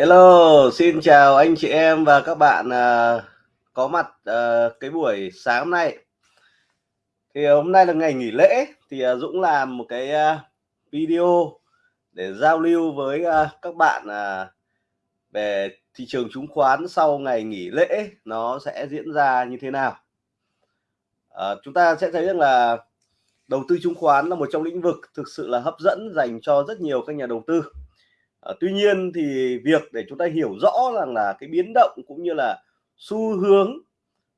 Hello, xin chào anh chị em và các bạn uh, có mặt uh, cái buổi sáng hôm nay. Thì hôm nay là ngày nghỉ lễ thì uh, Dũng làm một cái uh, video để giao lưu với uh, các bạn uh, về thị trường chứng khoán sau ngày nghỉ lễ nó sẽ diễn ra như thế nào. Uh, chúng ta sẽ thấy rằng là đầu tư chứng khoán là một trong lĩnh vực thực sự là hấp dẫn dành cho rất nhiều các nhà đầu tư À, tuy nhiên thì việc để chúng ta hiểu rõ rằng là cái biến động cũng như là xu hướng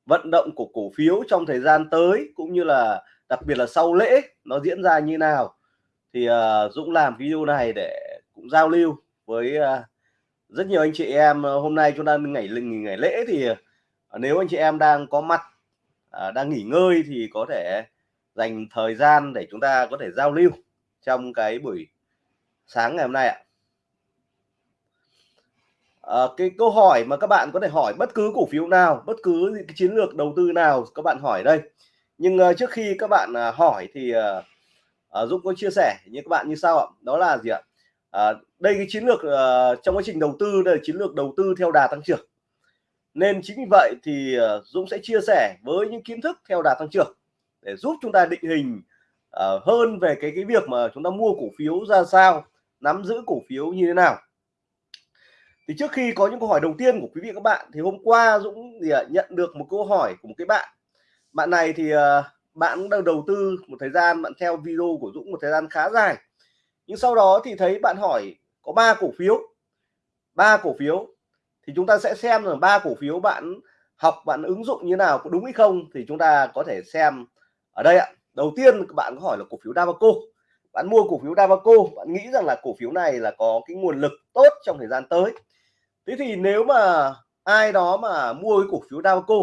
vận động của cổ phiếu trong thời gian tới cũng như là đặc biệt là sau lễ nó diễn ra như nào thì uh, Dũng làm video này để cũng giao lưu với uh, rất nhiều anh chị em. Hôm nay chúng ta ngày nghỉ ngày lễ thì uh, nếu anh chị em đang có mặt uh, đang nghỉ ngơi thì có thể dành thời gian để chúng ta có thể giao lưu trong cái buổi sáng ngày hôm nay ạ à, cái câu hỏi mà các bạn có thể hỏi bất cứ cổ phiếu nào bất cứ cái chiến lược đầu tư nào các bạn hỏi đây. Nhưng uh, trước khi các bạn uh, hỏi thì uh, uh, Dũng có chia sẻ như các bạn như sau ạ. Đó là gì ạ? Uh, đây cái chiến lược uh, trong quá trình đầu tư đây là chiến lược đầu tư theo đà tăng trưởng. Nên chính vì vậy thì uh, Dũng sẽ chia sẻ với những kiến thức theo đà tăng trưởng để giúp chúng ta định hình uh, hơn về cái cái việc mà chúng ta mua cổ phiếu ra sao nắm giữ cổ phiếu như thế nào thì trước khi có những câu hỏi đầu tiên của quý vị các bạn, thì hôm qua Dũng thì nhận được một câu hỏi của một cái bạn. Bạn này thì ờ, bạn cũng đang đầu tư một thời gian, bạn theo video của Dũng một thời gian khá dài. Nhưng sau đó thì thấy bạn hỏi có ba cổ phiếu, ba cổ phiếu. Thì chúng ta sẽ xem là ba cổ phiếu bạn học, bạn ứng dụng như nào, có đúng hay không, thì chúng ta có thể xem ở đây ạ. Đầu tiên bạn có hỏi là cổ phiếu Davaco bạn mua cổ phiếu Davaco bạn nghĩ rằng là cổ phiếu này là có cái nguồn lực tốt trong thời gian tới thế thì nếu mà ai đó mà mua cái cổ phiếu Davico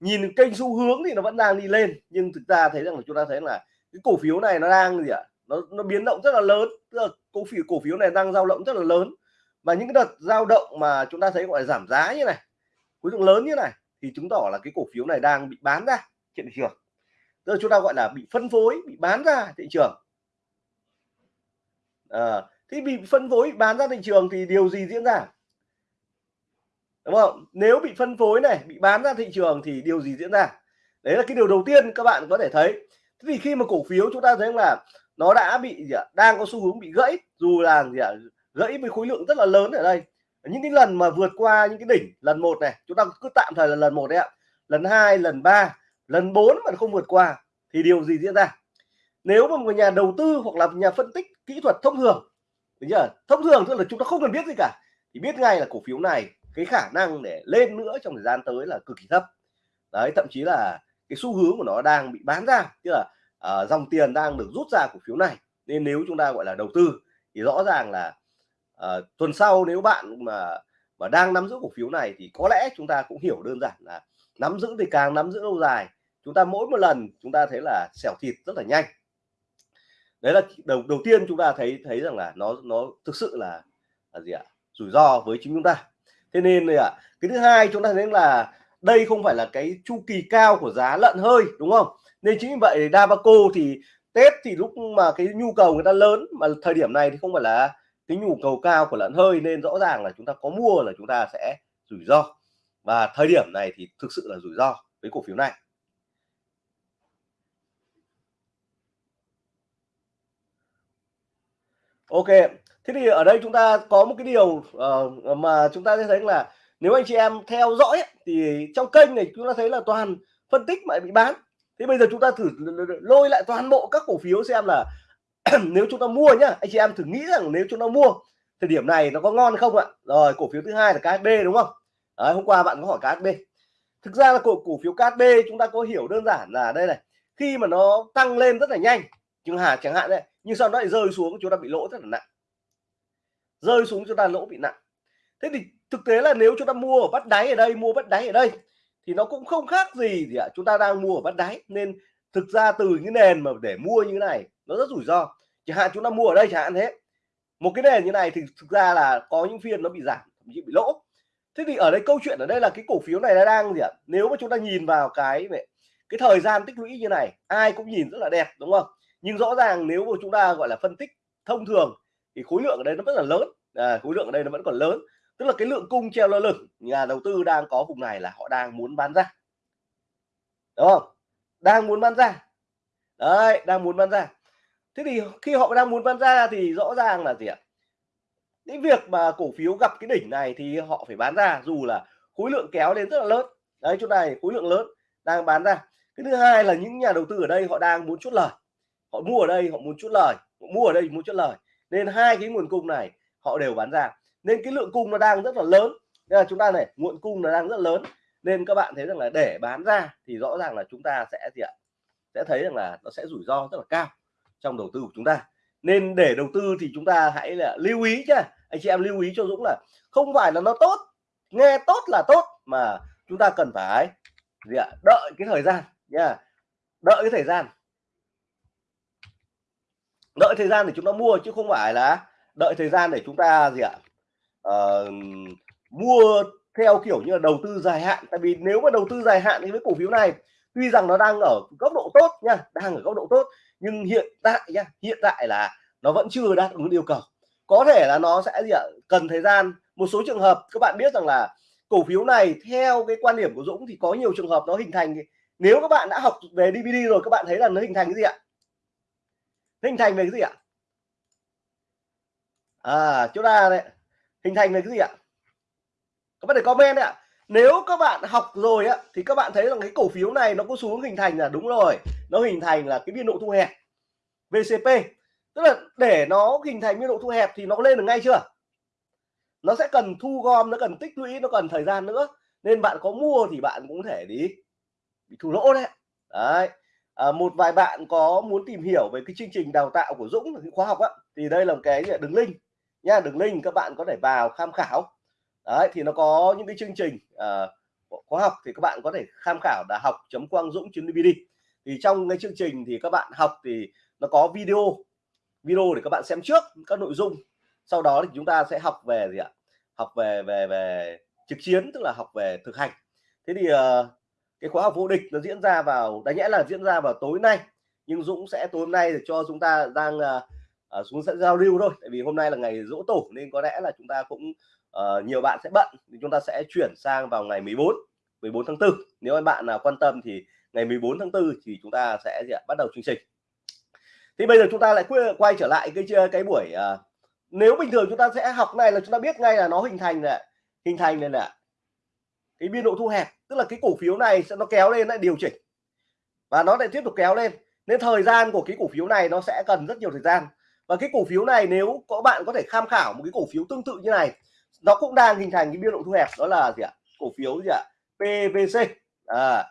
nhìn kênh xu hướng thì nó vẫn đang đi lên nhưng thực ra thấy rằng là chúng ta thấy là cái cổ phiếu này nó đang gì ạ? Nó nó biến động rất là lớn tức là cổ phiếu cổ phiếu này đang dao động rất là lớn. Và những cái đợt dao động mà chúng ta thấy gọi là giảm giá như này khối lượng lớn như này thì chứng tỏ là cái cổ phiếu này đang bị bán ra trên thị trường. Tức là chúng ta gọi là bị phân phối bị bán ra thị trường. Ờ, à, thì bị phân phối bị bán ra thị trường thì điều gì diễn ra? Đúng không? Nếu bị phân phối này, bị bán ra thị trường thì điều gì diễn ra? Đấy là cái điều đầu tiên các bạn có thể thấy. Thế thì khi mà cổ phiếu chúng ta thấy là nó đã bị, gì ạ, đang có xu hướng bị gãy, dù là, gì ạ, gãy với khối lượng rất là lớn ở đây. Những cái lần mà vượt qua những cái đỉnh, lần một này, chúng ta cứ tạm thời là lần một đấy ạ. Lần hai, lần ba, lần bốn mà không vượt qua thì điều gì diễn ra? Nếu mà một nhà đầu tư hoặc là nhà phân tích kỹ thuật thông thường chưa? thông thường tức là chúng ta không cần biết gì cả, thì biết ngay là cổ phiếu này cái khả năng để lên nữa trong thời gian tới là cực kỳ thấp. Đấy thậm chí là cái xu hướng của nó đang bị bán ra tức là uh, dòng tiền đang được rút ra cổ phiếu này. Nên nếu chúng ta gọi là đầu tư thì rõ ràng là uh, tuần sau nếu bạn mà mà đang nắm giữ cổ phiếu này thì có lẽ chúng ta cũng hiểu đơn giản là nắm giữ thì càng nắm giữ lâu dài chúng ta mỗi một lần chúng ta thấy là xẻo thịt rất là nhanh. Đấy là đầu đầu tiên chúng ta thấy thấy rằng là nó nó thực sự là là gì ạ? Rủi ro với chính chúng ta thế nên là cái thứ hai chúng ta thấy là đây không phải là cái chu kỳ cao của giá lợn hơi, đúng không? Nên chính vì vậy Dabaco thì Tết thì lúc mà cái nhu cầu người ta lớn mà thời điểm này thì không phải là cái nhu cầu cao của lợn hơi, nên rõ ràng là chúng ta có mua là chúng ta sẽ rủi ro. Và thời điểm này thì thực sự là rủi ro với cổ phiếu này. Ok thế thì ở đây chúng ta có một cái điều uh, mà chúng ta sẽ thấy là nếu anh chị em theo dõi ấy, thì trong kênh này chúng ta thấy là toàn phân tích mà bị bán. Thế bây giờ chúng ta thử lôi lại toàn bộ các cổ phiếu xem là nếu chúng ta mua nhá anh chị em thử nghĩ rằng nếu chúng ta mua thời điểm này nó có ngon không ạ? Rồi cổ phiếu thứ hai là KHB đúng không? Đấy, hôm qua bạn có hỏi KHB thực ra là cổ cổ phiếu KHB chúng ta có hiểu đơn giản là đây này khi mà nó tăng lên rất là nhanh chẳng hạn chẳng hạn đấy nhưng sau đó lại rơi xuống chúng ta bị lỗ rất là nặng rơi xuống chúng ta lỗ bị nặng. Thế thì thực tế là nếu chúng ta mua ở bắt đáy ở đây, mua bắt đáy ở đây, thì nó cũng không khác gì gì ạ. Chúng ta đang mua ở bắt đáy, nên thực ra từ những nền mà để mua như thế này, nó rất rủi ro. Chẳng hạn chúng ta mua ở đây, chẳng hạn thế. Một cái nền như này thì thực ra là có những phiên nó bị giảm, thậm chí bị lỗ. Thế thì ở đây câu chuyện ở đây là cái cổ phiếu này nó đang gì ạ? Nếu mà chúng ta nhìn vào cái cái thời gian tích lũy như này, ai cũng nhìn rất là đẹp, đúng không? Nhưng rõ ràng nếu mà chúng ta gọi là phân tích thông thường thì khối lượng ở đây nó vẫn là lớn. À, khối lượng ở đây nó vẫn còn lớn. Tức là cái lượng cung treo lơ lửng nhà đầu tư đang có vùng này là họ đang muốn bán ra. Đúng không? Đang muốn bán ra. Đấy đang muốn bán ra. Thế thì khi họ đang muốn bán ra thì rõ ràng là gì ạ? Cái việc mà cổ phiếu gặp cái đỉnh này thì họ phải bán ra dù là khối lượng kéo lên rất là lớn. Đấy chỗ này khối lượng lớn đang bán ra. Cái thứ hai là những nhà đầu tư ở đây họ đang muốn chốt lời. Họ mua ở đây họ muốn chốt lời. Họ mua ở đây muốn chốt lời nên hai cái nguồn cung này họ đều bán ra. Nên cái lượng cung nó đang rất là lớn. Nên là chúng ta này, nguồn cung nó đang rất lớn. Nên các bạn thấy rằng là để bán ra thì rõ ràng là chúng ta sẽ gì ạ? Sẽ thấy rằng là nó sẽ rủi ro rất là cao trong đầu tư của chúng ta. Nên để đầu tư thì chúng ta hãy là lưu ý chứ. Anh chị em lưu ý cho Dũng là không phải là nó tốt, nghe tốt là tốt mà chúng ta cần phải gì ạ? Đợi cái thời gian nha. Đợi cái thời gian đợi thời gian để chúng ta mua chứ không phải là đợi thời gian để chúng ta gì ạ? Uh, mua theo kiểu như là đầu tư dài hạn. Tại vì nếu mà đầu tư dài hạn thì với cổ phiếu này tuy rằng nó đang ở góc độ tốt nha đang ở góc độ tốt nhưng hiện tại nha hiện tại là nó vẫn chưa đáp ứng yêu cầu. Có thể là nó sẽ gì ạ? Cần thời gian. Một số trường hợp các bạn biết rằng là cổ phiếu này theo cái quan điểm của Dũng thì có nhiều trường hợp nó hình thành. Nếu các bạn đã học về DVD rồi các bạn thấy là nó hình thành cái gì ạ? Hình thành về cái gì ạ? À chỗ ta đấy. Hình thành về cái gì ạ? Các bạn để comment đấy ạ. Nếu các bạn học rồi á, thì các bạn thấy rằng cái cổ phiếu này nó có xuống hình thành là đúng rồi. Nó hình thành là cái biên độ thu hẹp. VCP tức là để nó hình thành biên độ thu hẹp thì nó lên được ngay chưa? Nó sẽ cần thu gom, nó cần tích lũy, nó cần thời gian nữa. Nên bạn có mua thì bạn cũng thể đi bị thua lỗ đấy. Đấy à, một vài bạn có muốn tìm hiểu về cái chương trình đào tạo của Dũng cái khóa học á thì đây là một cái đường link. Nha đường link các bạn có thể vào tham khảo. Đấy thì nó có những cái chương trình uh, khóa học thì các bạn có thể tham khảo là học chấm quang dũng dvd thì trong cái chương trình thì các bạn học thì nó có video. Video để các bạn xem trước các nội dung. Sau đó thì chúng ta sẽ học về gì ạ? Học về về về trực chiến tức là học về thực hành. Thế thì uh, cái khóa học vô địch nó diễn ra vào đáng nhẽ là diễn ra vào tối nay. Nhưng Dũng sẽ tối hôm nay để cho chúng ta đang uh, xuống sẽ giao lưu thôi. Tại vì hôm nay là ngày dỗ tổ nên có lẽ là chúng ta cũng uh, nhiều bạn sẽ bận. Thì chúng ta sẽ chuyển sang vào ngày 14 14 tháng 4 nếu anh bạn nào quan tâm thì ngày 14 tháng 4 thì chúng ta sẽ gì ạ? bắt đầu chương trình. Thì bây giờ chúng ta lại quay trở lại cái cái buổi uh, nếu bình thường chúng ta sẽ học này là chúng ta biết ngay là nó hình thành này hình thành này là cái biên độ thu hẹp tức là cái cổ phiếu này sẽ nó kéo lên lại điều chỉnh. Và nó lại tiếp tục kéo lên. Nên thời gian của cái cổ phiếu này nó sẽ cần rất nhiều thời gian. Và cái cổ phiếu này nếu có bạn có thể tham khảo một cái cổ phiếu tương tự như này nó cũng đang hình thành cái biên độ thu hẹp đó là gì ạ? Cổ phiếu gì ạ? PVC à,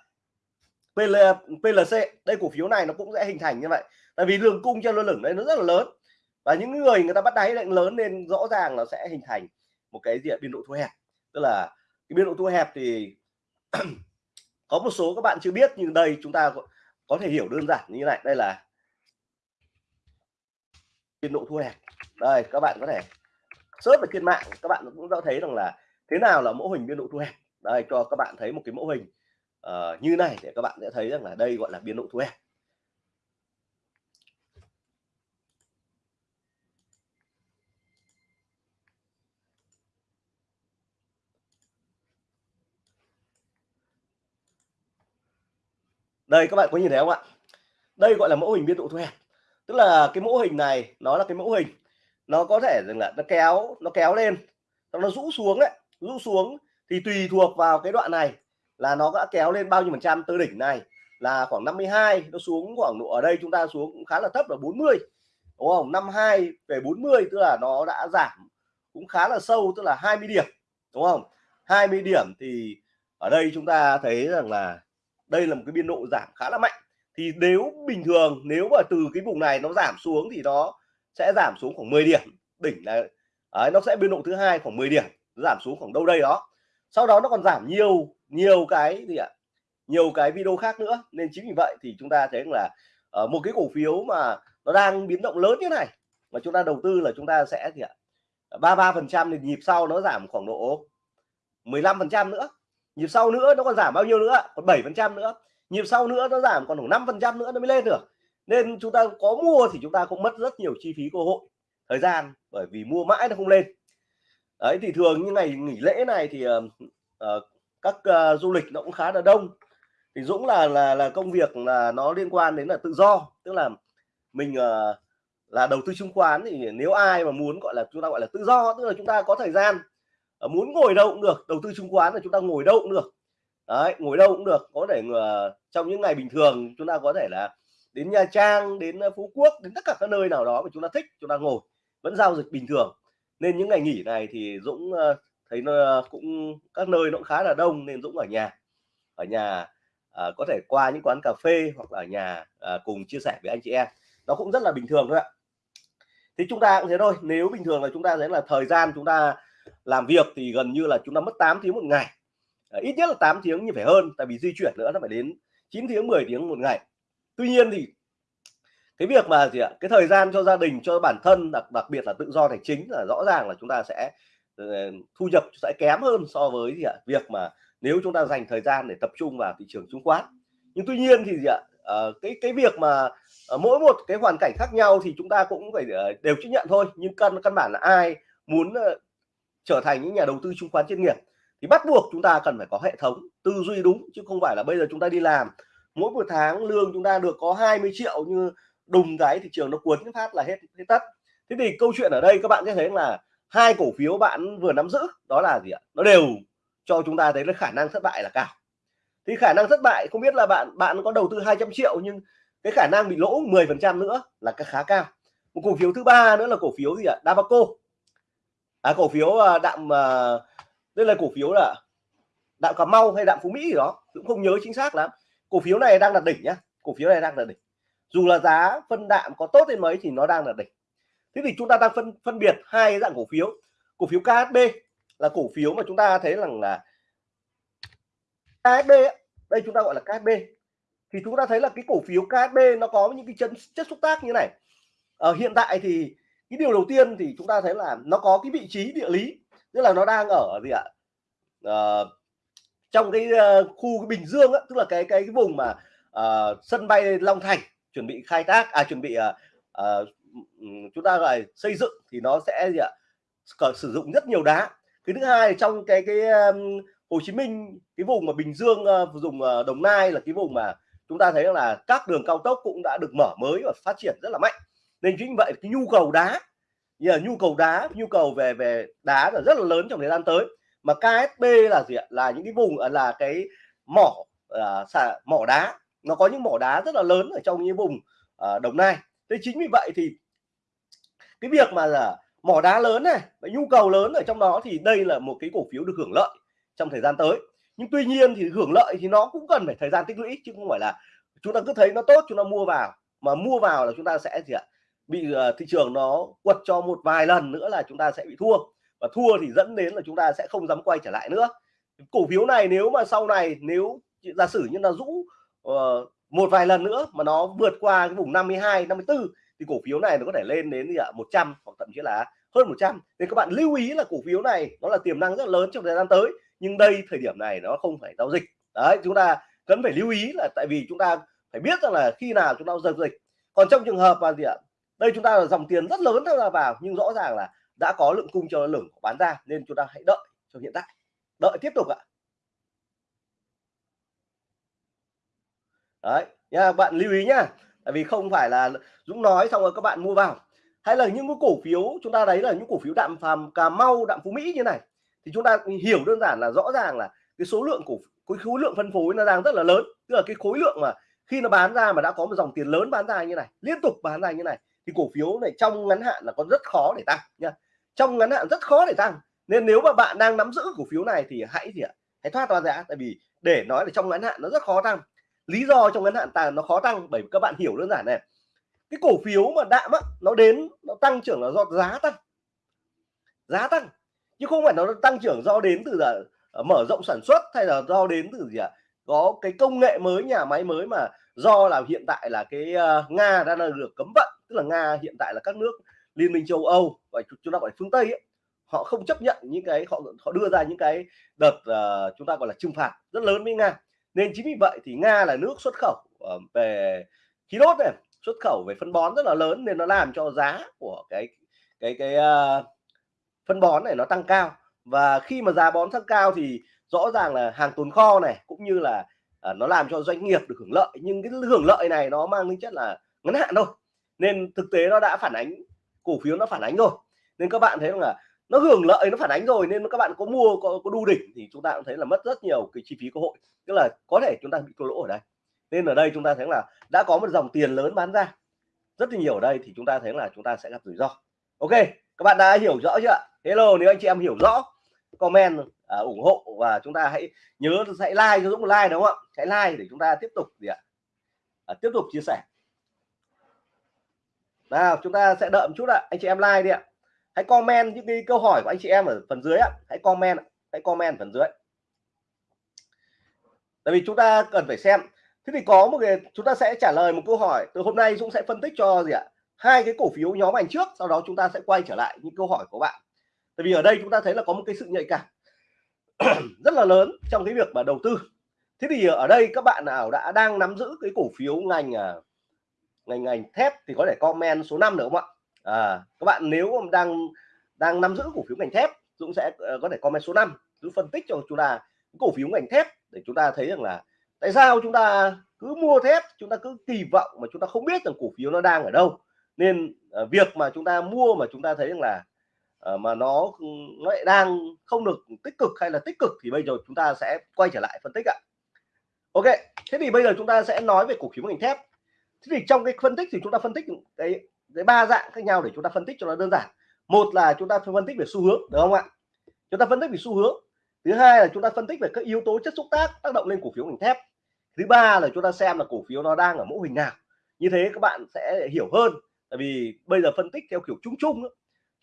PL, PLC đây cổ phiếu này nó cũng sẽ hình thành như vậy. Tại vì đường cung cho lơ lửng đây nó rất là lớn. Và những người người ta bắt đáy lệnh lớn nên rõ ràng nó sẽ hình thành một cái diện biên độ thu hẹp. Tức là biên độ thu hẹp thì có một số các bạn chưa biết nhưng đây chúng ta có, thể hiểu đơn giản như này. Đây là biên độ thu hẹp. Đây các bạn có thể search ở trên mạng các bạn cũng đã thấy rằng là thế nào là mẫu hình biên độ thu hẹp. Đây cho các bạn thấy một cái mẫu hình uh, như này để các bạn sẽ thấy rằng là đây gọi là biên độ thu hẹp. Đây, các bạn có nhìn thấy không ạ? Đây gọi là mẫu hình biên độ thu hẹp tức là cái mẫu hình này, nó là cái mẫu hình. Nó có thể rằng là nó kéo nó kéo lên nó rũ xuống đấy rũ xuống thì tùy thuộc vào cái đoạn này là nó đã kéo lên bao nhiêu phần trăm. Từ đỉnh này là khoảng 52 nó xuống khoảng độ ở đây chúng ta xuống cũng khá là thấp là 40 đúng không? 52 về 40 tức là nó đã giảm cũng khá là sâu, tức là 20 điểm, đúng không? 20 điểm thì ở đây chúng ta thấy rằng là đây là một cái biên độ giảm khá là mạnh. Thì nếu bình thường nếu mà từ cái vùng này nó giảm xuống thì nó sẽ giảm xuống khoảng 10 điểm. Đỉnh là ấy, nó sẽ biên độ thứ hai khoảng 10 điểm giảm xuống khoảng đâu đây đó. Sau đó nó còn giảm nhiều nhiều cái gì ạ? Nhiều cái video khác nữa. Nên chính vì vậy thì chúng ta thấy là ở một cái cổ phiếu mà nó đang biến động lớn như này mà chúng ta đầu tư là chúng ta sẽ gì ạ? Ba ba phần trăm thì nhịp sau nó giảm khoảng độ 15 phần trăm nữa nhịp sau nữa nó còn giảm bao nhiêu nữa? Còn 7 phần trăm nữa. Nhịp sau nữa nó giảm còn khoảng 5 phần trăm nữa nó mới lên được. Nên chúng ta có mua thì chúng ta cũng mất rất nhiều chi phí cơ hội thời gian bởi vì mua mãi nó không lên. Đấy thì thường những ngày nghỉ lễ này thì uh, uh, các uh, du lịch nó cũng khá là đông. Thì Dũng là là là công việc là nó liên quan đến là tự do. Tức là mình uh, là đầu tư chứng khoán thì nếu ai mà muốn gọi là chúng ta gọi là tự do tức là chúng ta có thời gian Ờ, muốn ngồi đâu cũng được đầu tư chứng khoán là chúng ta ngồi đâu cũng được. Đấy ngồi đâu cũng được có thể uh, trong những ngày bình thường chúng ta có thể là đến Nha Trang đến ờ, Phú Quốc đến tất cả các nơi nào đó mà chúng ta thích chúng ta ngồi vẫn giao dịch bình thường. Nên những ngày nghỉ này thì Dũng uh, thấy nó cũng các nơi nó cũng khá là đông nên Dũng ở nhà. Ở nhà à, có thể qua những quán cà phê hoặc là ở nhà à, cùng chia sẻ với anh chị em. Nó cũng rất là bình thường thôi ạ. Thì chúng ta cũng thế thôi nếu bình thường là chúng ta thấy là thời gian chúng ta làm việc thì gần như là chúng ta mất 8 tiếng một ngày. À, ít nhất là 8 tiếng như phải hơn tại vì di chuyển nữa nó phải đến 9 tiếng 10 tiếng một ngày. Tuy nhiên thì cái việc mà gì ạ cái thời gian cho gia đình cho bản thân đặc đặc biệt là tự do tài chính là rõ ràng là chúng ta sẽ ờ, thu nhập sẽ kém hơn so với gì ạ việc mà nếu chúng ta dành thời gian để tập trung vào thị trường chứng khoán. Nhưng tuy nhiên thì gì ạ à, cái cái việc mà à, mỗi một cái hoàn cảnh khác nhau thì chúng ta cũng phải đều chấp nhận thôi. Nhưng căn căn bản là ai muốn trở thành những nhà đầu tư chứng khoán chuyên nghiệp, thì bắt buộc chúng ta cần phải có hệ thống tư duy đúng, chứ không phải là bây giờ chúng ta đi làm, mỗi một tháng lương chúng ta được có 20 triệu như đùng cái thị trường nó cuốn phát là hết hết tất. Thế thì câu chuyện ở đây các bạn sẽ thấy là hai cổ phiếu bạn vừa nắm giữ, đó là gì ạ? Nó đều cho chúng ta thấy là khả năng thất bại là cao. Thì khả năng thất bại, không biết là bạn bạn có đầu tư 200 triệu nhưng cái khả năng bị lỗ 10 phần trăm nữa là khá cao. Một cổ phiếu thứ ba nữa là cổ phiếu gì ạ? Dabaco à, cổ phiếu à, đạm à, đây là cổ phiếu là đạm Cà Mau hay đạm Phú Mỹ gì đó cũng không nhớ chính xác lắm. Cổ phiếu này đang là đỉnh nhá cổ phiếu này đang là đỉnh. Dù là giá phân đạm có tốt đến mấy thì nó đang là đỉnh. Thế thì chúng ta đang phân phân biệt hai dạng cổ phiếu. Cổ phiếu KHB là cổ phiếu mà chúng ta thấy rằng là KHB đây chúng ta gọi là KHB thì chúng ta thấy là cái cổ phiếu KHB nó có những cái chân chất xúc tác như này. Ở hiện tại thì cái điều đầu tiên thì chúng ta thấy là nó có cái vị trí địa lý tức là nó đang ở gì ạ? À, trong cái uh, khu cái Bình Dương á, tức là cái cái cái vùng mà uh, sân bay Long Thành chuẩn bị khai thác à chuẩn bị uh, uh, chúng ta gọi xây dựng thì nó sẽ gì ạ? Sử dụng rất nhiều đá. Cái thứ hai trong cái cái um, Hồ Chí Minh cái vùng mà Bình Dương uh, dùng uh, Đồng Nai là cái vùng mà chúng ta thấy là các đường cao tốc cũng đã được mở mới và phát triển rất là mạnh nên chính vậy cái nhu cầu đá như là nhu cầu đá nhu cầu về về đá là rất là lớn trong thời gian tới. Mà KSB là gì ạ? Là những cái vùng à, là cái mỏ à, uh, xả, mỏ đá. Nó có những mỏ đá rất là lớn ở trong những vùng uh, Đồng Nai. Thế chính vì vậy thì cái việc mà là mỏ đá lớn này và nhu cầu lớn ở trong đó thì đây là một cái cổ phiếu được hưởng lợi trong thời gian tới. Nhưng tuy nhiên thì hưởng lợi thì nó cũng cần phải thời gian tích lũy chứ không phải là chúng ta cứ thấy nó tốt chúng ta mua vào. Mà mua vào là chúng ta sẽ gì ạ? Bị uh, thị trường nó quật cho một vài lần nữa là chúng ta sẽ bị thua. Và thua thì dẫn đến là chúng ta sẽ không dám quay trở lại nữa. Cổ phiếu này nếu mà sau này nếu giả sử như là rũ uh, một vài lần nữa mà nó vượt qua cái vùng 52 54 thì cổ phiếu này nó có thể lên đến gì ạ? 100 hoặc thậm chí là hơn 100 nên các bạn lưu ý là cổ phiếu này nó là tiềm năng rất lớn trong thời gian tới nhưng đây thời điểm này nó không phải giao dịch. Đấy chúng ta cần phải lưu ý là tại vì chúng ta phải biết rằng là khi nào chúng ta giao dịch. Còn trong trường hợp mà gì ạ? Đây chúng ta là dòng tiền rất lớn tham gia vào, nhưng rõ ràng là đã có lượng cung cho lửng bán ra, nên chúng ta hãy đợi cho hiện tại. Đợi tiếp tục ạ. Đấy, nha, bạn lưu ý nhá. Tại vì không phải là Dũng nói xong rồi các bạn mua vào. Hay là những cái cổ phiếu, chúng ta đấy là những cổ phiếu đạm phàm, Cà Mau, đạm Phú Mỹ như này, thì chúng ta hiểu đơn giản là rõ ràng là cái số lượng cổ, cái khối lượng phân phối nó đang rất là lớn. Tức là cái khối lượng mà khi nó bán ra mà đã có một dòng tiền lớn bán ra như này, liên tục bán ra như này thì cổ phiếu này trong ngắn hạn là có rất khó để tăng nha. Trong ngắn hạn rất khó để tăng. Nên nếu mà bạn đang nắm giữ cổ phiếu này thì hãy gì ạ? Hãy thoát ra giá. Tại vì để nói là trong ngắn hạn nó rất khó tăng. Lý do trong ngắn hạn tăng nó khó tăng bởi vì các bạn hiểu đơn giản này. Cái cổ phiếu mà đạm á, nó đến, nó tăng trưởng là do giá tăng. Giá tăng. Chứ không phải nó tăng trưởng do đến từ là ờ, mở rộng sản xuất hay là do đến từ gì ạ? à? Có cái công nghệ mới nhà máy mới mà do là hiện tại là cái uh, nga đang được cấm vận tức là nga hiện tại là các nước liên minh châu âu và chúng ta gọi phương tây ấy, họ không chấp nhận những cái họ họ đưa ra những cái đợt uh, chúng ta gọi là trừng phạt rất lớn với nga. Nên chính vì vậy thì nga là nước xuất khẩu uh, về khí đốt này xuất khẩu về phân bón rất là lớn nên nó làm cho giá của cái cái cái uh, phân bón này nó tăng cao. Và khi mà giá bón tăng cao thì rõ ràng là hàng tồn kho này cũng như là à, nó làm cho doanh nghiệp được hưởng lợi nhưng cái hưởng lợi này nó mang tính chất là ngắn hạn thôi. Nên thực tế nó đã phản ánh cổ phiếu nó phản ánh rồi. Nên các bạn thấy là nó hưởng lợi nó phản ánh rồi nên các bạn có mua có, có đu đỉnh thì chúng ta cũng thấy là mất rất nhiều cái chi phí cơ hội. Tức là có thể chúng ta bị thua lỗ ở đây. Nên ở đây chúng ta thấy là đã có một dòng tiền lớn bán ra. Rất là nhiều ở đây thì chúng ta thấy là chúng ta sẽ gặp rủi ro. Ok các bạn đã hiểu rõ chưa hello nếu anh chị em hiểu rõ comment à, ủng hộ và chúng ta hãy nhớ hãy like cho Dũng một like đúng không ạ? Hãy like để chúng ta tiếp tục gì ạ? À, tiếp tục chia sẻ. Nào chúng ta sẽ đợi một chút ạ. Anh chị em like đi ạ. Hãy comment những cái câu hỏi của anh chị em ở phần dưới ạ. Hãy comment hãy comment phần dưới. Tại vì chúng ta cần phải xem. Thế thì có một cái chúng ta sẽ trả lời một câu hỏi. Từ hôm nay Dũng sẽ phân tích cho gì ạ? Hai cái cổ phiếu nhóm ảnh trước sau đó chúng ta sẽ quay trở lại những câu hỏi của bạn tại vì ở đây chúng ta thấy là có một cái sự nhạy cảm rất là lớn trong cái việc mà đầu tư. Thế thì ở đây các bạn nào đã đang nắm giữ cái cổ phiếu ngành à, ngành ngành thép thì có thể comment số 5 được không ạ? À, các bạn nếu đang đang nắm giữ cổ phiếu ngành thép Dũng sẽ ờ, có thể comment số 5 Dũng phân tích cho chúng ta cổ phiếu ngành thép để chúng ta thấy rằng là tại sao chúng ta cứ mua thép chúng ta cứ kỳ vọng mà chúng ta không biết rằng cổ phiếu nó đang ở đâu. Nên ờ, việc mà chúng ta mua mà chúng ta thấy rằng là Ờ, mà nó nó lại đang không được tích cực hay là tích cực thì bây giờ chúng ta sẽ quay trở lại phân tích ạ. Ok, thế thì bây giờ chúng ta sẽ nói về cổ phiếu ngành thép. Thế thì trong cái phân tích thì chúng ta phân tích cái cái ba dạng khác nhau để chúng ta phân tích cho nó đơn giản. Một là chúng ta phân tích về xu hướng được không ạ? Chúng ta phân tích về xu hướng. Thứ hai là chúng ta phân tích về các yếu tố chất xúc tác tác động lên cổ phiếu ngành thép. Thứ ba là chúng ta xem là cổ phiếu nó đang ở mẫu hình nào. Như thế các bạn sẽ hiểu hơn. Tại vì bây giờ phân tích theo kiểu chung chung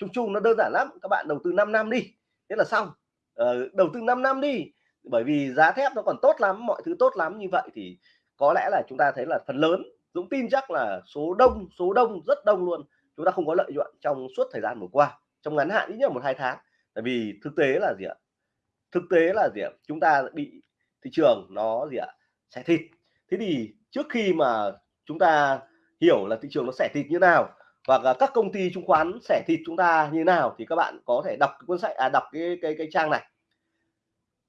chung chung nó đơn giản lắm. Các bạn đầu tư 5 năm đi. Thế là xong. Ờ, đầu tư 5 năm đi. Bởi vì giá thép nó còn tốt lắm mọi thứ tốt lắm như vậy thì có lẽ là chúng ta thấy là phần lớn Dũng tin chắc là số đông số đông rất đông luôn. Chúng ta không có lợi nhuận trong suốt thời gian vừa qua. Trong ngắn hạn ít nhất một hai tháng. Tại vì thực tế là gì ạ? Thực tế là gì ạ? Chúng ta bị thị trường nó gì ạ? Xẻ thịt. Thế thì trước khi mà chúng ta hiểu là thị trường nó xẻ thịt như nào và các công ty chứng khoán sẻ thịt chúng ta như nào thì các bạn có thể đọc cuốn sách à đọc cái cái cái trang này.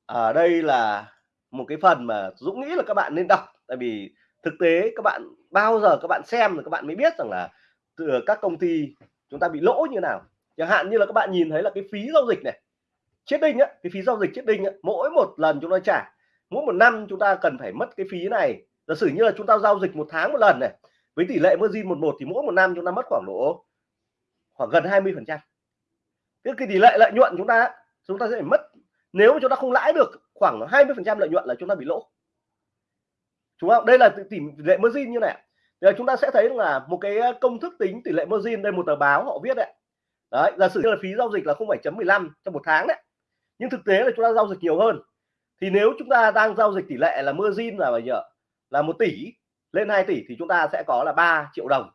Ở à, đây là một cái phần mà Dũng nghĩ là các bạn nên đọc. Tại vì thực tế các bạn bao giờ các bạn xem rồi các bạn mới biết rằng là từ các công ty chúng ta bị lỗ như nào. Chẳng hạn như là các bạn nhìn thấy là cái phí giao dịch này chết đinh á cái phí giao dịch chết đinh á, mỗi một lần chúng ta trả mỗi một năm chúng ta cần phải mất cái phí này. Giả sử như là chúng ta giao dịch một tháng một lần này với tỷ lệ margin một một thì mỗi một năm chúng ta mất khoảng độ khoảng gần 20 phần trăm. Cái tỷ lệ lợi nhuận chúng ta chúng ta sẽ mất nếu chúng ta không lãi được khoảng 20 phần trăm lợi nhuận là chúng ta bị lỗ. Chúng không? Đây là tỷ lệ margin như này. Giờ chúng ta sẽ thấy là một cái công thức tính tỷ lệ margin đây một tờ báo họ viết đấy. Đấy giả sử là phí giao dịch là 0,15 trong một tháng đấy. Nhưng thực tế là chúng ta giao dịch nhiều hơn. Thì nếu chúng ta đang giao dịch tỷ lệ là margin là bao nhiêu? Là một tỷ lên 2 tỷ thì chúng ta sẽ có là 3 triệu đồng.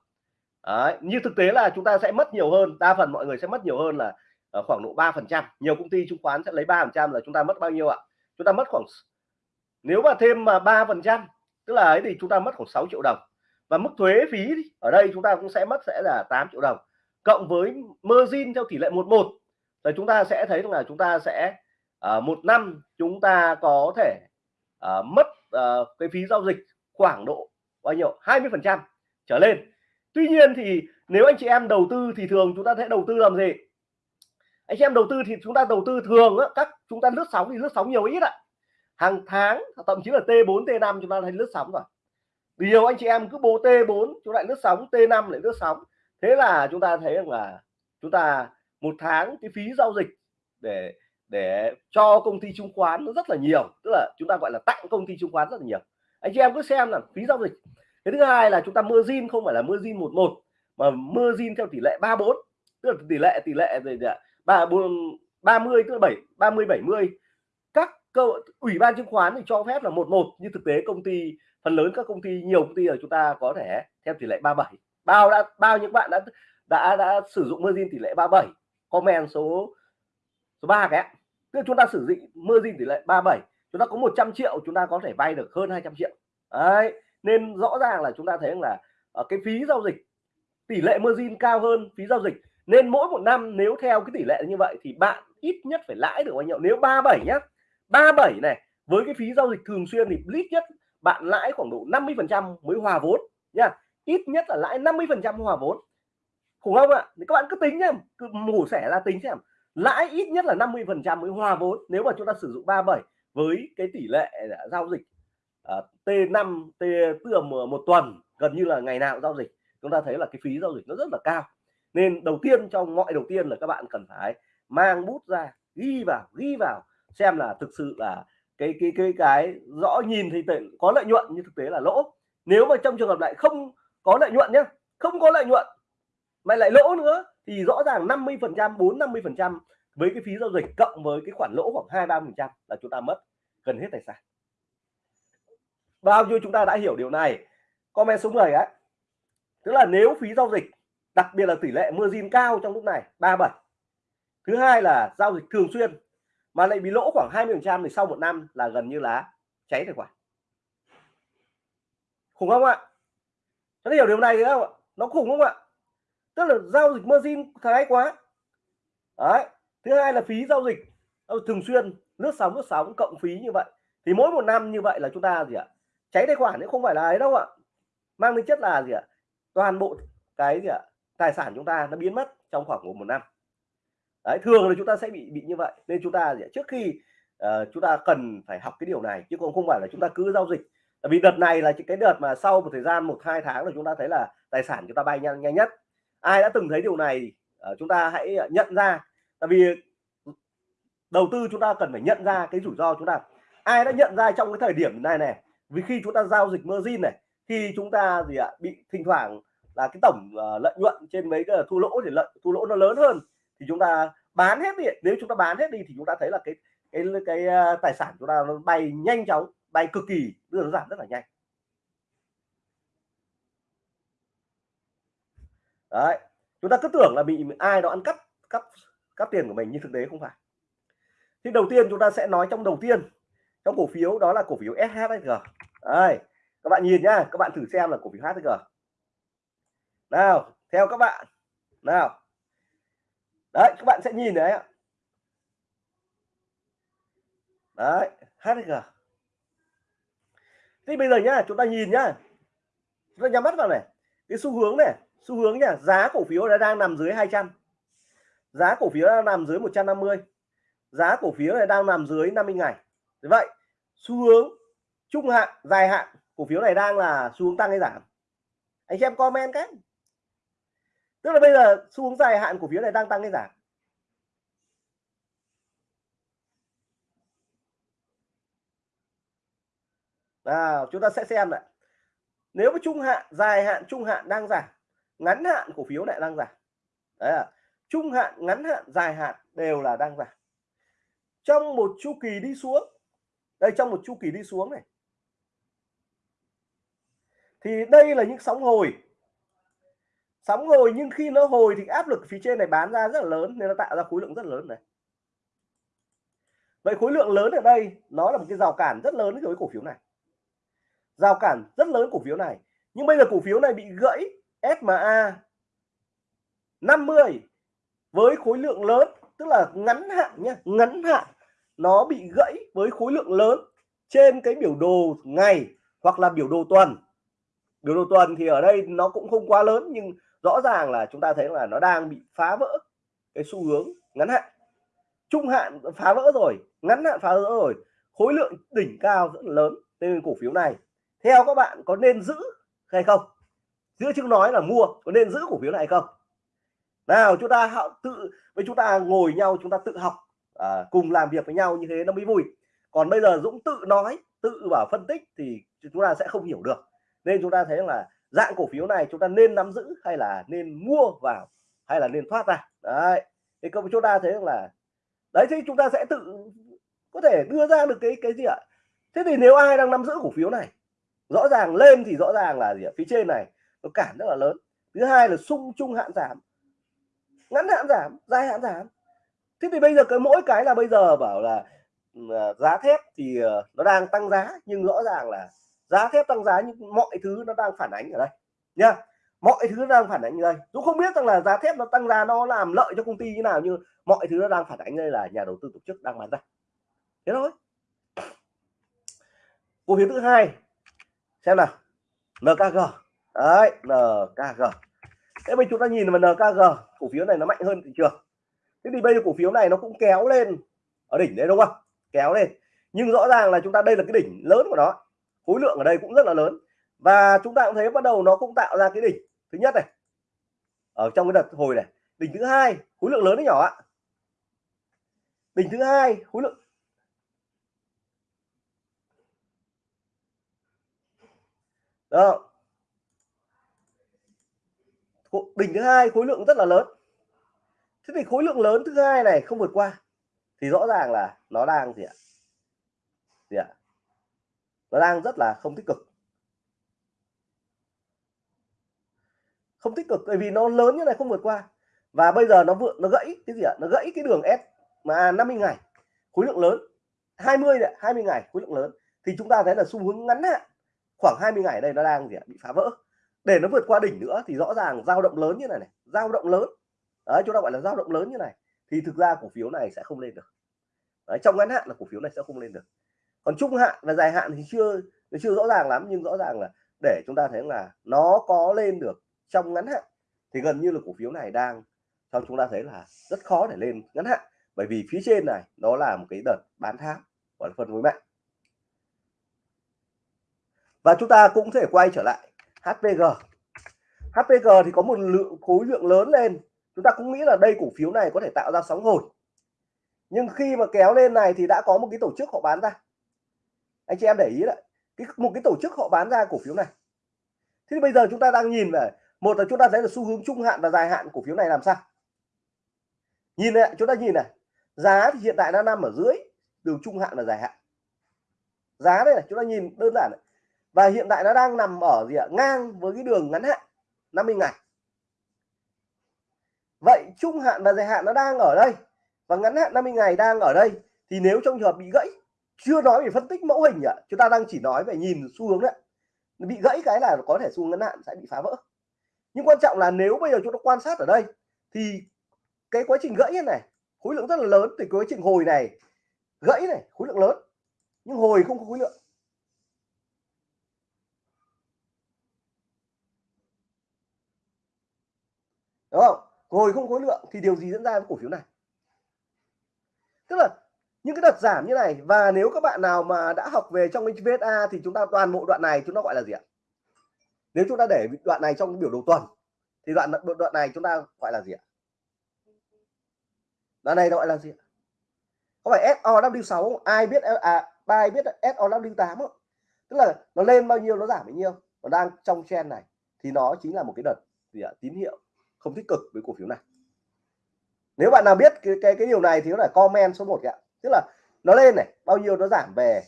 Đấy. như thực tế là chúng ta sẽ mất nhiều hơn đa phần mọi người sẽ mất nhiều hơn là ờ, khoảng độ 3 phần trăm. Nhiều công ty chứng khoán sẽ lấy 3 phần trăm là chúng ta mất bao nhiêu ạ? Chúng ta mất khoảng nếu mà thêm mà 3 phần trăm tức là ấy thì chúng ta mất khoảng 6 triệu đồng. Và mức thuế phí ở đây chúng ta cũng sẽ mất sẽ là 8 triệu đồng. Cộng với margin theo tỷ lệ 11 là chúng ta sẽ thấy là chúng ta sẽ uh, một năm chúng ta có thể uh, mất uh, cái phí giao dịch khoảng độ bao nhiêu? 20 phần trăm trở lên. Tuy nhiên thì nếu anh chị em đầu tư thì thường chúng ta sẽ đầu tư làm gì? Anh chị em đầu tư thì chúng ta đầu tư thường á, các chúng ta lướt sóng thì lướt sóng nhiều ít ạ. Hàng tháng thậm chí là T4 T5 chúng ta thấy lướt sóng rồi. Nhiều anh chị em cứ bố T4 chúng lại lướt sóng T5 lại lướt sóng. Thế là chúng ta thấy rằng là chúng ta một tháng cái phí giao dịch để để cho công ty chứng khoán nó rất là nhiều. Tức là chúng ta gọi là tặng công ty chứng khoán rất là nhiều anh chị em cứ xem là phí giao dịch. Cái thứ hai là chúng ta margin không phải là margin một một, mà margin theo tỷ lệ 34 tức là tỷ lệ tỷ lệ về ba ba mươi, tức là bảy, ba mươi, bảy mươi. Các cơ ủy ban chứng khoán thì cho phép là một một, nhưng thực tế công ty, phần lớn các công ty, nhiều công ty ở chúng ta có thể theo tỷ lệ 37 bao đã, bao những bạn đã đã đã sử dụng margin tỷ lệ 37 comment số số 3 cái tức là chúng ta sử dụng margin tỷ lệ 37 chúng ta có 100 triệu, chúng ta có thể vay được hơn 200 triệu. Đấy, nên rõ ràng là chúng ta thấy là ở cái phí giao dịch, tỷ lệ margin cao hơn phí giao dịch. Nên mỗi một năm nếu theo cái tỷ lệ như vậy thì bạn ít nhất phải lãi được bao nhiêu? Nếu 37 nhá 37 này, với cái phí giao dịch thường xuyên thì ít nhất bạn lãi khoảng độ 50 phần trăm mới hòa vốn nha ít nhất là lãi 50 phần trăm hòa vốn. Khủng không ạ? Thì các bạn cứ tính nhá, cứ mổ xẻ ra tính xem. Lãi ít nhất là 50 phần trăm mới hòa vốn. Nếu mà chúng ta sử dụng 37 với cái tỷ lệ à, giao dịch à, uh, T5 T tức một tuần gần như là ngày nào giao dịch chúng ta thấy là cái phí giao dịch nó rất là cao. Nên đầu tiên trong mọi đầu tiên là các bạn cần phải mang bút ra ghi vào ghi vào xem là thực sự là cái cái cái cái rõ nhìn thì có lợi nhuận nhưng thực tế là lỗ. Nếu mà trong trường hợp lại không có lợi nhuận nhé không có lợi nhuận mà lại lỗ nữa thì rõ ràng 50 phần trăm 4 50 phần trăm với cái phí giao dịch cộng với cái khoản lỗ khoảng hai, ba phần trăm là chúng ta mất gần hết tài sản. Bao nhiêu chúng ta đã hiểu điều này? Comment số 10 ấy tức là nếu phí giao dịch, đặc biệt là tỷ lệ margin cao trong lúc này 37 thứ hai là giao dịch thường xuyên, mà lại bị lỗ khoảng 20 phần trăm thì sau một năm là gần như là cháy tài khoản. Khủng không ạ? Nó hiểu điều này không ạ? Nó khủng không ạ? Tức là giao dịch margin thái quá. Đấy thứ hai là phí giao dịch. Thường xuyên lướt sóng lướt sóng cộng phí như vậy. Thì mỗi một năm như vậy là chúng ta gì ạ? Cháy tài khoản cũng không phải là ấy đâu ạ. Mang tính chất là gì ạ? Toàn bộ cái gì ạ? Tài sản chúng ta nó biến mất trong khoảng một, một năm. Đấy thường là chúng ta sẽ bị bị như vậy. Nên chúng ta gì ạ? trước khi uh, chúng ta cần phải học cái điều này chứ cũng không phải là chúng ta cứ giao dịch. Tại vì đợt này là cái đợt mà sau một thời gian một hai tháng là chúng ta thấy là tài sản chúng ta bay nhanh nhanh nhất. Ai đã từng thấy điều này uh, chúng ta hãy nhận ra tại vì đầu tư chúng ta cần phải nhận ra cái rủi ro chúng ta. Ai đã nhận ra trong cái thời điểm này này vì khi chúng ta giao dịch margin này khi chúng ta gì ạ bị thỉnh thoảng là cái tổng uh, lợi nhuận trên mấy cái thu lỗ thì lợi thu lỗ nó lớn hơn thì chúng ta bán hết đi. Nếu chúng ta bán hết đi thì chúng ta thấy là cái cái cái uh, tài sản chúng ta nó bay nhanh chóng bay cực kỳ đưa nó giảm rất là nhanh. Đấy chúng ta cứ tưởng là bị ai đó ăn cắp cắp cắt tiền của mình, nhưng thực tế không phải. Thì đầu tiên chúng ta sẽ nói trong đầu tiên, trong cổ phiếu đó là cổ phiếu SHG đây, các bạn nhìn nhá, các bạn thử xem là cổ phiếu HG nào, theo các bạn. Nào. Đấy, các bạn sẽ nhìn đấy ạ. Đấy HG thì bây giờ nhá, chúng ta nhìn nhá. Chúng ta nhắm mắt vào này. Cái xu hướng này, xu hướng nhá, giá cổ phiếu đã đang nằm dưới 200 giá cổ phiếu đang nằm dưới 150 giá cổ phiếu này đang nằm dưới 50 ngày. Thế vậy, xu hướng trung hạn, dài hạn cổ phiếu này đang là xu hướng tăng hay giảm? Anh xem comment cái. Tức là bây giờ xu hướng dài hạn cổ phiếu này đang tăng hay giảm? Nào, chúng ta sẽ xem lại nếu mà trung hạn, dài hạn, trung hạn đang giảm, ngắn hạn cổ phiếu lại đang giảm. Đấy là trung hạn, ngắn hạn, dài hạn đều là đang giảm. Trong một chu kỳ đi xuống, đây, trong một chu kỳ đi xuống này, thì đây là những sóng hồi. Sóng hồi nhưng khi nó hồi thì áp lực phía trên này bán ra rất là lớn, nên nó tạo ra khối lượng rất lớn này. Vậy khối lượng lớn ở đây, nó là một cái rào cản rất lớn với cổ phiếu này. Rào cản rất lớn cổ phiếu này. Nhưng bây giờ cổ phiếu này bị gãy SMA 50 với khối lượng lớn, tức là ngắn hạn nhé ngắn hạn, nó bị gãy với khối lượng lớn trên cái biểu đồ ngày hoặc là biểu đồ tuần. Biểu đồ tuần thì ở đây nó cũng không quá lớn, nhưng rõ ràng là chúng ta thấy là nó đang bị phá vỡ cái xu hướng ngắn hạn. Trung hạn phá vỡ rồi, ngắn hạn phá vỡ rồi, khối lượng đỉnh cao rất lớn nên cổ phiếu này. Theo các bạn có nên giữ hay không? Giữa chứ nói là mua, có nên giữ cổ phiếu này hay không? Nào chúng ta họ tự với chúng ta ngồi nhau chúng ta tự học à, cùng làm việc với nhau như thế nó mới vui. Còn bây giờ Dũng tự nói tự bảo phân tích thì chúng ta sẽ không hiểu được. Nên chúng ta thấy là dạng cổ phiếu này chúng ta nên nắm giữ hay là nên mua vào hay là nên thoát ra. Đấy. Thì chúng ta thấy là đấy thì chúng ta sẽ tự có thể đưa ra được cái cái gì ạ? Thế thì nếu ai đang nắm giữ cổ phiếu này rõ ràng lên thì rõ ràng là gì ạ? Phía trên này nó cản rất là lớn. Thứ hai là sung chung hạn giảm ngắn hạn giảm, dài hạn giảm. Thế thì bây giờ cái mỗi cái là bây giờ bảo là ừ, à, giá thép thì ờ, nó đang tăng giá, nhưng rõ ràng là giá thép tăng giá nhưng mọi thứ nó đang phản ánh ở đây nha mọi thứ đang phản ánh ở đây. Dũng không biết rằng là giá thép nó tăng giá nó làm lợi cho công ty như nào, nhưng mọi thứ nó đang phản ánh đây là nhà đầu tư tổ chức đang bán ra. Thế thôi. Cổ phiếu thứ hai, xem nào. NKG đấy NKG thế bây chúng ta nhìn vào NKG cổ phiếu này nó mạnh hơn thị trường. Thế thì bây giờ cổ phiếu này nó cũng kéo lên ở đỉnh đấy đúng không? Kéo lên. Nhưng rõ ràng là chúng ta đây là cái đỉnh lớn của nó. Khối lượng ở đây cũng rất là lớn. Và chúng ta cũng thấy bắt đầu nó cũng tạo ra cái đỉnh thứ nhất này. Ở trong cái đợt hồi này. Đỉnh thứ hai, khối lượng lớn đấy nhỏ ạ. Đỉnh thứ hai, khối lượng đó đỉnh thứ hai khối lượng rất là lớn. Thế thì khối lượng lớn thứ hai này không vượt qua. Thì rõ ràng là nó đang gì ạ? Gì ạ? Nó đang rất là không tích cực. Không tích cực bởi vì nó lớn như này không vượt qua. Và bây giờ nó vượt, nó gãy cái gì ạ? Nó gãy cái đường S mà à, 50 ngày. Khối lượng lớn. 20 này 20 ngày khối lượng lớn. Thì chúng ta thấy là xu hướng ngắn hạn, khoảng 20 ngày đây nó đang gì ạ? bị phá vỡ để nó vượt qua đỉnh nữa thì rõ ràng dao động lớn như này này dao động lớn. Đấy chúng ta gọi là dao động lớn như này. Thì thực ra cổ phiếu này sẽ không lên được. Đấy, trong ngắn hạn là cổ phiếu này sẽ không lên được. Còn trung hạn và dài hạn thì chưa chưa rõ ràng lắm nhưng rõ ràng là để chúng ta thấy là nó có lên được trong ngắn hạn thì gần như là cổ phiếu này đang cho chúng ta thấy là rất khó để lên ngắn hạn. Bởi vì phía trên này nó là một cái đợt bán tháo gọi là phân phối mạnh. Và chúng ta cũng thể quay trở lại HPG HPG thì có một lượng, khối lượng lớn lên. Chúng ta cũng nghĩ là đây cổ phiếu này có thể tạo ra sóng hồi. Nhưng khi mà kéo lên này thì đã có một cái tổ chức họ bán ra. Anh chị em để ý đấy. Cái, một cái tổ chức họ bán ra cổ phiếu này. Thế thì bây giờ chúng ta đang nhìn về, một là chúng ta thấy là xu hướng trung hạn và dài hạn cổ phiếu này làm sao? Nhìn này, chúng ta nhìn này. Giá thì hiện tại đang nằm ở dưới đường trung hạn và dài hạn. Giá đây này, chúng ta nhìn đơn giản này và hiện tại nó đang nằm ở gì ạ? Ngang với cái đường ngắn hạn 50 ngày. Vậy trung hạn và dài hạn nó đang ở đây. Và ngắn hạn 50 ngày đang ở đây. Thì nếu trong trường hợp bị gãy, chưa nói về phân tích mẫu hình ạ, chúng ta đang chỉ nói về nhìn xu hướng đấy bị gãy cái là có thể xu hướng ngắn hạn sẽ bị phá vỡ. Nhưng quan trọng là nếu bây giờ chúng ta quan sát ở đây, thì cái quá trình gãy này khối lượng rất là lớn. Thì quá trình hồi này, gãy này, khối lượng lớn. Nhưng hồi không có khối lượng. Đúng không? Hồi không khối lượng thì điều gì diễn ra với cổ phiếu này? Tức là những cái đợt giảm như này và nếu các bạn nào mà đã học về trong VSA thì chúng ta toàn bộ đoạn này chúng ta gọi là gì ạ? Nếu chúng ta để đoạn này trong biểu đồ tuần thì đoạn đoạn này chúng ta gọi là gì ạ? Đoạn này gọi là gì có phải SOW6 ai biết à ai biết SOW8 không? Tức là nó lên bao nhiêu, nó giảm bao nhiêu? Nó đang trong trend này thì nó chính là một cái đợt gì ạ? Tín hiệu không tích cực với cổ phiếu này. Nếu bạn nào biết cái cái, cái điều này thì có thể comment số 1 ạ. Tức là nó lên này bao nhiêu nó giảm về.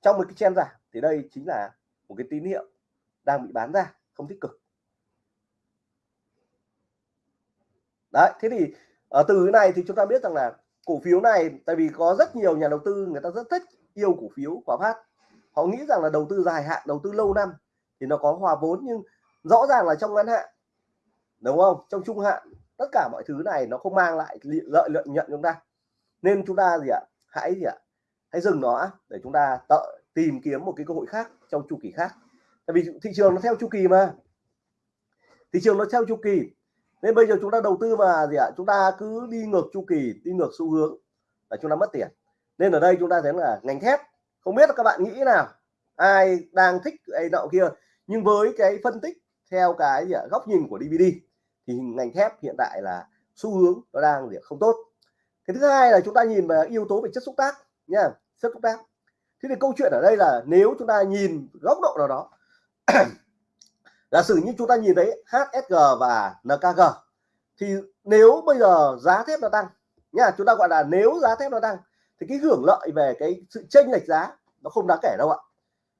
Trong một cái trend giảm thì đây chính là một cái tín hiệu đang bị bán ra không tích cực. Đấy thế thì ở từ cái này thì chúng ta biết rằng là cổ phiếu này tại vì có rất nhiều nhà đầu tư người ta rất thích yêu cổ phiếu quả Phát. Họ nghĩ rằng là đầu tư dài hạn đầu tư lâu năm thì nó có hòa vốn nhưng rõ ràng là trong ngắn hạn đúng không? Trong trung hạn, tất cả mọi thứ này nó không mang lại lợi nhuận nhận chúng ta. Nên chúng ta gì ạ? Hãy gì ạ? Hãy dừng nó để chúng ta tự tìm kiếm một cái cơ hội khác trong chu kỳ khác. Tại vì thị trường nó theo chu kỳ mà. Thị trường nó theo chu kỳ. Nên bây giờ chúng ta đầu tư mà gì ạ? Chúng ta cứ đi ngược chu kỳ, đi ngược xu hướng là chúng ta mất tiền. Nên ở đây chúng ta thấy là ngành thép, không biết các bạn nghĩ nào. Ai đang thích cái nọ kia? Nhưng với cái phân tích theo cái gì ạ? góc nhìn của DVD thì ngành thép hiện tại là xu hướng nó đang gì không tốt cái thứ hai là chúng ta nhìn về yếu tố về chất xúc tác nha, chất xúc tác thế thì câu chuyện ở đây là nếu chúng ta nhìn góc độ nào đó, giả sử như chúng ta nhìn thấy HSG và NKG thì nếu bây giờ giá thép nó tăng nha, chúng ta gọi là nếu giá thép nó tăng thì cái hưởng lợi về cái sự chênh lệch giá nó không đáng kể đâu ạ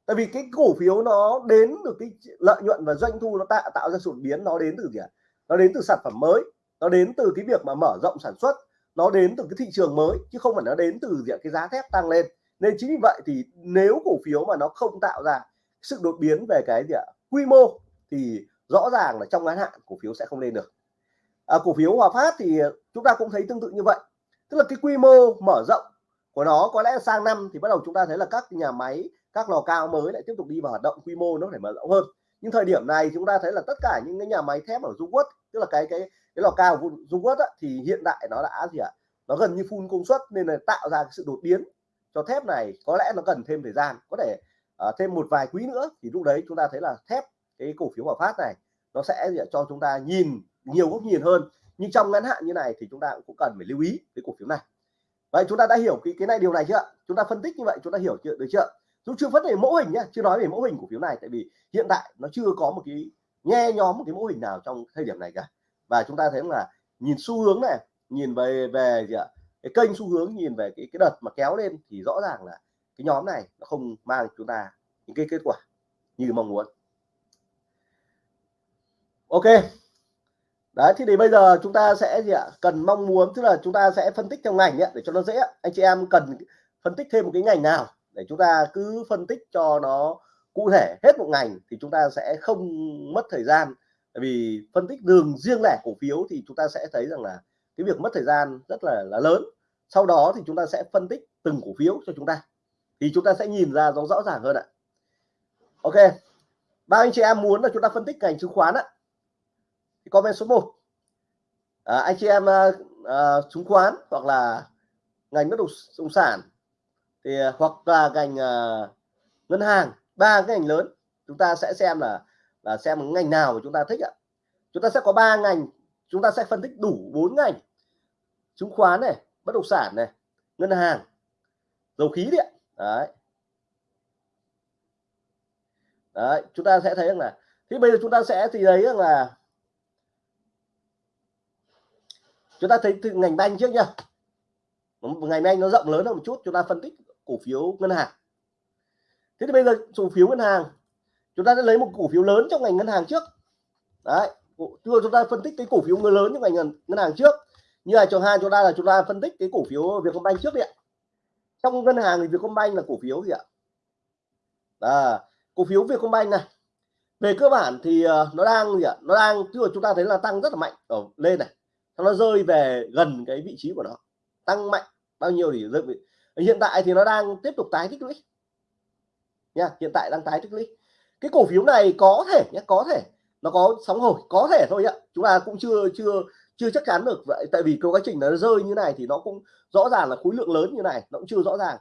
tại vì cái cổ phiếu nó đến được cái lợi nhuận và doanh thu nó tạo tạo ra sự biến nó đến từ gì ạ? Nó đến từ sản phẩm mới nó đến từ cái việc mà mở rộng sản xuất nó đến từ cái thị trường mới chứ không phải nó đến từ việc cái giá thép tăng lên. Nên chính vì vậy thì nếu cổ phiếu mà nó không tạo ra sự đột biến về cái gì ạ? Quy mô thì rõ ràng là trong ngắn hạn cổ phiếu sẽ không lên được. À, cổ phiếu Hòa Phát thì chúng ta cũng thấy tương tự như vậy. Tức là cái quy mô mở rộng của nó có lẽ sang năm thì bắt đầu chúng ta thấy là các nhà máy các lò cao mới lại tiếp tục đi vào hoạt động quy mô nó phải mở rộng hơn. Nhưng thời điểm này chúng ta thấy là tất cả những cái nhà máy thép ở Dung Quốc tức là cái cái cái lò cao Dung Quất thì hiện tại nó đã gì ạ? Nó gần như full công suất nên là tạo ra cái sự đột biến cho thép này. Có lẽ nó cần thêm thời gian có thể uh, thêm một vài quý nữa thì lúc đấy chúng ta thấy là thép cái cổ phiếu Hòa Phát này nó sẽ cho chúng ta nhìn nhiều góc nhìn hơn. Nhưng trong ngắn hạn như này thì chúng ta cũng cần phải lưu ý cái cổ phiếu này. Vậy chúng ta đã hiểu cái cái này điều này chưa chúng ta phân tích như vậy chúng ta hiểu chưa được chưa chúng chưa vấn về mẫu hình nhá chưa nói về mẫu hình cổ phiếu này tại vì hiện tại nó chưa có một cái nhe nhóm một cái mẫu hình nào trong thời điểm này cả. Và chúng ta thấy là nhìn xu hướng này nhìn về về gì ạ cái kênh xu hướng nhìn về cái cái đợt mà kéo lên thì rõ ràng là cái nhóm này nó không mang chúng ta những cái kết quả như mong muốn. Ok. Đấy thì để bây giờ chúng ta sẽ gì ạ cần mong muốn tức là chúng ta sẽ phân tích theo ngành ấy, để cho nó dễ. Anh chị em cần phân tích thêm một cái ngành nào để chúng ta cứ phân tích cho nó cụ thể hết một ngành thì chúng ta sẽ không mất thời gian. Tại vì phân tích đường riêng lẻ cổ phiếu thì chúng ta sẽ thấy rằng là cái việc mất thời gian rất là là lớn. Sau đó thì chúng ta sẽ phân tích từng cổ phiếu cho chúng ta. Thì chúng ta sẽ nhìn ra nó rõ ràng hơn ạ. Ok ba anh chị em muốn là chúng ta phân tích ngành chứng khoán á. Thì comment số 1 à, anh chị em uh, chứng khoán hoặc là ngành bất động sản thì à, hoặc là ngành uh, ngân hàng ba cái ngành lớn chúng ta sẽ xem là là xem ngành nào mà chúng ta thích ạ. Chúng ta sẽ có ba ngành chúng ta sẽ phân tích đủ bốn ngành. Chứng khoán này bất động sản này ngân hàng dầu khí điện đấy. Đấy chúng ta sẽ thấy rằng là thì bây giờ chúng ta sẽ thì thấy rằng là chúng ta thấy từ ngành banh trước nhá. Ngành banh nó rộng lớn hơn một chút chúng ta phân tích cổ phiếu ngân hàng. Thế thì bây giờ cổ phiếu ngân hàng chúng ta sẽ lấy một cổ phiếu lớn trong ngành ngân hàng trước. Đấy chúng ta phân tích cái cổ phiếu người lớn trong ngành ngân hàng trước. Như là cho hai chúng ta là chúng ta phân tích cái cổ phiếu Vietcombank trước đi ạ. Trong ngân hàng thì Vietcombank là cổ phiếu gì ạ? À, cổ phiếu Vietcombank này về cơ bản thì ờ, nó đang gì ạ? Nó đang chưa chúng ta thấy là tăng rất là mạnh. Ở lên này nó rơi về gần cái vị trí của nó. Tăng mạnh bao nhiêu thì rơi hiện tại thì nó đang tiếp tục tái tích lũy. Nha, hiện tại đang tái tích lũy. Cái cổ phiếu này có thể nhé có thể, nó có sóng hồi, có thể thôi ạ. Chúng ta cũng chưa chưa chưa chắc chắn được. Vậy tại vì cái quá trình nó rơi như này thì nó cũng rõ ràng là khối lượng lớn như này, nó cũng chưa rõ ràng.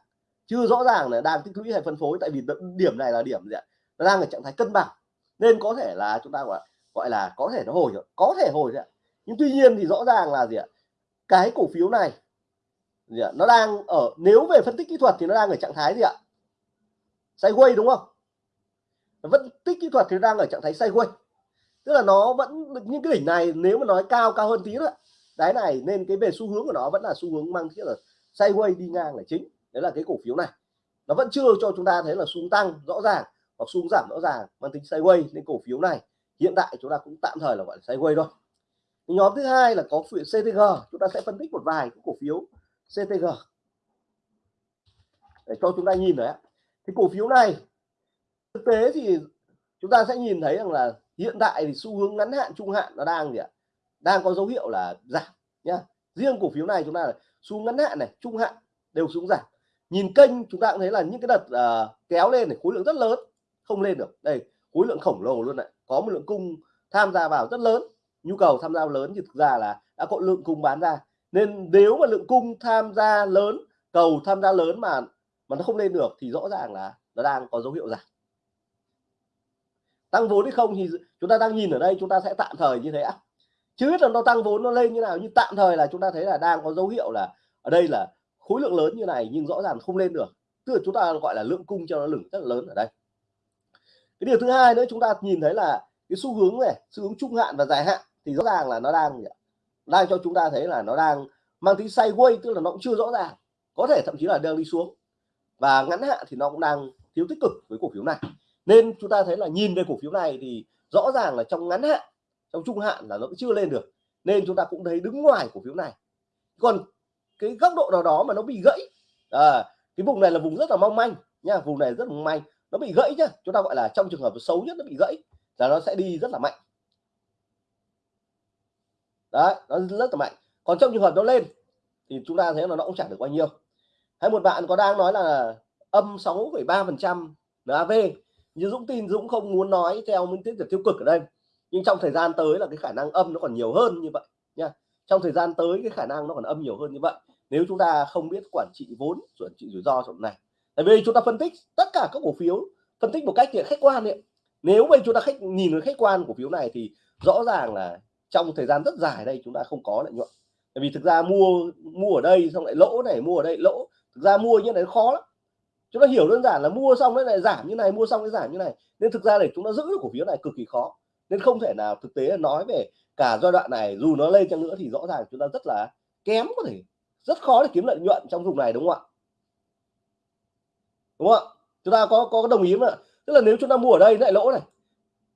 Chưa rõ ràng là đang tích lũy hay phân phối, tại vì điểm này là điểm gì ạ? Nó đang ở trạng thái cân bằng. Nên có thể là chúng ta gọi gọi là có thể nó hồi rồi có thể hồi ạ. Nhưng tuy nhiên thì rõ ràng là gì ạ? Cái cổ phiếu này gì ạ? nó đang ở, nếu về phân tích kỹ thuật thì nó đang ở trạng thái gì ạ? Sideways đúng không? Phân tích kỹ thuật thì nó đang ở trạng thái sideways. Tức là nó vẫn, những cái đỉnh này nếu mà nói cao cao hơn tí nữa đáy này nên cái về xu hướng của nó vẫn là xu hướng mang thiết là sideways đi ngang là chính. Đấy là cái cổ phiếu này. Nó vẫn chưa cho chúng ta thấy là xuống tăng rõ ràng hoặc xuống giảm rõ ràng mang tính sideways. Nên cổ phiếu này hiện tại chúng ta cũng tạm thời là gọi là sideways thôi. Nhóm thứ hai là có phiếu CTG chúng ta sẽ phân tích một vài cái cổ phiếu CTG để cho chúng ta nhìn đấy thì cổ phiếu này thực tế thì chúng ta sẽ nhìn thấy rằng là hiện tại thì xu hướng ngắn hạn trung hạn nó đang gì ạ? Đang có dấu hiệu là giảm nhá. Riêng cổ phiếu này chúng ta là xu ngắn hạn này trung hạn đều xuống giảm. Nhìn kênh chúng ta cũng thấy là những cái đợt uh, kéo lên này khối lượng rất lớn không lên được. Đây khối lượng khổng lồ luôn này. Có một lượng cung tham gia vào rất lớn. Nhu cầu tham gia lớn thì thực ra là đã có lượng cung bán ra nên nếu mà lượng cung tham gia lớn, cầu tham gia lớn mà mà nó không lên được thì rõ ràng là nó đang có dấu hiệu giảm. Tăng vốn hay không thì chúng ta đang nhìn ở đây, chúng ta sẽ tạm thời như thế ạ. Chứ biết là nó tăng vốn nó lên như nào nhưng tạm thời là chúng ta thấy là đang có dấu hiệu là ở đây là khối lượng lớn như này nhưng rõ ràng không lên được. Tức là chúng ta gọi là lượng cung cho nó lửng rất là lớn ở đây. Cái điều thứ hai nữa, chúng ta nhìn thấy là cái xu hướng này, xu hướng trung hạn và dài hạn thì rõ ràng là nó đang đang cho chúng ta thấy là nó đang mang tính sideways tức là nó cũng chưa rõ ràng. Có thể thậm chí là đang đi xuống. Và ngắn hạn thì nó cũng đang thiếu tích cực với cổ phiếu này. Nên chúng ta thấy là nhìn về cổ phiếu này thì rõ ràng là trong ngắn hạn trong trung hạn là nó cũng chưa lên được. Nên chúng ta cũng thấy đứng ngoài cổ phiếu này. Còn cái góc độ nào đó mà nó bị gãy à, cái vùng này là vùng rất là mong manh nha vùng này rất mong manh nó bị gãy nhá. Chúng ta gọi là trong trường hợp xấu nhất nó bị gãy là nó sẽ đi rất là mạnh đấy nó rất là mạnh còn trong trường hợp nó lên thì chúng ta thấy là nó cũng chẳng được bao nhiêu. Hay một bạn có đang nói là âm 6,3 phần trăm NAV như Dũng tin Dũng không muốn nói theo minh tiết tiêu cực ở đây. Nhưng trong thời gian tới là cái khả năng âm nó còn nhiều hơn như vậy nha. Trong thời gian tới cái khả năng nó còn âm nhiều hơn như vậy. Nếu chúng ta không biết quản trị vốn quản trị rủi ro trong này. Tại vì chúng ta phân tích tất cả các cổ phiếu phân tích một cách thì khách quan ấy. nếu mà chúng ta khách nhìn vào khách quan cổ phiếu này thì rõ ràng là trong thời gian rất dài đây, chúng ta không có lợi nhuận. Tại vì thực ra mua mua ở đây xong lại lỗ này, mua ở đây lỗ. Thực ra mua như này khó lắm. Chúng ta hiểu đơn giản là mua xong đấy lại giảm như này, mua xong cái giảm như này. Nên thực ra để chúng ta giữ được cổ phiếu này cực kỳ khó. Nên không thể nào thực tế nói về cả giai đoạn này, dù nó lên chăng nữa thì rõ ràng chúng ta rất là kém có thể. Rất khó để kiếm lợi nhuận trong vùng này, đúng không ạ? Đúng không ạ? Chúng ta có có đồng ý mà. Tức là nếu chúng ta mua ở đây lại lỗ này,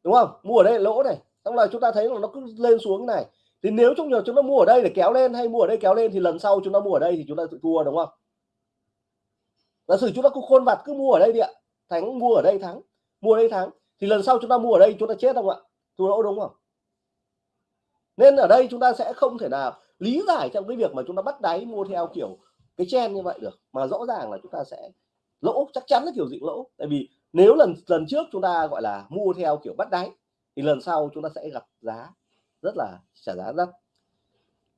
đúng không? Mua ở đây lỗ này xong là chúng ta thấy là nó cứ lên xuống này thì nếu trong trường chúng ta mua ở đây để kéo lên hay mua ở đây kéo lên thì lần sau chúng ta mua ở đây thì chúng ta tự thua đúng không giả sử chúng ta cứ khôn vặt cứ mua ở đây đi ạ thắng mua ở đây thắng mua ở đây thắng thì lần sau chúng ta mua ở đây chúng ta chết không ạ thua lỗ đúng không nên ở đây chúng ta sẽ không thể nào lý giải trong cái việc mà chúng ta bắt đáy mua theo kiểu cái chen như vậy được mà rõ ràng là chúng ta sẽ lỗ chắc chắn là kiểu dị lỗ tại vì nếu lần lần trước chúng ta gọi là mua theo kiểu bắt đáy thì lần sau chúng ta sẽ gặp giá rất là trả giá đắt.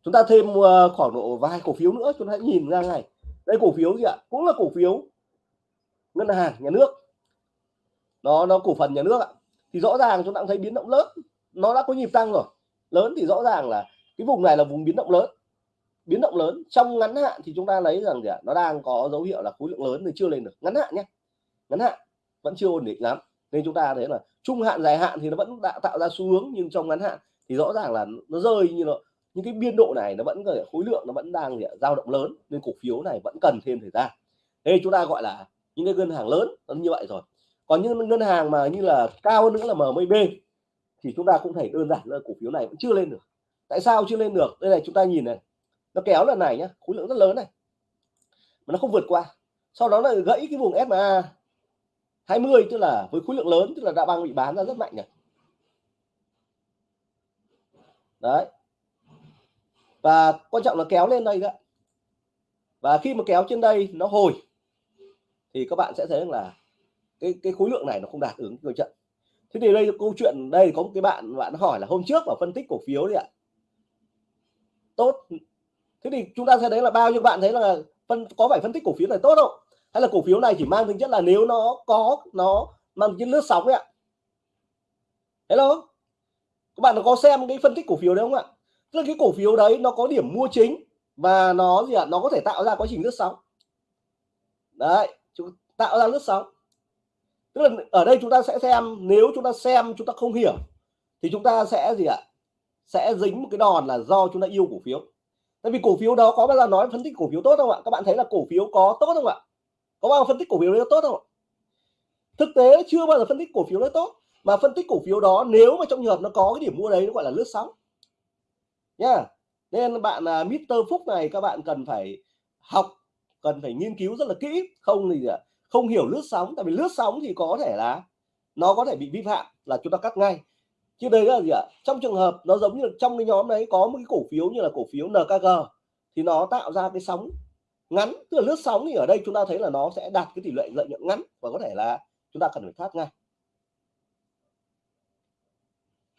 Chúng ta thêm ờ, khoảng độ vài cổ phiếu nữa, chúng ta hãy nhìn ra ngay. Đây cổ phiếu gì ạ? Cũng là cổ phiếu ngân hàng nhà nước. Nó nó cổ phần nhà nước ạ. Thì rõ ràng chúng ta thấy biến động lớn. Nó đã có nhịp tăng rồi. Lớn thì rõ ràng là cái vùng này là vùng biến động lớn. Biến động lớn. Trong ngắn hạn thì chúng ta lấy rằng gì ạ? Nó đang có dấu hiệu là khối lượng lớn thì chưa lên được. Ngắn hạn nhé. Ngắn hạn. Vẫn chưa ổn định lắm nên chúng ta thấy là trung hạn, dài hạn thì nó vẫn đã tạo ra xu hướng, nhưng trong ngắn hạn thì rõ ràng là nó rơi như nó, những cái biên độ này nó vẫn khối lượng nó vẫn đang dao động lớn, nên cổ phiếu này vẫn cần thêm thời gian. Đây chúng ta gọi là những cái ngân hàng lớn nó như vậy rồi. Còn những ngân hàng mà như là cao hơn nữa là MMB thì chúng ta cũng thấy đơn giản là cổ phiếu này vẫn chưa lên được. Tại sao chưa lên được? Đây này, chúng ta nhìn này, nó kéo lần này nhá, khối lượng rất lớn này, mà nó không vượt qua. Sau đó là gãy cái vùng SMA 20 tức là với khối lượng lớn, tức là đã băng bị bán ra rất mạnh này đấy. Và quan trọng là kéo lên đây đó và khi mà kéo trên đây nó hồi, thì các bạn sẽ thấy là cái cái khối lượng này nó không đạt ứng cơ trận thế thì đây câu chuyện, đây có một cái bạn bạn hỏi là hôm trước vào phân tích cổ phiếu đấy ạ. Tốt. Thế thì chúng ta sẽ thấy là bao nhiêu bạn thấy là phân, có phải phân tích cổ phiếu này tốt không? Hay là cổ phiếu này chỉ mang tính chất là nếu nó có, nó mang tính lướt sóng ấy ạ. Hello? Các bạn có xem cái phân tích cổ phiếu đấy không ạ? Tức là cái cổ phiếu đấy nó có điểm mua chính và nó gì ạ? Nó có thể tạo ra quá trình lướt sóng. Đấy, chúng tạo ra lướt sóng. Tức là ở đây chúng ta sẽ xem, nếu chúng ta xem, chúng ta không hiểu, thì chúng ta sẽ gì ạ? Sẽ dính một cái đòn là do chúng ta yêu cổ phiếu. Tại vì cổ phiếu đó có bao giờ nói phân tích cổ phiếu tốt không ạ? Các bạn thấy là cổ phiếu có tốt không ạ? Có bao giờ phân tích cổ phiếu đấy tốt không ạ? Thực tế chưa bao giờ phân tích cổ phiếu đấy tốt mà phân tích cổ phiếu đó nếu mà trong trường hợp nó có cái điểm mua đấy nó gọi là lướt sóng. Nha nên bạn à, uh, Mr. Phúc này các bạn cần phải học cần phải nghiên cứu rất là kỹ. Không thì à, không hiểu lướt sóng tại vì lướt sóng thì có thể là nó có thể bị vi phạm là chúng ta cắt ngay. Chứ đây là gì ạ? Trong trường hợp nó giống như trong cái nhóm đấy có một cái cổ phiếu như là cổ phiếu NKG thì nó tạo ra cái sóng ngắn, tức là lướt sóng thì ở đây chúng ta thấy là nó sẽ đạt cái tỷ lệ lợi nhuận ngắn và có thể là chúng ta cần phải thoát ngay.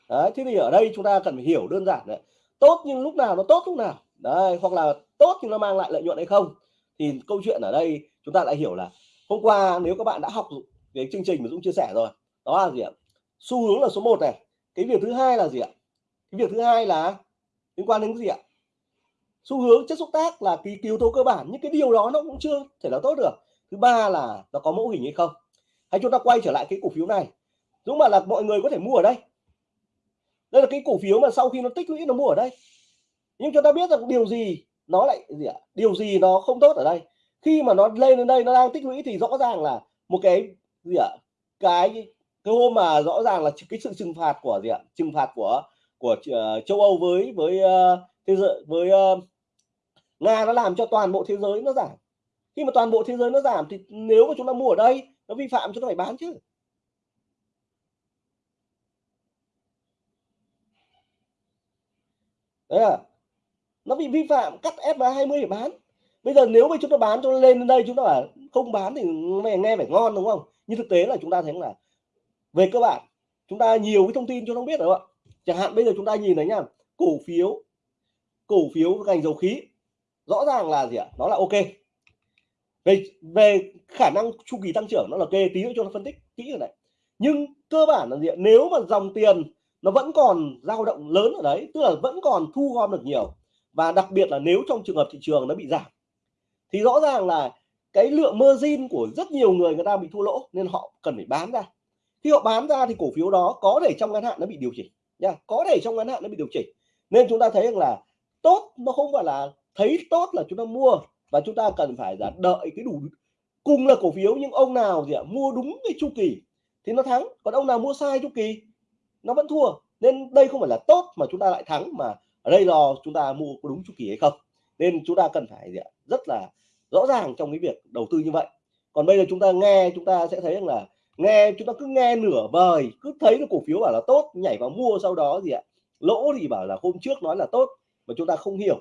Đấy, thế thì ở đây chúng ta cần phải hiểu đơn giản đấy. Tốt nhưng lúc nào nó tốt lúc nào. Đấy, hoặc là tốt nhưng nó mang lại lợi nhuận hay không. Thì câu chuyện ở đây chúng ta lại hiểu là hôm qua nếu các bạn đã học cái chương trình mà Dũng chia sẻ rồi, đó là gì ạ? Xu hướng là số 1 này. Cái việc thứ hai là gì ạ? Cái việc thứ hai là liên quan đến gì ạ? Xu hướng chất xúc tác là cái yếu tố cơ bản nhưng cái điều đó nó cũng chưa thể là tốt được. Thứ ba là nó có mẫu hình hay không? Hay chúng ta quay trở lại cái cổ phiếu này? Đúng mà là mọi người có thể mua ở đây. Đây là cái cổ phiếu mà sau khi nó tích lũy nó mua ở đây. Nhưng chúng ta biết rằng điều gì nó lại gì ạ? Điều gì nó không tốt ở đây? Khi mà nó lên đến đây nó đang tích lũy thì rõ ràng là một cái gì ạ? Cái cái hôm mà rõ ràng là cái sự trừng phạt của gì ạ? Trừng phạt của của uh, châu Âu với với uh, thế giới với uh, Nga nó làm cho toàn bộ thế giới nó giảm. Khi mà toàn bộ thế giới nó giảm thì nếu mà chúng ta mua ở đây, nó vi phạm, chúng ta phải bán chứ. Đấy à? Nó bị vi phạm, cắt SMA 20 để bán. Bây giờ nếu mà chúng ta bán cho lên đến đây, chúng ta bảo không bán thì mày nghe phải ngon, đúng không? Nhưng thực tế là chúng ta thấy là về cơ bản, chúng ta nhiều cái thông tin cho nó biết rồi ạ? Chẳng hạn bây giờ chúng ta nhìn thấy nhá cổ phiếu cổ phiếu ngành dầu khí rõ ràng là gì ạ? Nó là ok. Về về khả năng chu kỳ tăng trưởng nó là ok, tí nữa cho nó phân tích kỹ rồi này. Nhưng cơ bản là gì ạ? Nếu mà dòng tiền nó vẫn còn dao động lớn ở đấy, tức là vẫn còn thu gom được nhiều, và đặc biệt là nếu trong trường hợp thị trường nó bị giảm, thì rõ ràng là cái lượng margin của rất nhiều người người ta bị thua lỗ, nên họ cần phải bán ra. Khi họ bán ra thì cổ phiếu đó có thể trong ngắn hạn nó bị điều chỉnh nha, có thể trong ngắn hạn nó bị điều chỉnh. Nên chúng ta thấy rằng là tốt nó không phải là thấy tốt là chúng ta mua và chúng ta cần phải là đợi cái đủ cùng là cổ phiếu, nhưng ông nào gì ạ, mua đúng cái chu kỳ thì nó thắng. Còn ông nào mua sai chu kỳ, nó vẫn thua. Nên đây không phải là tốt mà chúng ta lại thắng, mà ở đây là chúng ta mua có đúng chu kỳ hay không. Nên chúng ta cần phải gì ạ? rất là rõ ràng trong cái việc đầu tư như vậy. Còn bây giờ chúng ta nghe, chúng ta sẽ thấy rằng là nghe, chúng ta cứ nghe nửa vời, cứ thấy là cổ phiếu bảo là tốt, nhảy vào mua sau đó gì ạ, lỗ thì bảo là hôm trước nói là tốt, mà chúng ta không hiểu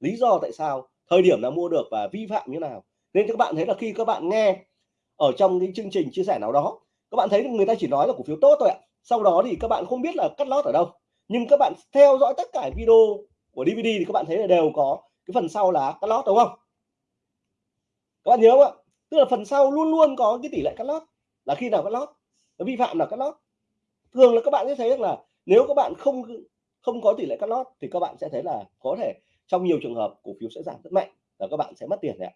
lý do tại sao thời điểm nào mua được và vi phạm như nào. Nên các bạn thấy là khi các bạn nghe ở trong cái chương trình chia sẻ nào đó, các bạn thấy người ta chỉ nói là cổ phiếu tốt thôi ạ. Sau đó thì các bạn không biết là cắt lót ở đâu. Nhưng các bạn theo dõi tất cả video của DVD thì các bạn thấy là đều có cái phần sau là cắt lót, đúng không? Các bạn nhớ không ạ? Tức là phần sau luôn luôn có cái tỷ lệ cắt lót, là khi nào cắt lót nó vi phạm là cắt lót. Thường là các bạn sẽ thấy rằng là nếu các bạn không không có tỷ lệ cắt lót thì các bạn sẽ thấy là có thể trong nhiều trường hợp, cổ phiếu sẽ giảm rất mạnh và các bạn sẽ mất tiền đấy ạ.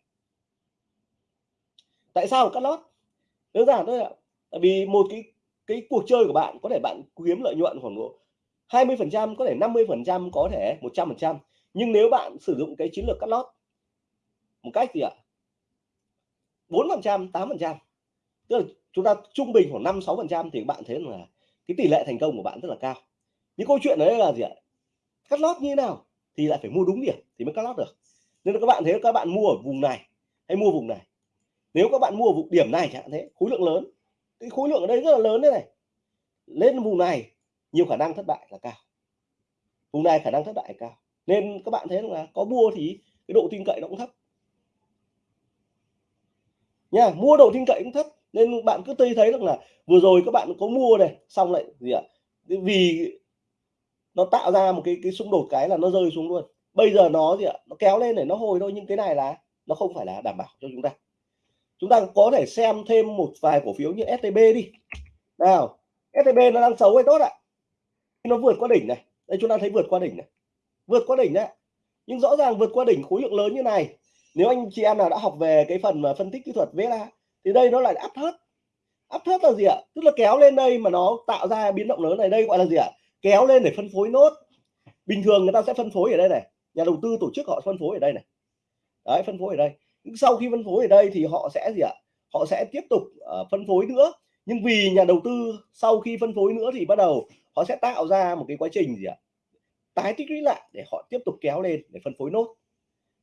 Tại sao cắt lót? Đơn giản thôi ạ. Tại vì một cái cái cuộc chơi của bạn, có thể bạn kiếm lợi nhuận khoảng độ 20 phần trăm, có thể 50 phần trăm, có thể 100 phần trăm. Nhưng nếu bạn sử dụng cái chiến lược cắt lót một cách gì ạ? 4 phần trăm 8 phần trăm. Tức là chúng ta trung bình khoảng 5 6 phần trăm thì bạn thấy là cái tỷ lệ thành công của bạn rất là cao. Những câu chuyện đấy là gì ạ? Cắt lót như thế nào? Thì lại phải mua đúng điểm thì mới cắt lót được. Nên là các bạn thấy các bạn mua ở vùng này hay mua vùng này? Nếu các bạn mua ở vùng điểm này chẳng thế, khối lượng lớn. Cái khối lượng ở đây rất là lớn đấy này. Lên vùng này, nhiều khả năng thất bại là cao. Vùng này khả năng thất bại là cao. Nên các bạn thấy là có mua thì cái độ tin cậy nó cũng thấp. Nha, mua độ tin cậy cũng thấp. Nên bạn cứ thấy thấy được là vừa rồi các bạn có mua này, xong lại gì ạ? Vì nó tạo ra một cái cái xung đột cái là nó rơi xuống luôn. Bây giờ nó gì ạ? Nó kéo lên để nó hồi thôi, nhưng cái này là, nó không phải là đảm bảo cho chúng ta. Chúng ta có thể xem thêm một vài cổ phiếu như STB đi. Nào STB nó đang xấu hay tốt ạ? Nó vượt qua đỉnh này. Đây, chúng ta thấy vượt qua đỉnh này. Vượt qua đỉnh đấy nhưng rõ ràng vượt qua đỉnh khối lượng lớn như này, nếu anh chị em nào đã học về cái phần mà phân tích kỹ thuật VLA thì đây nó lại áp thớt áp thớt là gì ạ? Tức là kéo lên đây mà nó tạo ra biến động lớn này. Đây gọi là gì ạ? Kéo lên để phân phối nốt bình thường người ta sẽ phân phối ở đây này nhà đầu tư tổ chức họ phân phối ở đây này đấy phân phối ở đây sau khi phân phối ở đây thì họ sẽ gì ạ họ sẽ tiếp tục uh, phân phối nữa nhưng vì nhà đầu tư sau khi phân phối nữa thì bắt đầu họ sẽ tạo ra một cái quá trình gì ạ tái tích lũy lại để họ tiếp tục kéo lên để phân phối nốt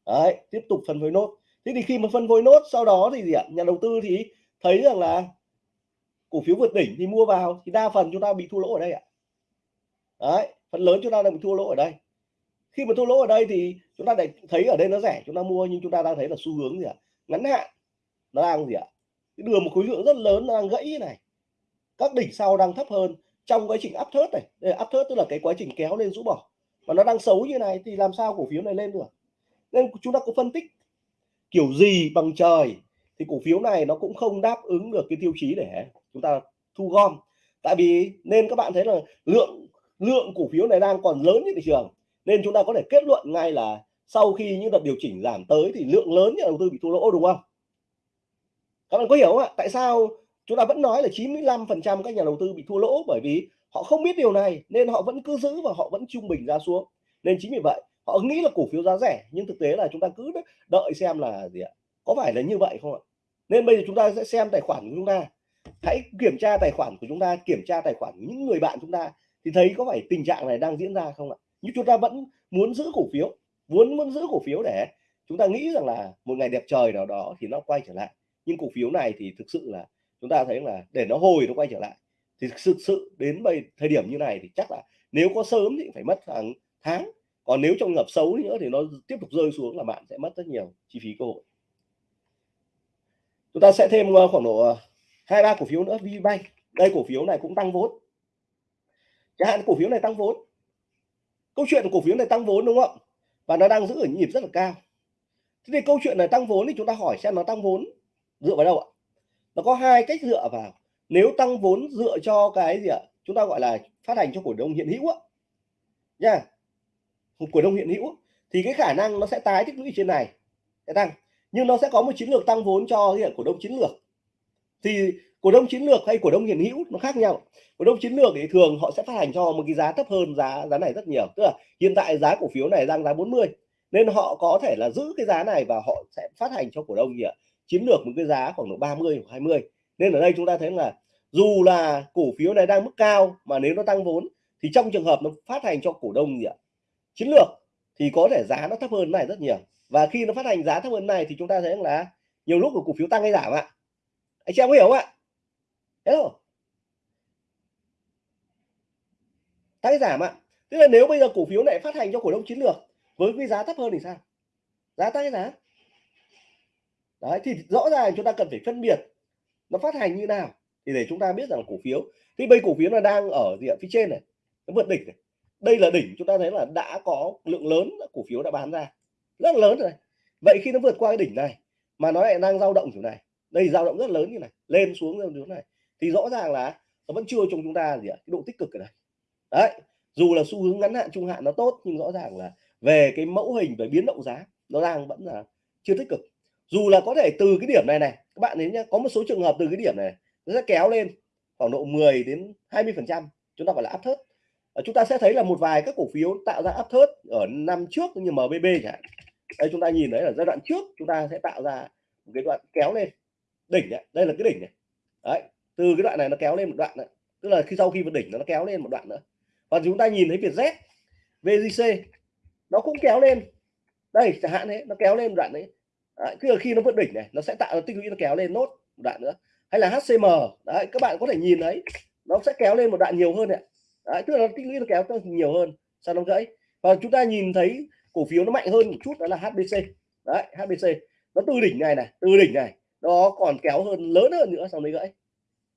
đấy tiếp tục phân phối nốt thế thì khi mà phân phối nốt sau đó thì gì ạ nhà đầu tư thì thấy rằng là cổ phiếu vượt đỉnh thì mua vào thì đa phần chúng ta bị thua lỗ ở đây ạ đấy, phần lớn chúng ta đang bị thua lỗ ở đây. Khi mà thua lỗ ở đây thì chúng ta lại thấy ở đây nó rẻ, chúng ta mua nhưng chúng ta đang thấy là xu hướng gì ạ? Ngắn hạn, nó đang gì ạ? À? đường một khối lượng rất lớn đang gãy như này. Các đỉnh sau đang thấp hơn. Trong quá trình áp thớt này, đây áp thớt tức là cái quá trình kéo lên rũ bỏ. Mà nó đang xấu như này thì làm sao cổ phiếu này lên được? Nên chúng ta có phân tích kiểu gì bằng trời thì cổ phiếu này nó cũng không đáp ứng được cái tiêu chí để chúng ta thu gom. Tại vì nên các bạn thấy là lượng lượng cổ phiếu này đang còn lớn như thị trường. Nên chúng ta có thể kết luận ngay là sau khi những đợt điều chỉnh giảm tới thì lượng lớn nhà đầu tư bị thua lỗ đúng không? Các bạn có hiểu không ạ? Tại sao chúng ta vẫn nói là 95 phần trăm các nhà đầu tư bị thua lỗ? Bởi vì họ không biết điều này, nên họ vẫn cứ giữ và họ vẫn trung bình ra xuống. Nên chính vì vậy, họ nghĩ là cổ phiếu giá rẻ, nhưng thực tế là chúng ta cứ đợi xem là gì ạ? Có phải là như vậy không ạ? Nên bây giờ chúng ta sẽ xem tài khoản của chúng ta. Hãy kiểm tra tài khoản của chúng ta, kiểm tra tài khoản của những người bạn chúng ta thì thấy có phải tình trạng này đang diễn ra không ạ? Nhưng chúng ta vẫn muốn giữ cổ phiếu, muốn muốn giữ cổ phiếu để chúng ta nghĩ rằng là một ngày đẹp trời nào đó thì nó quay trở lại. Nhưng cổ phiếu này thì thực sự là chúng ta thấy là để nó hồi nó quay trở lại. Thì thực sự đến bây, thời điểm như này thì chắc là nếu có sớm thì phải mất hàng tháng. Còn nếu trong ngập xấu nữa thì nó tiếp tục rơi xuống là bạn sẽ mất rất nhiều chi phí cơ hội. Chúng ta sẽ thêm ờ, khoảng độ ờ, hai, ba cổ phiếu nữa. VBank đây, cổ phiếu này cũng tăng vốn chẳng hạn cổ phiếu này tăng vốn. Câu chuyện cổ phiếu này tăng vốn đúng không? Và nó đang giữ ở nhịp rất là cao. Thế thì câu chuyện này tăng vốn thì chúng ta hỏi xem nó tăng vốn dựa vào đâu ạ? Nó có hai cách dựa vào. Nếu tăng vốn dựa cho cái gì ạ? Chúng ta gọi là phát hành cho cổ đông hiện hữu á nha. Cổ đông hiện hữu. Thì cái khả năng nó sẽ tái tích lũy trên này sẽ tăng. Nhưng nó sẽ có một chiến lược tăng vốn cho hiện cổ đông chiến lược. Thì cổ đông chiến lược hay cổ đông hiện hữu nó khác nhau. Cổ đông chiến lược thì thường họ sẽ phát hành cho một cái giá thấp hơn giá giá này rất nhiều. Tức là hiện tại giá cổ phiếu này đang giá 40 nên họ có thể là giữ cái giá này và họ sẽ phát hành cho cổ đông gì ạ? Chiến lược một cái giá khoảng độ 30 hoặc 20 nên ở đây chúng ta thấy là dù là cổ phiếu này đang mức cao mà nếu nó tăng vốn thì trong trường hợp nó phát hành cho cổ đông gì ạ? Chiến lược thì có thể giá nó thấp hơn này rất nhiều. Và khi nó phát hành giá thấp hơn này thì chúng ta thấy là nhiều lúc của cổ phiếu tăng hay giảm ạ. Anh chị em có hiểu không ạ? Hello tái giảm ạ tức là nếu bây giờ cổ phiếu này phát hành cho cổ đông chiến lược, với cái giá thấp hơn thì sao? Giá tăng hay giá. Đấy, thì rõ ràng chúng ta cần phải phân biệt nó phát hành như nào thì để chúng ta biết rằng cổ phiếu. Thì bây cổ phiếu là đang ở diện phía trên này, nó vượt đỉnh này. Đây là đỉnh chúng ta thấy là đã có lượng lớn cổ phiếu đã bán ra. Rất lớn rồi vậy khi nó vượt qua cái đỉnh này mà nó lại đang dao động kiểu này. Đây, dao động rất lớn như này. Lên xuống như này thì rõ ràng là nó vẫn chưa trong chúng ta gì ạ, cái độ tích cực ở đây. Đấy, dù là xu hướng ngắn hạn, trung hạn nó tốt, nhưng rõ ràng là về cái mẫu hình về biến động giá, nó đang vẫn là chưa tích cực. Dù là có thể từ cái điểm này này, các bạn đến nhá, có một số trường hợp từ cái điểm này nó sẽ kéo lên khoảng độ 10 đến 20 phần trăm, chúng ta gọi là áp thớt. Ờ, chúng ta sẽ thấy là một vài các cổ phiếu tạo ra áp thớt ở năm trước như MBB chẳng hạn. Đây, chúng ta nhìn thấy là giai đoạn trước chúng ta sẽ tạo ra một cái đoạn kéo lên. Đỉnh này. đây là cái đỉnh này. Đấy từ cái đoạn này nó kéo lên một đoạn nữa. Tức là khi sau khi vượt đỉnh nó kéo lên một đoạn nữa. Và chúng ta nhìn thấy Vietjet VGC nó cũng kéo lên. Đây chẳng hạn thế nó kéo lên một đoạn đấy. Đấy, tức là khi nó vượt đỉnh này nó sẽ tạo ra tích lũy nó kéo lên nốt một đoạn nữa. Hay là HCM đấy các bạn có thể nhìn thấy nó sẽ kéo lên một đoạn nhiều hơn này, đấy, tức là tích lũy nó kéo nhiều hơn. Sau nó gãy? Và chúng ta nhìn thấy cổ phiếu nó mạnh hơn một chút đó là HBC đấy HBC nó từ đỉnh này này từ đỉnh này nó còn kéo hơn lớn hơn nữa sau đấy gãy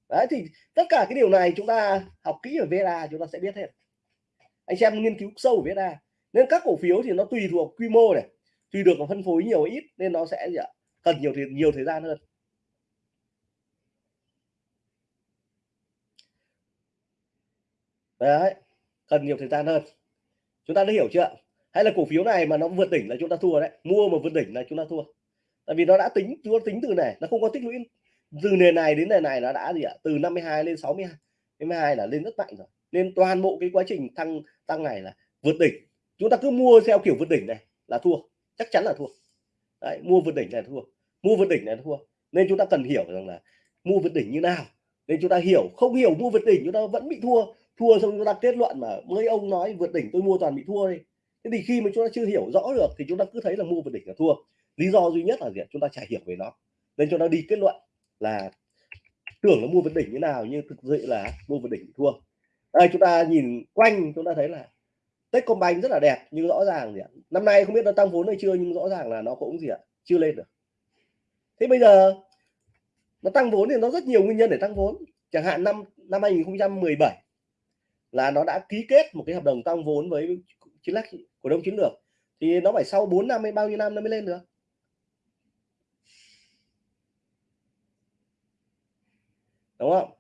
đấy, thì tất cả cái điều này chúng ta học kỹ ở VSA chúng ta sẽ biết hết. Anh xem nghiên cứu sâu ở VSA nên các cổ phiếu thì nó tùy thuộc quy mô này, tùy được phân phối nhiều ít, nên nó sẽ gì ạ cần nhiều thì nhiều thời gian hơn. Đấy, cần nhiều thời gian hơn. Chúng ta đã hiểu chưa? Hay là cổ phiếu này mà nó vượt đỉnh là chúng ta thua đấy. Mua mà vượt đỉnh là chúng ta thua. Tại vì nó đã tính chúng ta tính từ này, nó không có tích lũy từ nền này đến nền này nó đã gì ạ? Từ 52 lên 62 52 là lên rất mạnh rồi. Nên toàn bộ cái quá trình tăng tăng này là vượt đỉnh. Chúng ta cứ mua theo kiểu vượt đỉnh này là thua. Chắc chắn là thua. Đấy, mua vượt đỉnh này thua. Mua vượt đỉnh này thua. Nên chúng ta cần hiểu rằng là mua vượt đỉnh như nào. Nên chúng ta hiểu. Không hiểu mua vượt đỉnh chúng ta vẫn bị thua. Thua xong chúng ta kết luận mà mấy ông nói vượt đỉnh tôi mua toàn bị thua đi. Thế thì khi mà chúng ta chưa hiểu rõ được thì chúng ta cứ thấy là mua vượt đỉnh là thua. Lý do duy nhất là gì chúng ta chả hiểu về nó. Nên chúng ta đi kết luận là tưởng là mua vượt đỉnh như nào, nhưng thực sự là mua vượt đỉnh thua. Đây, chúng ta nhìn quanh, chúng ta thấy là Techcombank rất là đẹp, nhưng rõ ràng gì ạ? Năm nay không biết nó tăng vốn hay chưa, nhưng rõ ràng là nó cũng gì ạ? Chưa lên được. Thế bây giờ, nó tăng vốn thì nó rất nhiều nguyên nhân để tăng vốn. Chẳng hạn năm năm 2017 là nó đã ký kết một cái hợp đồng tăng vốn với chiến lược cổ đông chiến lược. Thì nó phải sau 4 năm hay bao nhiêu năm nó mới lên được? Đúng không?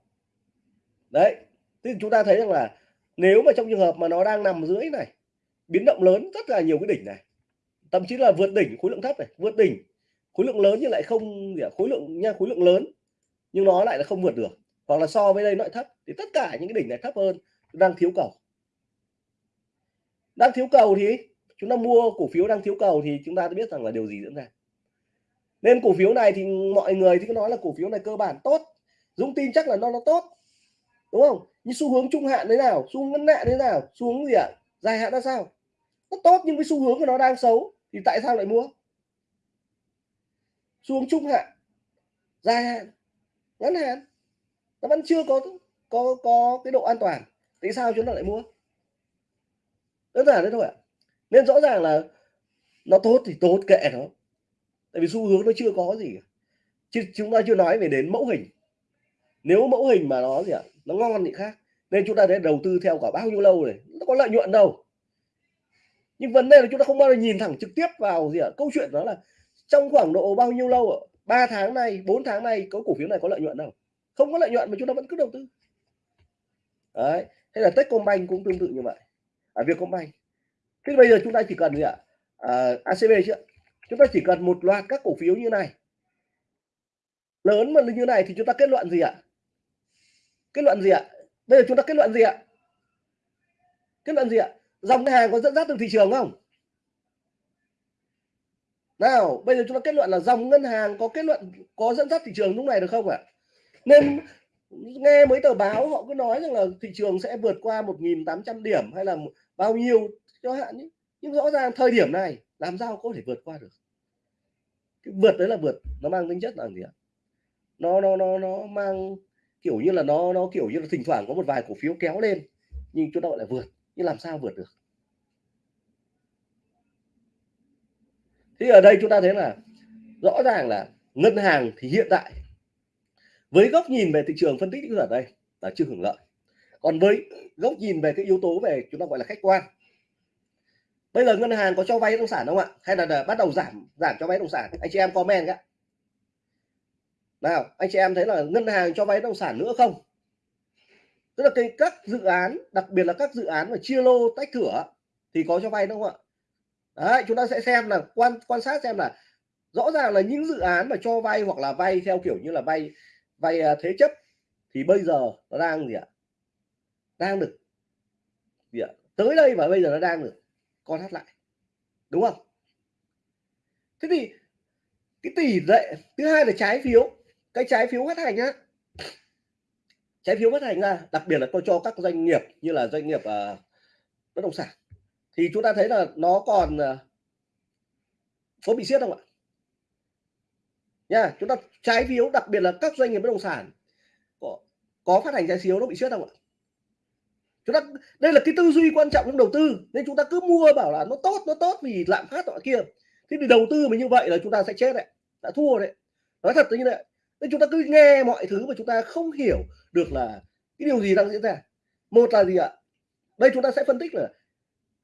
Đấy, thì chúng ta thấy rằng là nếu mà trong trường hợp mà nó đang nằm dưới này, biến động lớn rất là nhiều cái đỉnh này. Thậm chí là vượt đỉnh khối lượng thấp này, vượt đỉnh khối lượng lớn nhưng lại không khối lượng, nha, khối lượng lớn nhưng nó lại là không vượt được. Hoặc là so với đây nó lại thấp thì tất cả những cái đỉnh này thấp hơn đang thiếu cầu. Đang thiếu cầu thì chúng ta mua cổ phiếu đang thiếu cầu thì chúng ta biết rằng là điều gì diễn ra. Nên cổ phiếu này thì mọi người thì nói là cổ phiếu này cơ bản tốt Dũng tin chắc là nó nó tốt. Đúng không? Nhưng xu hướng trung hạn thế nào, xu hướng ngắn hạn thế nào, xu hướng gì ạ? Dài hạn ra sao? Nó tốt nhưng với xu hướng của nó đang xấu thì tại sao lại mua? Xu hướng trung hạn, dài hạn, ngắn hạn, nó vẫn chưa có có có cái độ an toàn. Tại sao chúng ta lại mua? Đơn giản thế thôi ạ. Nên rõ ràng là nó tốt thì tốt kệ nó. Tại vì xu hướng nó chưa có gì chứ chúng ta chưa nói về đến mẫu hình nếu mẫu hình mà nó gì ạ? Nó ngon thì khác. Nên chúng ta để đầu tư theo cả bao nhiêu lâu này? Nó có lợi nhuận đâu. Nhưng vấn đề là chúng ta không bao giờ nhìn thẳng trực tiếp vào gì ạ? Câu chuyện đó là trong khoảng độ bao nhiêu lâu ạ? 3 tháng này 4 tháng này có cổ phiếu này có lợi nhuận đâu. Không có lợi nhuận mà chúng ta vẫn cứ đầu tư. Đấy. Hay là Techcombank cũng tương tự như vậy. Ở Vietcombank. Thế bây giờ chúng ta chỉ cần gì ạ? À, ACB chứ chúng ta chỉ cần một loạt các cổ phiếu như này. Lớn mà như này thì chúng ta kết luận gì ạ? Kết luận gì ạ? Bây giờ chúng ta kết luận gì ạ? Kết luận gì ạ? Dòng ngân hàng có dẫn dắt từ thị trường không? Nào, bây giờ chúng ta kết luận là dòng ngân hàng có kết luận, có dẫn dắt thị trường lúc này được không ạ? Nên nghe mấy tờ báo họ cứ nói rằng là thị trường sẽ vượt qua 1.800 điểm hay là bao nhiêu cho hạn ý. nhưng rõ ràng thời điểm này, làm sao có thể vượt qua được? Cái vượt đấy là vượt, nó mang tính chất là gì ạ? Nó nó nó nó mang kiểu như là nó nó kiểu như là thỉnh thoảng có một vài cổ phiếu kéo lên nhưng chúng ta gọi là vượt. Nhưng làm sao vượt được? Thì ở đây chúng ta thấy là rõ ràng là ngân hàng thì hiện tại với góc nhìn về thị trường phân tích ở đây là chưa hưởng lợi. Còn với góc nhìn về cái yếu tố về chúng ta gọi là khách quan. Bây giờ ngân hàng có cho vay bất động sản không ạ? Hay là, là bắt đầu giảm giảm cho vay bất động sản? Anh chị em comment cái nào, anh chị em thấy là ngân hàng cho vay bất động sản nữa không? Tức là cái các dự án, đặc biệt là các dự án mà chia lô, tách thửa thì có cho vay đúng không ạ? Đấy, chúng ta sẽ xem là quan quan sát xem là rõ ràng là những dự án mà cho vay hoặc là vay theo kiểu như là vay vay à, thế chấp thì bây giờ nó đang gì ạ? Đang được gì ạ? Tới đây và bây giờ nó đang được con hát lại, đúng không? Thế thì cái tỷ lệ, thứ hai là trái phiếu cái trái phiếu phát hành á. Trái phiếu phát hành ra đặc biệt là tôi cho các doanh nghiệp như là doanh nghiệp uh, bất động sản thì chúng ta thấy là nó còn uh, có bị siết không ạ? Nha chúng ta trái phiếu đặc biệt là các doanh nghiệp bất động sản có, có phát hành trái phiếu nó bị siết không ạ? Chúng ta đây là cái tư duy quan trọng trong đầu tư nên chúng ta cứ mua bảo là nó tốt nó tốt vì lạm phát nọ kia. Thế thì đầu tư mà như vậy là chúng ta sẽ chết đấy đã thua đấy. Nói thật như vậy nên chúng ta cứ nghe mọi thứ mà chúng ta không hiểu được là cái điều gì đang diễn ra. Một là gì ạ? Đây chúng ta sẽ phân tích là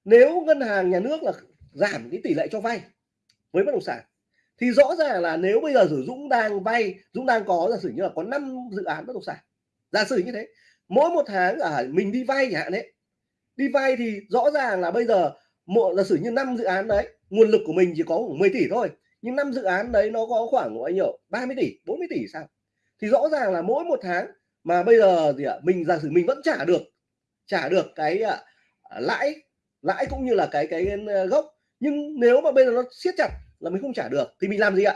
nếu ngân hàng nhà nước là giảm cái tỷ lệ cho vay với bất động sản, thì rõ ràng là nếu bây giờ sử Dũng đang vay, Dũng đang có giả sử như là có 5 dự án bất động sản, giả sử như thế, mỗi một tháng ở mình đi vay chẳng hạn đấy đi vay thì rõ ràng là bây giờ một, giả sử như năm dự án đấy, nguồn lực của mình chỉ có khoảng 10 tỷ thôi nhưng năm dự án đấy nó có khoảng bao nhiêu? 30 tỷ 40 tỷ sao? Thì rõ ràng là mỗi một tháng mà bây giờ gì ạ? Mình giả sử mình vẫn trả được trả được cái à, à lãi lãi cũng như là cái cái à, gốc. Nhưng nếu mà bây giờ nó siết chặt là mình không trả được thì mình làm gì ạ?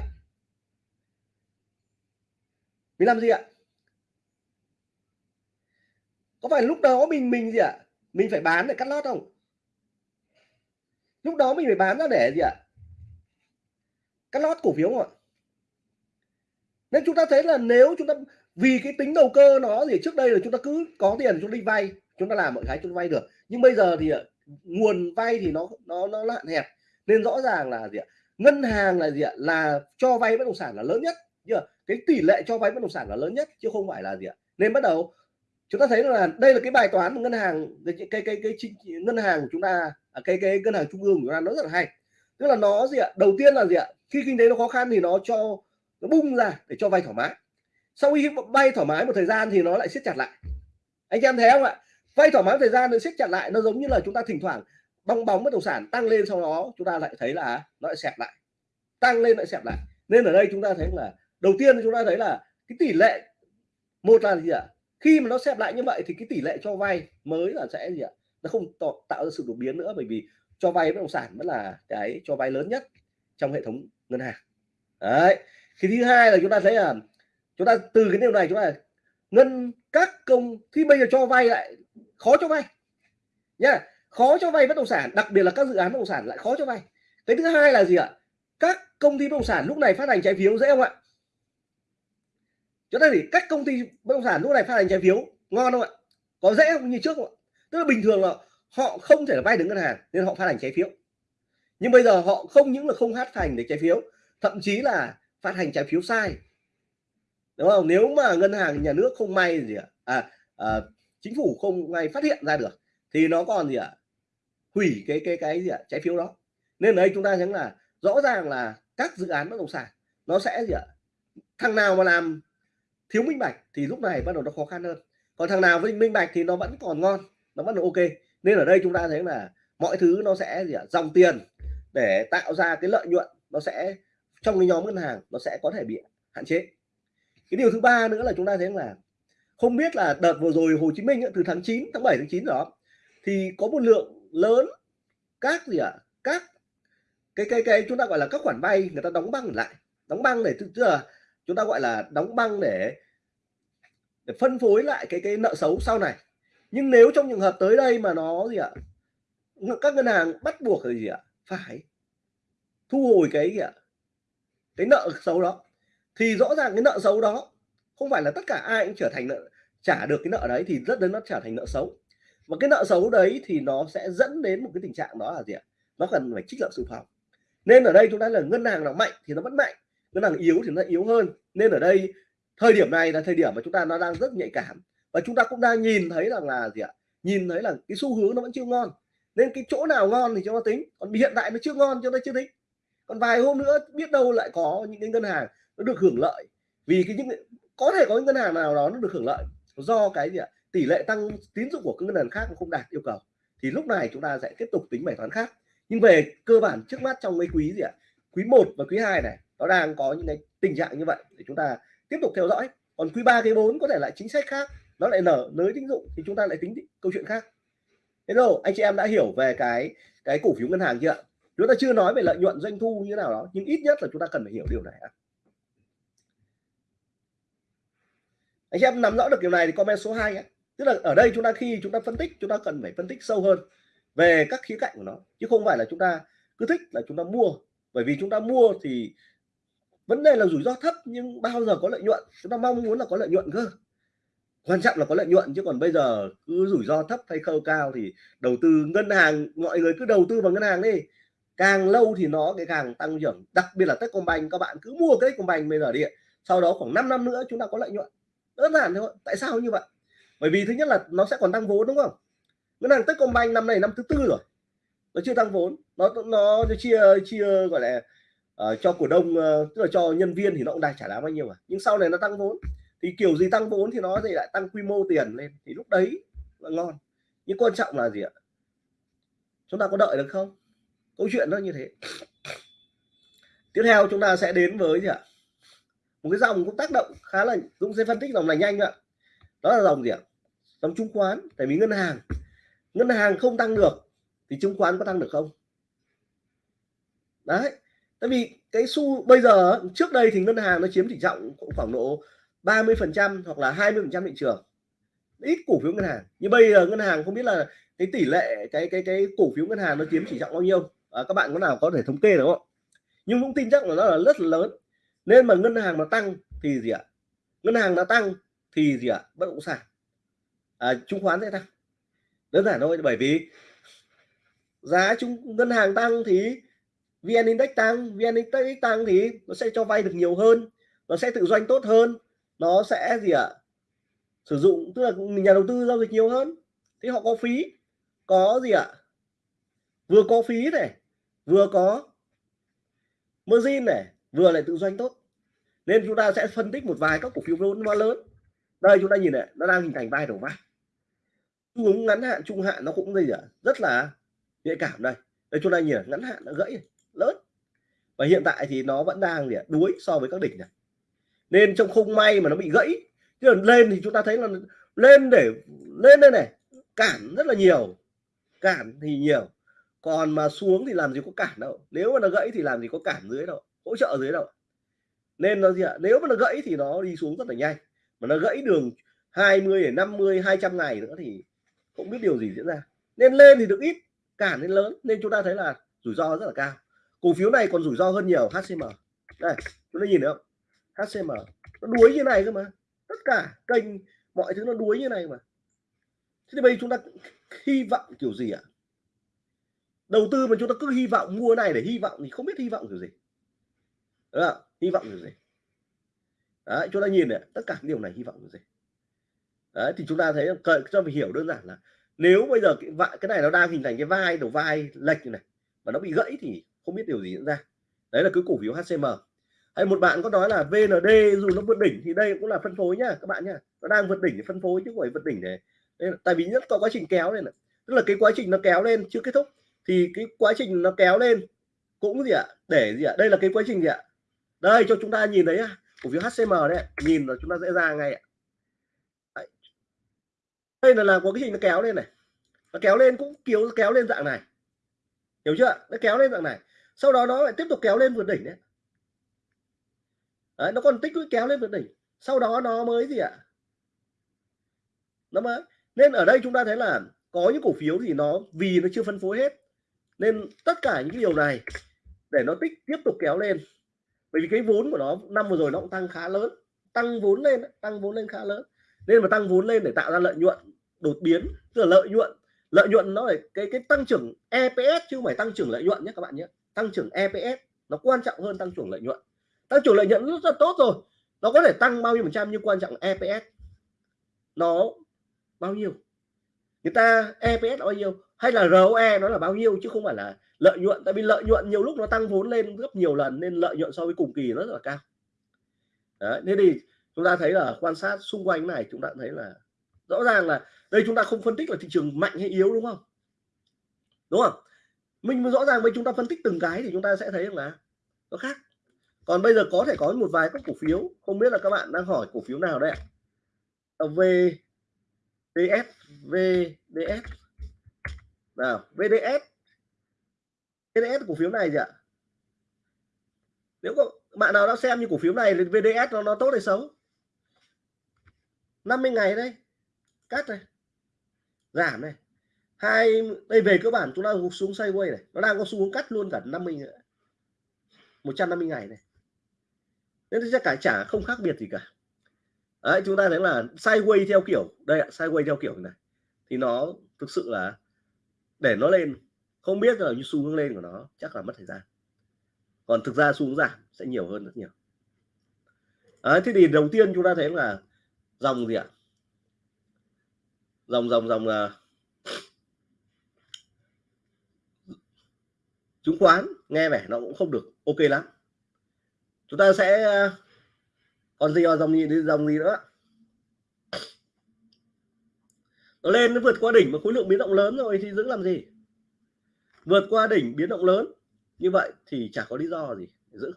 Mình làm gì ạ? Có phải lúc đó mình mình gì ạ? Mình phải bán để cắt lót không? Lúc đó mình phải bán ra để gì ạ? Cắt lót cổ phiếu không ạ. Nên chúng ta thấy là nếu chúng ta vì cái tính đầu cơ nó thì trước đây là chúng ta cứ có tiền chúng ta đi vay chúng ta làm mọi cái chúng ta vay được. Nhưng bây giờ thì à, nguồn vay thì nó nó nó hạn hẹp. Nên rõ ràng là gì ạ? Ngân hàng là gì ạ? Là cho vay bất động sản là lớn nhất. Chưa cái tỷ lệ cho vay bất động sản là lớn nhất chứ không phải là gì ạ? Nên bắt đầu chúng ta thấy là đây là cái bài toán ngân hàng cái cái cái, cái, cái ngân hàng của chúng ta à, cái cái ngân hàng trung ương của chúng ta nó rất là hay tức là nó gì ạ? Đầu tiên là gì ạ? Khi kinh tế nó khó khăn thì nó cho, nó bung ra để cho vay thoải mái. Sau khi vay thoải mái một thời gian thì nó lại siết chặt lại. Anh em thấy không ạ? Vay thoải mái thời gian nó siết chặt lại, nó giống như là chúng ta thỉnh thoảng bong bóng bất động sản tăng lên sau đó, chúng ta lại thấy là nó lại xẹp lại. Tăng lên lại xẹp lại. Nên ở đây chúng ta thấy là, đầu tiên chúng ta thấy là cái tỷ lệ, một là gì ạ? Khi mà nó xẹp lại như vậy thì cái tỷ lệ cho vay mới là sẽ gì ạ? Nó không tạo ra sự đột biến nữa bởi vì cho vay bất động sản vẫn là cái cho vay lớn nhất trong hệ thống ngân hàng. Đấy thì thứ hai là chúng ta thấy là, chúng ta từ cái điều này chúng ta ngân các công khi bây giờ cho vay lại khó cho vay. Nhá, khó cho vay bất động sản, đặc biệt là các dự án bất động sản lại khó cho vay. Cái thứ hai là gì ạ? Các công ty bất động sản lúc này phát hành trái phiếu dễ không ạ? Chúng ta thì các công ty bất động sản lúc này phát hành trái phiếu ngon không ạ? Có dễ không? Như trước không ạ? Tức là bình thường là họ không thể vay được ngân hàng nên họ phát hành trái phiếu. Nhưng bây giờ họ không những là không phát hành được trái phiếu thậm chí là phát hành trái phiếu sai. Đúng không? Nếu mà ngân hàng nhà nước không may gì ạ à, à, chính phủ không may phát hiện ra được thì nó còn gì ạ? Hủy cái cái cái gì ạ? Trái phiếu đó. Nên ở đây chúng ta thấy là rõ ràng là các dự án bất động sản nó sẽ gì ạ? Thằng nào mà làm thiếu minh bạch thì lúc này bắt đầu nó khó khăn hơn. Còn thằng nào với minh bạch thì nó vẫn còn ngon nó vẫn là ok nên ở đây chúng ta thấy là mọi thứ nó sẽ gì ạ? Dòng tiền để tạo ra cái lợi nhuận nó sẽ, trong cái nhóm ngân hàng nó sẽ có thể bị hạn chế. Cái điều thứ ba nữa là chúng ta thấy là không biết là đợt vừa rồi Hồ Chí Minh từ tháng 9 tháng 7 tháng 9 đó, thì có một lượng lớn các gì ạ? Các cái cái cái chúng ta gọi là các khoản vay người ta đóng băng lại. Đóng băng để, tức là chúng ta gọi là đóng băng để để phân phối lại cái cái nợ xấu sau này nhưng nếu trong trường hợp tới đây mà nó gì ạ? Các ngân hàng bắt buộc là gì ạ? Phải thu hồi cái gì ạ? Cái nợ xấu đó. Thì rõ ràng cái nợ xấu đó không phải là tất cả ai cũng trở thành nợ, trả được cái nợ đấy thì rất đến nó trở thành nợ xấu. Và cái nợ xấu đấy thì nó sẽ dẫn đến một cái tình trạng đó là gì ạ? Nó cần phải trích lập dự phòng. Nên ở đây chúng ta là ngân hàng nào mạnh thì nó vẫn mạnh, ngân hàng yếu thì nó yếu hơn. Nên ở đây, thời điểm này là thời điểm mà chúng ta nó đang rất nhạy cảm và chúng ta cũng đang nhìn thấy rằng là gì ạ? Nhìn thấy là cái xu hướng nó vẫn chưa ngon. Nên cái chỗ nào ngon thì chúng ta tính. Còn hiện tại nó chưa ngon chúng ta chưa tính. Còn vài hôm nữa biết đâu lại có những cái ngân hàng nó được hưởng lợi. Vì cái những có thể có những ngân hàng nào đó nó được hưởng lợi do cái gì ạ? Tỷ lệ tăng tín dụng của các ngân hàng khác không đạt yêu cầu. Thì lúc này chúng ta sẽ tiếp tục tính bài toán khác. Nhưng về cơ bản trước mắt trong mấy quý gì ạ? Quý 1 và quý 2 này, nó đang có những cái tình trạng như vậy. Để chúng ta tiếp tục theo dõi. Còn quý 3 quý 4 có thể lại chính sách khác nó lại nở lưới tín dụng thì chúng ta lại tính câu chuyện khác. Thế rồi anh chị em đã hiểu về cái cái cổ phiếu ngân hàng chưa chúng ta chưa nói về lợi nhuận doanh thu như thế nào đó, nhưng ít nhất là chúng ta cần phải hiểu điều này anh chị em nắm rõ được điều này thì comment số 2 nhé. Tức là ở đây chúng ta khi chúng ta phân tích, chúng ta cần phải phân tích sâu hơn về các khía cạnh của nó, chứ không phải là chúng ta cứ thích là chúng ta mua. Bởi vì chúng ta mua thì vấn đề là rủi ro thấp nhưng bao giờ có lợi nhuận? Chúng ta mong muốn là có lợi nhuận cơ quan trọng là có lợi nhuận chứ còn bây giờ cứ rủi ro thấp hay khâu cao thì đầu tư ngân hàng mọi người cứ đầu tư vào ngân hàng đi. Càng lâu thì nó cái càng tăng trưởng. Đặc biệt là Techcombank các bạn cứ mua cái Techcombank bây giờ đi sau đó khoảng 5 năm nữa chúng ta có lợi nhuận. Đơn giản thôi. Tại sao như vậy? Bởi vì thứ nhất là nó sẽ còn tăng vốn đúng không? Ngân hàng Techcombank năm này năm thứ tư rồi. Nó chưa tăng vốn. Nó nó, chia chia gọi là uh, cho cổ đông uh, tức là cho nhân viên thì nó cũng đang trả lãi bao nhiêu mà. Nhưng sau này nó tăng vốn thì kiểu gì tăng vốn thì nó thì lại tăng quy mô tiền lên. Thì lúc đấy là ngon. Nhưng quan trọng là gì ạ? Chúng ta có đợi được không? Câu chuyện nó như thế. Tiếp theo chúng ta sẽ đến với gì ạ? Một cái dòng cũng tác động khá là Dũng sẽ phân tích dòng này nhanh ạ. Đó là dòng gì ạ? Dòng chứng khoán. Tại vì ngân hàng. Ngân hàng không tăng được thì chứng khoán có tăng được không? Đấy. Tại vì cái xu bây giờ trước đây thì ngân hàng nó chiếm tỷ trọng khoảng độ 30 phần trăm hoặc là 20 phần trăm thị trường. Ít cổ phiếu ngân hàng. Như bây giờ ngân hàng không biết là cái tỷ lệ cái cái cái cổ phiếu ngân hàng nó chiếm chỉ trọng bao nhiêu. À, các bạn có nào có thể thống kê được không? Nhưng cũng tin chắc là nó là rất là lớn. Nên mà ngân hàng mà tăng thì gì ạ? Ngân hàng nó tăng thì gì ạ? Bất động sản. À, chứng khoán sẽ tăng. Đơn giản thôi bởi vì giá chung ngân hàng tăng thì vn index tăng vn index tăng thì nó sẽ cho vay được nhiều hơn nó sẽ tự doanh tốt hơn nó sẽ gì ạ? Sử dụng, tức là nhà đầu tư giao dịch nhiều hơn. Thì họ có phí. Có gì ạ? Vừa có phí này, vừa có margin này, vừa lại tự doanh tốt. Nên chúng ta sẽ phân tích một vài các cổ phiếu vốn lớn. Đây chúng ta nhìn này, nó đang hình thành vai đầu vai. Xu hướng ngắn hạn, trung hạn nó cũng gì ạ? Rất là nhạy cảm đây. Đây chúng ta nhìn ngắn hạn nó gãy, lớn. Và hiện tại thì nó vẫn đang gì ạ? Đuối so với các đỉnh này nên trong không may mà nó bị gãy. Chứ lên thì chúng ta thấy là lên để, lên đây này, cản rất là nhiều, cản thì nhiều. Còn mà xuống thì làm gì có cản đâu. Nếu mà nó gãy thì làm gì có cản dưới đâu, hỗ trợ dưới đâu. Nên nó gì ạ? Nếu mà nó gãy thì nó đi xuống rất là nhanh. Mà nó gãy đường 20 để 50 200 ngày nữa thì không biết điều gì diễn ra. Nên lên thì được ít, cản lên lớn. Nên chúng ta thấy là rủi ro rất là cao. Cổ phiếu này còn rủi ro hơn nhiều HCM đây, chúng ta nhìn được. không? HCM nó đuối như này cơ mà. Tất cả kênh mọi thứ nó đuối như này mà. Thế thì bây giờ chúng ta hy vọng kiểu gì ạ? Đầu tư mà chúng ta cứ hy vọng mua này để hy vọng thì không biết hy vọng kiểu gì. Đúng không? hy vọng kiểu gì? Đấy chúng ta nhìn này tất cả điều này hy vọng kiểu gì? Đấy thì chúng ta thấy cho mình hiểu đơn giản là nếu bây giờ cái, cái này nó đang hình thành cái vai đầu vai lệch như này mà nó bị gãy thì không biết điều gì diễn ra. Đấy là cứ cổ phiếu HCM hay một bạn có nói là VND dù nó vượt đỉnh thì đây cũng là phân phối nhá các bạn nhá. Nó đang vượt đỉnh để phân phối chứ không phải vượt đỉnh để tại vì nhất có quá trình kéo lên tức là cái quá trình nó kéo lên chưa kết thúc thì cái quá trình nó kéo lên cũng gì ạ? Để gì ạ? Đây là cái quá trình gì ạ? Đây cho chúng ta nhìn thấy cổ phiếu HCM đấy nhìn là chúng ta dễ ra ngay ạ. Đây là là có cái gì nó kéo lên này. Nó kéo lên cũng kéo kéo lên dạng này. Hiểu chưa? Nó kéo lên dạng này. Sau đó nó lại tiếp tục kéo lên vượt đỉnh đấy, đấy, nó còn tích lũy kéo lên vượt đỉnh. Sau đó nó mới gì ạ? Nó mới, nên ở đây chúng ta thấy là có những cổ phiếu thì nó, vì nó chưa phân phối hết, nên tất cả những điều này để nó tích, tiếp tục kéo lên. Bởi vì cái vốn của nó, năm vừa rồi nó cũng tăng khá lớn, tăng vốn lên, tăng vốn lên khá lớn. Nên mà tăng vốn lên để tạo ra lợi nhuận, đột biến, tức là lợi nhuận lợi nhuận nó là cái cái tăng trưởng EPS chứ không phải tăng trưởng lợi nhuận nhé các bạn nhé. Tăng trưởng EPS nó quan trọng hơn tăng trưởng lợi nhuận tăng trưởng lợi nhuận rất là tốt rồi. Nó có thể tăng bao nhiêu phần trăm nhưng quan trọng EPS nó bao nhiêu? Người ta EPS bao nhiêu? Hay là ROE nó là bao nhiêu? Chứ không phải là lợi nhuận. Tại vì lợi nhuận nhiều lúc nó tăng vốn lên gấp nhiều lần nên lợi nhuận so với cùng kỳ nó rất là cao. Đấy, nên thì chúng ta thấy là quan sát xung quanh này chúng ta thấy là rõ ràng là đây chúng ta không phân tích là thị trường mạnh hay yếu đúng không? Đúng không? Mình rõ ràng với chúng ta phân tích từng cái thì chúng ta sẽ thấy là nó khác còn bây giờ có thể có một vài các cổ phiếu. Không biết là các bạn đang hỏi cổ phiếu nào đấy ạ? Ờ, VDS VDS nào VDS VDS cổ phiếu này gì ạ? Nếu có, bạn nào đã xem như cổ phiếu này thì VDS nó nó tốt hay xấu? 50 ngày đây. Cắt này giảm này hai, đây về cơ bản chúng ta gục xuống sideways này. Nó đang có xu hướng cắt luôn cả 50 nữa 150 ngày này nên chắc cả trả không khác biệt gì cả. Đấy chúng ta thấy là sideways theo kiểu đây ạ sideways theo kiểu này. Thì nó thực sự là để nó lên không biết là như xu hướng lên của nó chắc là mất thời gian. Còn thực ra xu hướng giảm sẽ nhiều hơn rất nhiều. Đấy, thế thì đầu tiên chúng ta thấy là dòng gì ạ? Dòng dòng dòng là chứng khoán nghe vẻ nó cũng không được ok lắm chúng ta sẽ ờ, còn gì dòng gì dòng gì nữa. Nó lên nó vượt qua đỉnh mà khối lượng biến động lớn rồi thì giữ làm gì? Vượt qua đỉnh biến động lớn như vậy thì chả có lý do gì để giữ.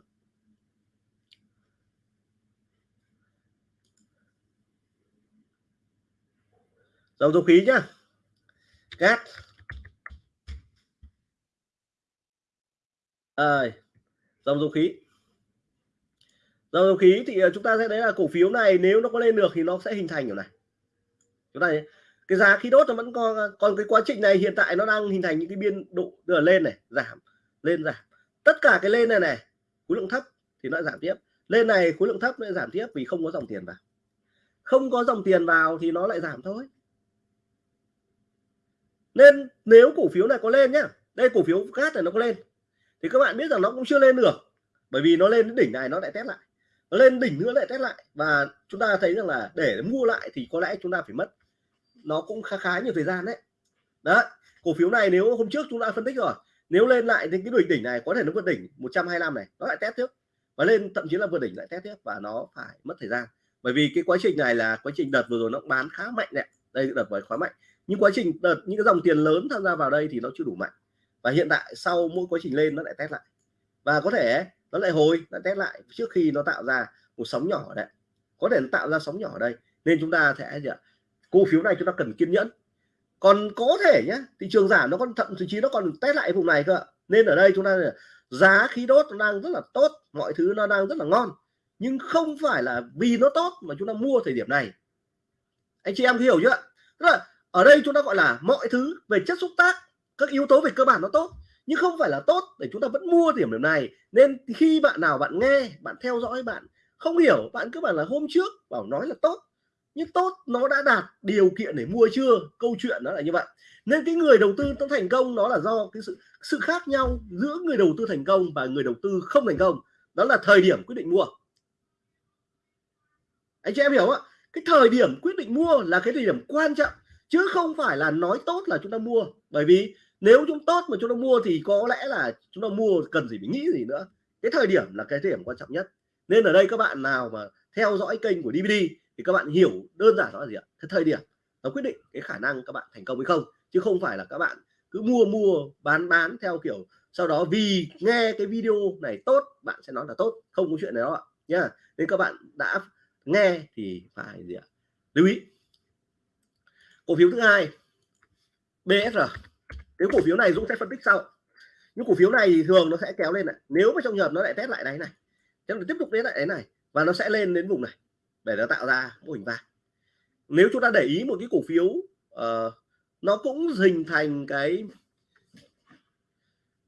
Dầu dầu khí nhá. Cát à, dầu dầu khí dầu dầu khí thì ờ, chúng ta sẽ thấy là cổ phiếu này nếu nó có lên được thì nó sẽ hình thành kiểu này. Chúng ta thấy, cái giá khí đốt nó vẫn còn còn cái quá trình này hiện tại nó đang hình thành những cái biên độ từ là lên này giảm lên giảm. Tất cả cái lên này này khối lượng thấp thì nó giảm tiếp. Lên này khối lượng thấp nó giảm tiếp vì không có dòng tiền vào. Không có dòng tiền vào thì nó lại giảm thôi. Nên nếu cổ phiếu này có lên nhá đây cổ phiếu cát này nó có lên thì các bạn biết rằng nó cũng chưa lên được bởi vì nó lên đến đỉnh này nó lại test lại lên đỉnh nữa lại test lại. Và chúng ta thấy rằng là để mua lại thì có lẽ chúng ta phải mất, nó cũng khá khá nhiều thời gian đấy. Đó cổ phiếu này nếu hôm trước chúng ta phân tích rồi, nếu lên lại thì cái đỉnh đỉnh này có thể nó vượt đỉnh 125 này, nó lại test tiếp. Và lên thậm chí là vượt đỉnh lại test tiếp và nó phải mất thời gian. Bởi vì cái quá trình này là quá trình đợt vừa rồi nó bán khá mạnh đấy đây, đợt vừa khá mạnh. Nhưng quá trình đợt, những cái dòng tiền lớn tham gia vào đây thì nó chưa đủ mạnh. Và hiện tại sau mỗi quá trình lên nó lại test lại. Và có thể nó lại hồi lại test lại trước khi nó tạo ra một sóng nhỏ đấy. Có thể nó tạo ra sóng nhỏ ở đây, nên chúng ta sẽ gì ạ? Cổ phiếu này chúng ta cần kiên nhẫn. Còn có thể nhé thị trường giảm nó còn, thậm chí nó còn test lại vùng này cơ nên ở đây chúng ta giá khí đốt nó đang rất là tốt, mọi thứ nó đang rất là ngon. Nhưng không phải là vì nó tốt mà chúng ta mua thời điểm này. Anh chị em hiểu chưa? Tức là ở đây chúng ta gọi là mọi thứ về chất xúc tác, các yếu tố về cơ bản nó tốt nhưng không phải là tốt để chúng ta vẫn mua điểm điểm này. Nên khi bạn nào bạn nghe, bạn theo dõi, bạn không hiểu, bạn cứ bảo là hôm trước bảo nói là tốt. Nhưng tốt nó đã đạt điều kiện để mua chưa? Câu chuyện nó là như vậy. Nên cái người đầu tư nó thành công nó là do cái sự sự khác nhau giữa người đầu tư thành công và người đầu tư không thành công. Đó là thời điểm quyết định mua. Anh chị em hiểu không ạ? Cái thời điểm quyết định mua là cái thời điểm quan trọng, chứ không phải là nói tốt là chúng ta mua. Bởi vì nếu chúng tốt mà chúng ta mua thì có lẽ là chúng ta mua cần gì phải nghĩ gì nữa. Cái thời điểm là cái thời điểm quan trọng nhất. Nên ở đây các bạn nào mà theo dõi kênh của DVD thì các bạn hiểu đơn giản đó là gì ạ? Cái thời điểm nó quyết định cái khả năng các bạn thành công hay không. Chứ không phải là các bạn cứ mua mua, bán bán theo kiểu sau đó vì nghe cái video này tốt, bạn sẽ nói là tốt. Không có chuyện đó ạ, nhá. Nên các bạn đã nghe thì phải gì ạ? Lưu ý. Cổ phiếu thứ hai BSR cái cổ phiếu này Dũng sẽ phân tích sau. Những cổ phiếu này thì thường nó sẽ kéo lên này. Nếu mà trong nhập nó lại test lại đáy này chắc là tiếp tục đến lại đáy này và nó sẽ lên đến vùng này để nó tạo ra mô hình vàng. Nếu chúng ta để ý một cái cổ phiếu uh, nó cũng hình thành cái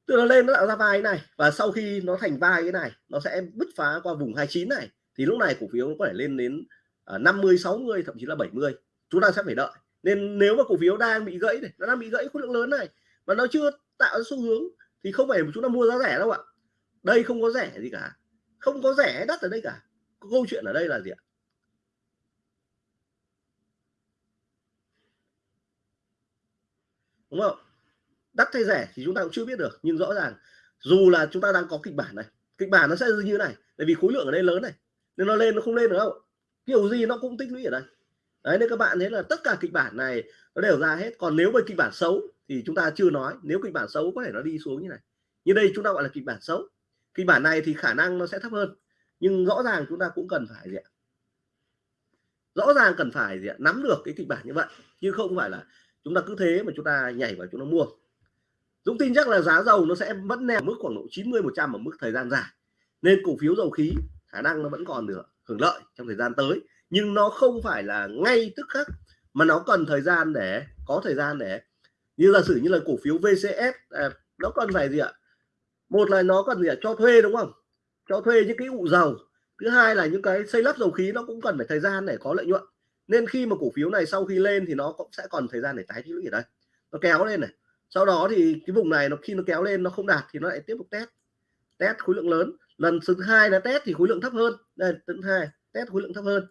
từ nó lên nó tạo ra vai này và sau khi nó thành vai cái này nó sẽ bứt phá qua vùng 29 này thì lúc này cổ phiếu nó có thể lên đến uh, 50 60 thậm chí là 70 chúng ta sẽ phải đợi. Nên nếu mà cổ phiếu đang bị gãy này nó đang bị gãy khối lượng lớn này mà nó chưa tạo ra xu hướng thì không phải chúng ta mua giá rẻ đâu ạ. Đây không có rẻ gì cả. Không có rẻ đắt ở đây cả. Câu chuyện ở đây là gì ạ? Đúng không? Đắt hay rẻ thì chúng ta cũng chưa biết được, nhưng rõ ràng dù là chúng ta đang có kịch bản này, kịch bản nó sẽ như thế này, tại vì khối lượng ở đây lớn này, nên nó lên nó không lên được đâu. Kiểu gì nó cũng tích lũy ở đây. Đấy, nên các bạn thấy là tất cả kịch bản này nó đều ra hết. Còn nếu mà kịch bản xấu thì chúng ta chưa nói, nếu kịch bản xấu có thể nó đi xuống như này. Như đây chúng ta gọi là kịch bản xấu. Kịch bản này thì khả năng nó sẽ thấp hơn, nhưng rõ ràng chúng ta cũng cần phải gì ạ? Rõ ràng cần phải gì ạ? Nắm được cái kịch bản như vậy, chứ không phải là chúng ta cứ thế mà chúng ta nhảy vào chúng ta mua. Dũng tin chắc là giá dầu nó sẽ vẫn neo mức khoảng độ 90 100 ở mức thời gian dài. Nên cổ phiếu dầu khí, khả năng nó vẫn còn được hưởng lợi trong thời gian tới. Nhưng nó không phải là ngay tức khắc, mà nó cần thời gian để, có thời gian để như giả sử như là cổ phiếu VCS à, nó cần phải gì ạ? Một là nó cần gì ạ? Cho thuê đúng không? Cho thuê những cái ụ dầu thứ hai là những cái xây lắp dầu khí nó cũng cần phải thời gian để có lợi nhuận. Nên khi mà cổ phiếu này sau khi lên thì nó cũng sẽ còn thời gian để tái tích lũy ở đây. Nó kéo lên này. Sau đó thì cái vùng này nó khi nó kéo lên nó không đạt thì nó lại tiếp tục test. Test khối lượng lớn. Lần thứ hai là test thì khối lượng thấp hơn. Đây thứ hai test khối lượng thấp hơn.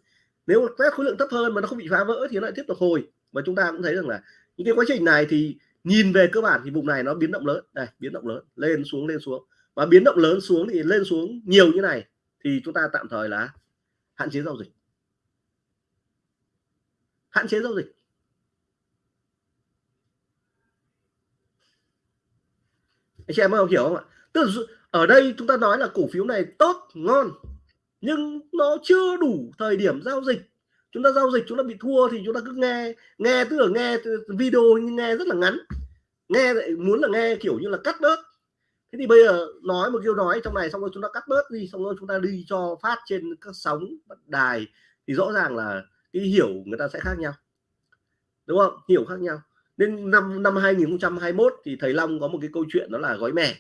Nếu test khối lượng thấp hơn mà nó không bị phá vỡ thì nó lại tiếp tục hồi. Và chúng ta cũng thấy rằng là những cái quá trình này thì nhìn về cơ bản thì vùng này nó biến động lớn. Này biến động lớn. Lên xuống lên xuống. Và biến động lớn xuống thì lên xuống nhiều như này thì chúng ta tạm thời là hạn chế giao dịch. Hạn chế giao dịch. Anh chị em không hiểu không ạ? Tức là ở đây chúng ta nói là cổ phiếu này tốt, ngon, nhưng nó chưa đủ thời điểm giao dịch chúng ta giao dịch chúng ta bị thua thì chúng ta cứ nghe nghe tức là nghe video nhưng nghe rất là ngắn. Nghe lại muốn là nghe kiểu như là cắt bớt. Thế thì bây giờ nói một câu nói trong này xong rồi chúng ta cắt bớt đi xong rồi chúng ta đi cho phát trên các sóng đài thì rõ ràng là cái hiểu người ta sẽ khác nhau. Đúng không? Hiểu khác nhau. Nên năm năm 2021 thì thầy Long có một cái câu chuyện đó là gói mè.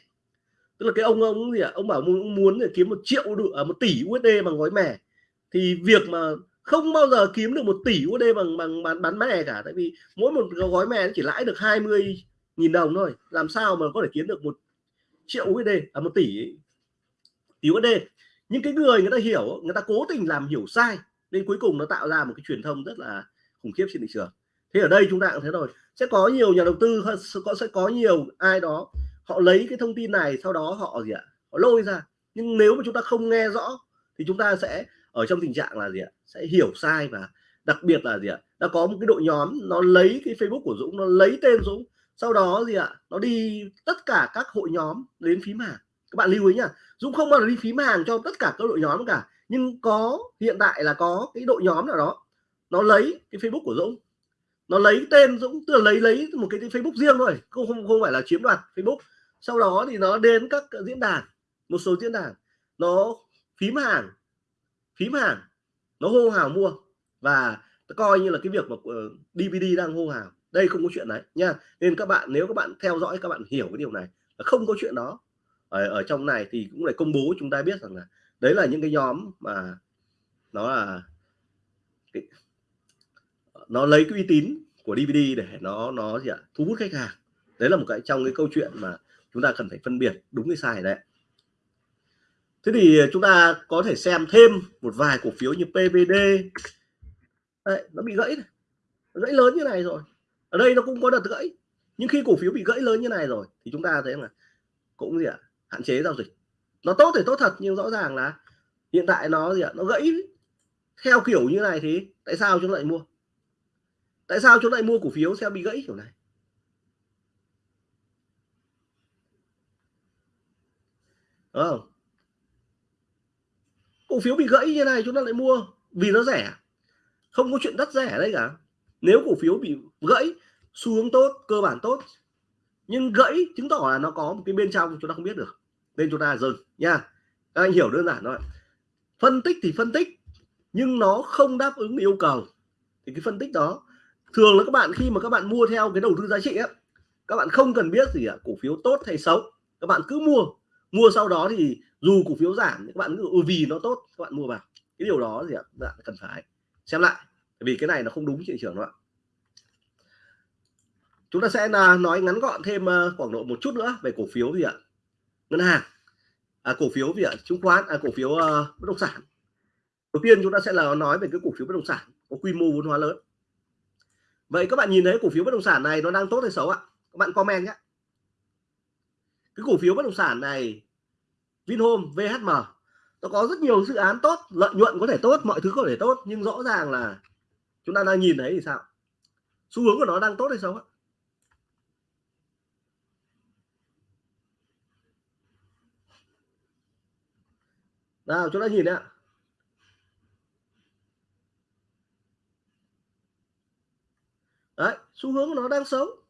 Tức là cái ông ông gì ạ? À? ông bảo muốn muốn để kiếm một triệu được à, một tỷ USD bằng gói mè. Thì việc mà không bao giờ kiếm được một tỷ USD bằng bằng bán bán mẹ cả. Tại vì mỗi một gói mẹ chỉ lãi được 20 nghìn đồng thôi. Làm sao mà có thể kiếm được một triệu USD à một tỷ tỷ USD nhưng cái người người ta hiểu, người ta cố tình làm hiểu sai nên cuối cùng nó tạo ra một cái truyền thông rất là khủng khiếp trên thị trường. Thế ở đây chúng ta cũng thế rồi sẽ có nhiều nhà đầu tư có, sẽ có nhiều ai đó, họ lấy cái thông tin này, sau đó họ gì ạ? Họ lôi ra. Nhưng nếu mà chúng ta không nghe rõ, thì chúng ta sẽ ở trong tình trạng là gì ạ? Sẽ hiểu sai và đặc biệt là gì ạ? Đã có một cái đội nhóm, nó lấy cái Facebook của Dũng, nó lấy tên Dũng, sau đó gì ạ? Nó đi tất cả các hội nhóm đến phím hàng. Các bạn lưu ý nhá, Dũng không bao giờ đi phím hàng cho tất cả các đội nhóm cả, nhưng có, hiện tại là có cái đội nhóm nào đó, nó lấy cái Facebook của Dũng. Nó lấy tên Dũng, tức là lấy lấy một cái Facebook riêng thôi, không không không phải là chiếm đoạt Facebook. Sau đó thì nó đến các diễn đàn, một số diễn đàn, nó phím hàng phím hàng nó hô hào mua và coi như là cái việc mà ờ, DVD đang hô hào. Đây không có chuyện đấy nha. Nên các bạn nếu các bạn theo dõi các bạn hiểu cái điều này là không có chuyện đó. Ở, ở trong này thì cũng phải công bố chúng ta biết rằng là đấy là những cái nhóm mà nó là cái, nó lấy cái uy tín của DVD để nó nó gì ạ? Thu hút khách hàng. Đấy là một cái trong cái câu chuyện mà chúng ta cần phải phân biệt đúng cái sai đấy thế thì chúng ta có thể xem thêm một vài cổ phiếu như PVD đấy, nó bị gãy này. gãy lớn như này rồi. Ở đây nó cũng có đợt gãy. Nhưng khi cổ phiếu bị gãy lớn như này rồi thì chúng ta thấy là cũng gì ạ hạn chế giao dịch. Nó tốt thì tốt thật nhưng rõ ràng là hiện tại nó gì ạ nó gãy. Theo kiểu như này thì tại sao chúng lại mua? Tại sao chúng lại mua cổ phiếu sẽ bị gãy kiểu này? Đúng không? Cổ phiếu bị gãy như này chúng ta lại mua vì nó rẻ. Không có chuyện đắt rẻ đây cả. Nếu cổ phiếu bị gãy, xu hướng tốt, cơ bản tốt. Nhưng gãy chứng tỏ là nó có một cái bên trong chúng ta không biết được. Nên chúng ta dừng, nha. Các anh hiểu đơn giản thôi. Phân tích thì phân tích, nhưng nó không đáp ứng yêu cầu. Thì cái phân tích đó, thường là các bạn khi mà các bạn mua theo cái đầu tư giá trị á, các bạn không cần biết gì ạ cổ phiếu tốt hay xấu, các bạn cứ mua mua sau đó thì dù cổ phiếu giảm các bạn cứ ừ, vì nó tốt các bạn mua vào. Cái điều đó gì ạ? Bạn cần phải xem lại. Vì cái này nó không đúng thị trường đó chúng ta sẽ là nói ngắn gọn thêm à, khoảng độ một chút nữa về cổ phiếu gì ạ? Ngân hàng. À, cổ phiếu gì ạ? Chứng khoán à, cổ phiếu uh, bất động sản. Đầu tiên chúng ta sẽ là nói về cái cổ phiếu bất động sản có quy mô vốn hóa lớn. Vậy các bạn nhìn thấy cổ phiếu bất động sản này nó đang tốt hay xấu ạ? Các bạn comment nhé cái cổ phiếu bất động sản này, Vinhome VHM nó có rất nhiều dự án tốt, lợi nhuận có thể tốt, mọi thứ có thể tốt, nhưng rõ ràng là chúng ta đang nhìn thấy thì sao? Xu hướng của nó đang tốt hay xấu ạ? Nào, chúng ta nhìn ạ. Đấy, xu hướng của nó đang xấu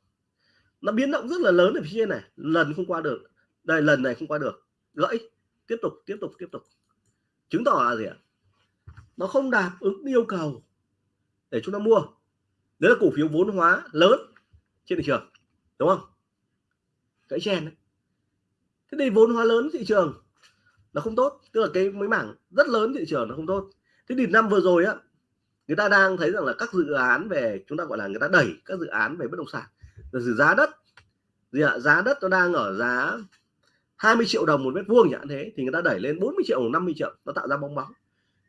nó biến động rất là lớn ở phía trên này. Lần không qua được. Đây, lần này không qua được. Gãy. Tiếp tục tiếp tục tiếp tục. Chứng tỏ là gì ạ? Nó không đáp ứng yêu cầu để chúng ta mua. Đấy là cổ phiếu vốn hóa lớn trên thị trường, đúng không? Cái chen đấy thế thì vốn hóa lớn thị trường nó không tốt. Tức là cái mấy mảng rất lớn thị trường nó không tốt. Thế thì năm vừa rồi á, người ta đang thấy rằng là các dự án về, chúng ta gọi là người ta đẩy các dự án về bất động sản giá đất gì ạ? Giá đất nó đang ở giá 20 triệu đồng một mét vuông chẳng thế thì người ta đẩy lên 40 triệu 50 triệu nó tạo ra bong bóng.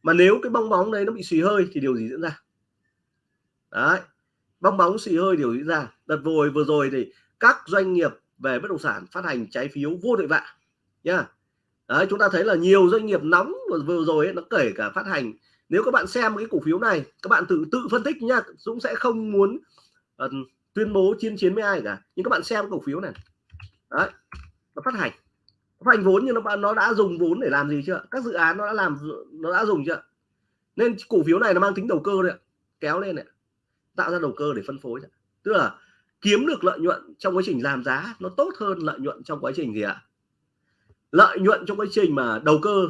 Mà nếu cái bong bóng đấy nó bị xì hơi thì điều gì diễn ra? Đấy bong bóng xì hơi điều diễn ra. Đợt vừa vừa rồi thì các doanh nghiệp về bất động sản phát hành trái phiếu vô tội vạ nhá. Đấy chúng ta thấy là nhiều doanh nghiệp nóng vừa rồi ấy, nó kể cả phát hành. Nếu các bạn xem cái cổ phiếu này các bạn tự tự phân tích nha Dũng sẽ không muốn uh, tuyên bố chiến chiến với ai cả. Nhưng các bạn xem cổ phiếu này. Đấy. Nó phát hành. Phát hành vốn nhưng nó nó đã dùng vốn để làm gì chưa? Các dự án nó đã làm, nó đã dùng chưa? Nên cổ phiếu này nó mang tính đầu cơ đấy kéo lên này. Tạo ra đầu cơ để phân phối tức là kiếm được lợi nhuận trong quá trình làm giá nó tốt hơn lợi nhuận trong quá trình gì ạ? Lợi nhuận trong quá trình mà đầu cơ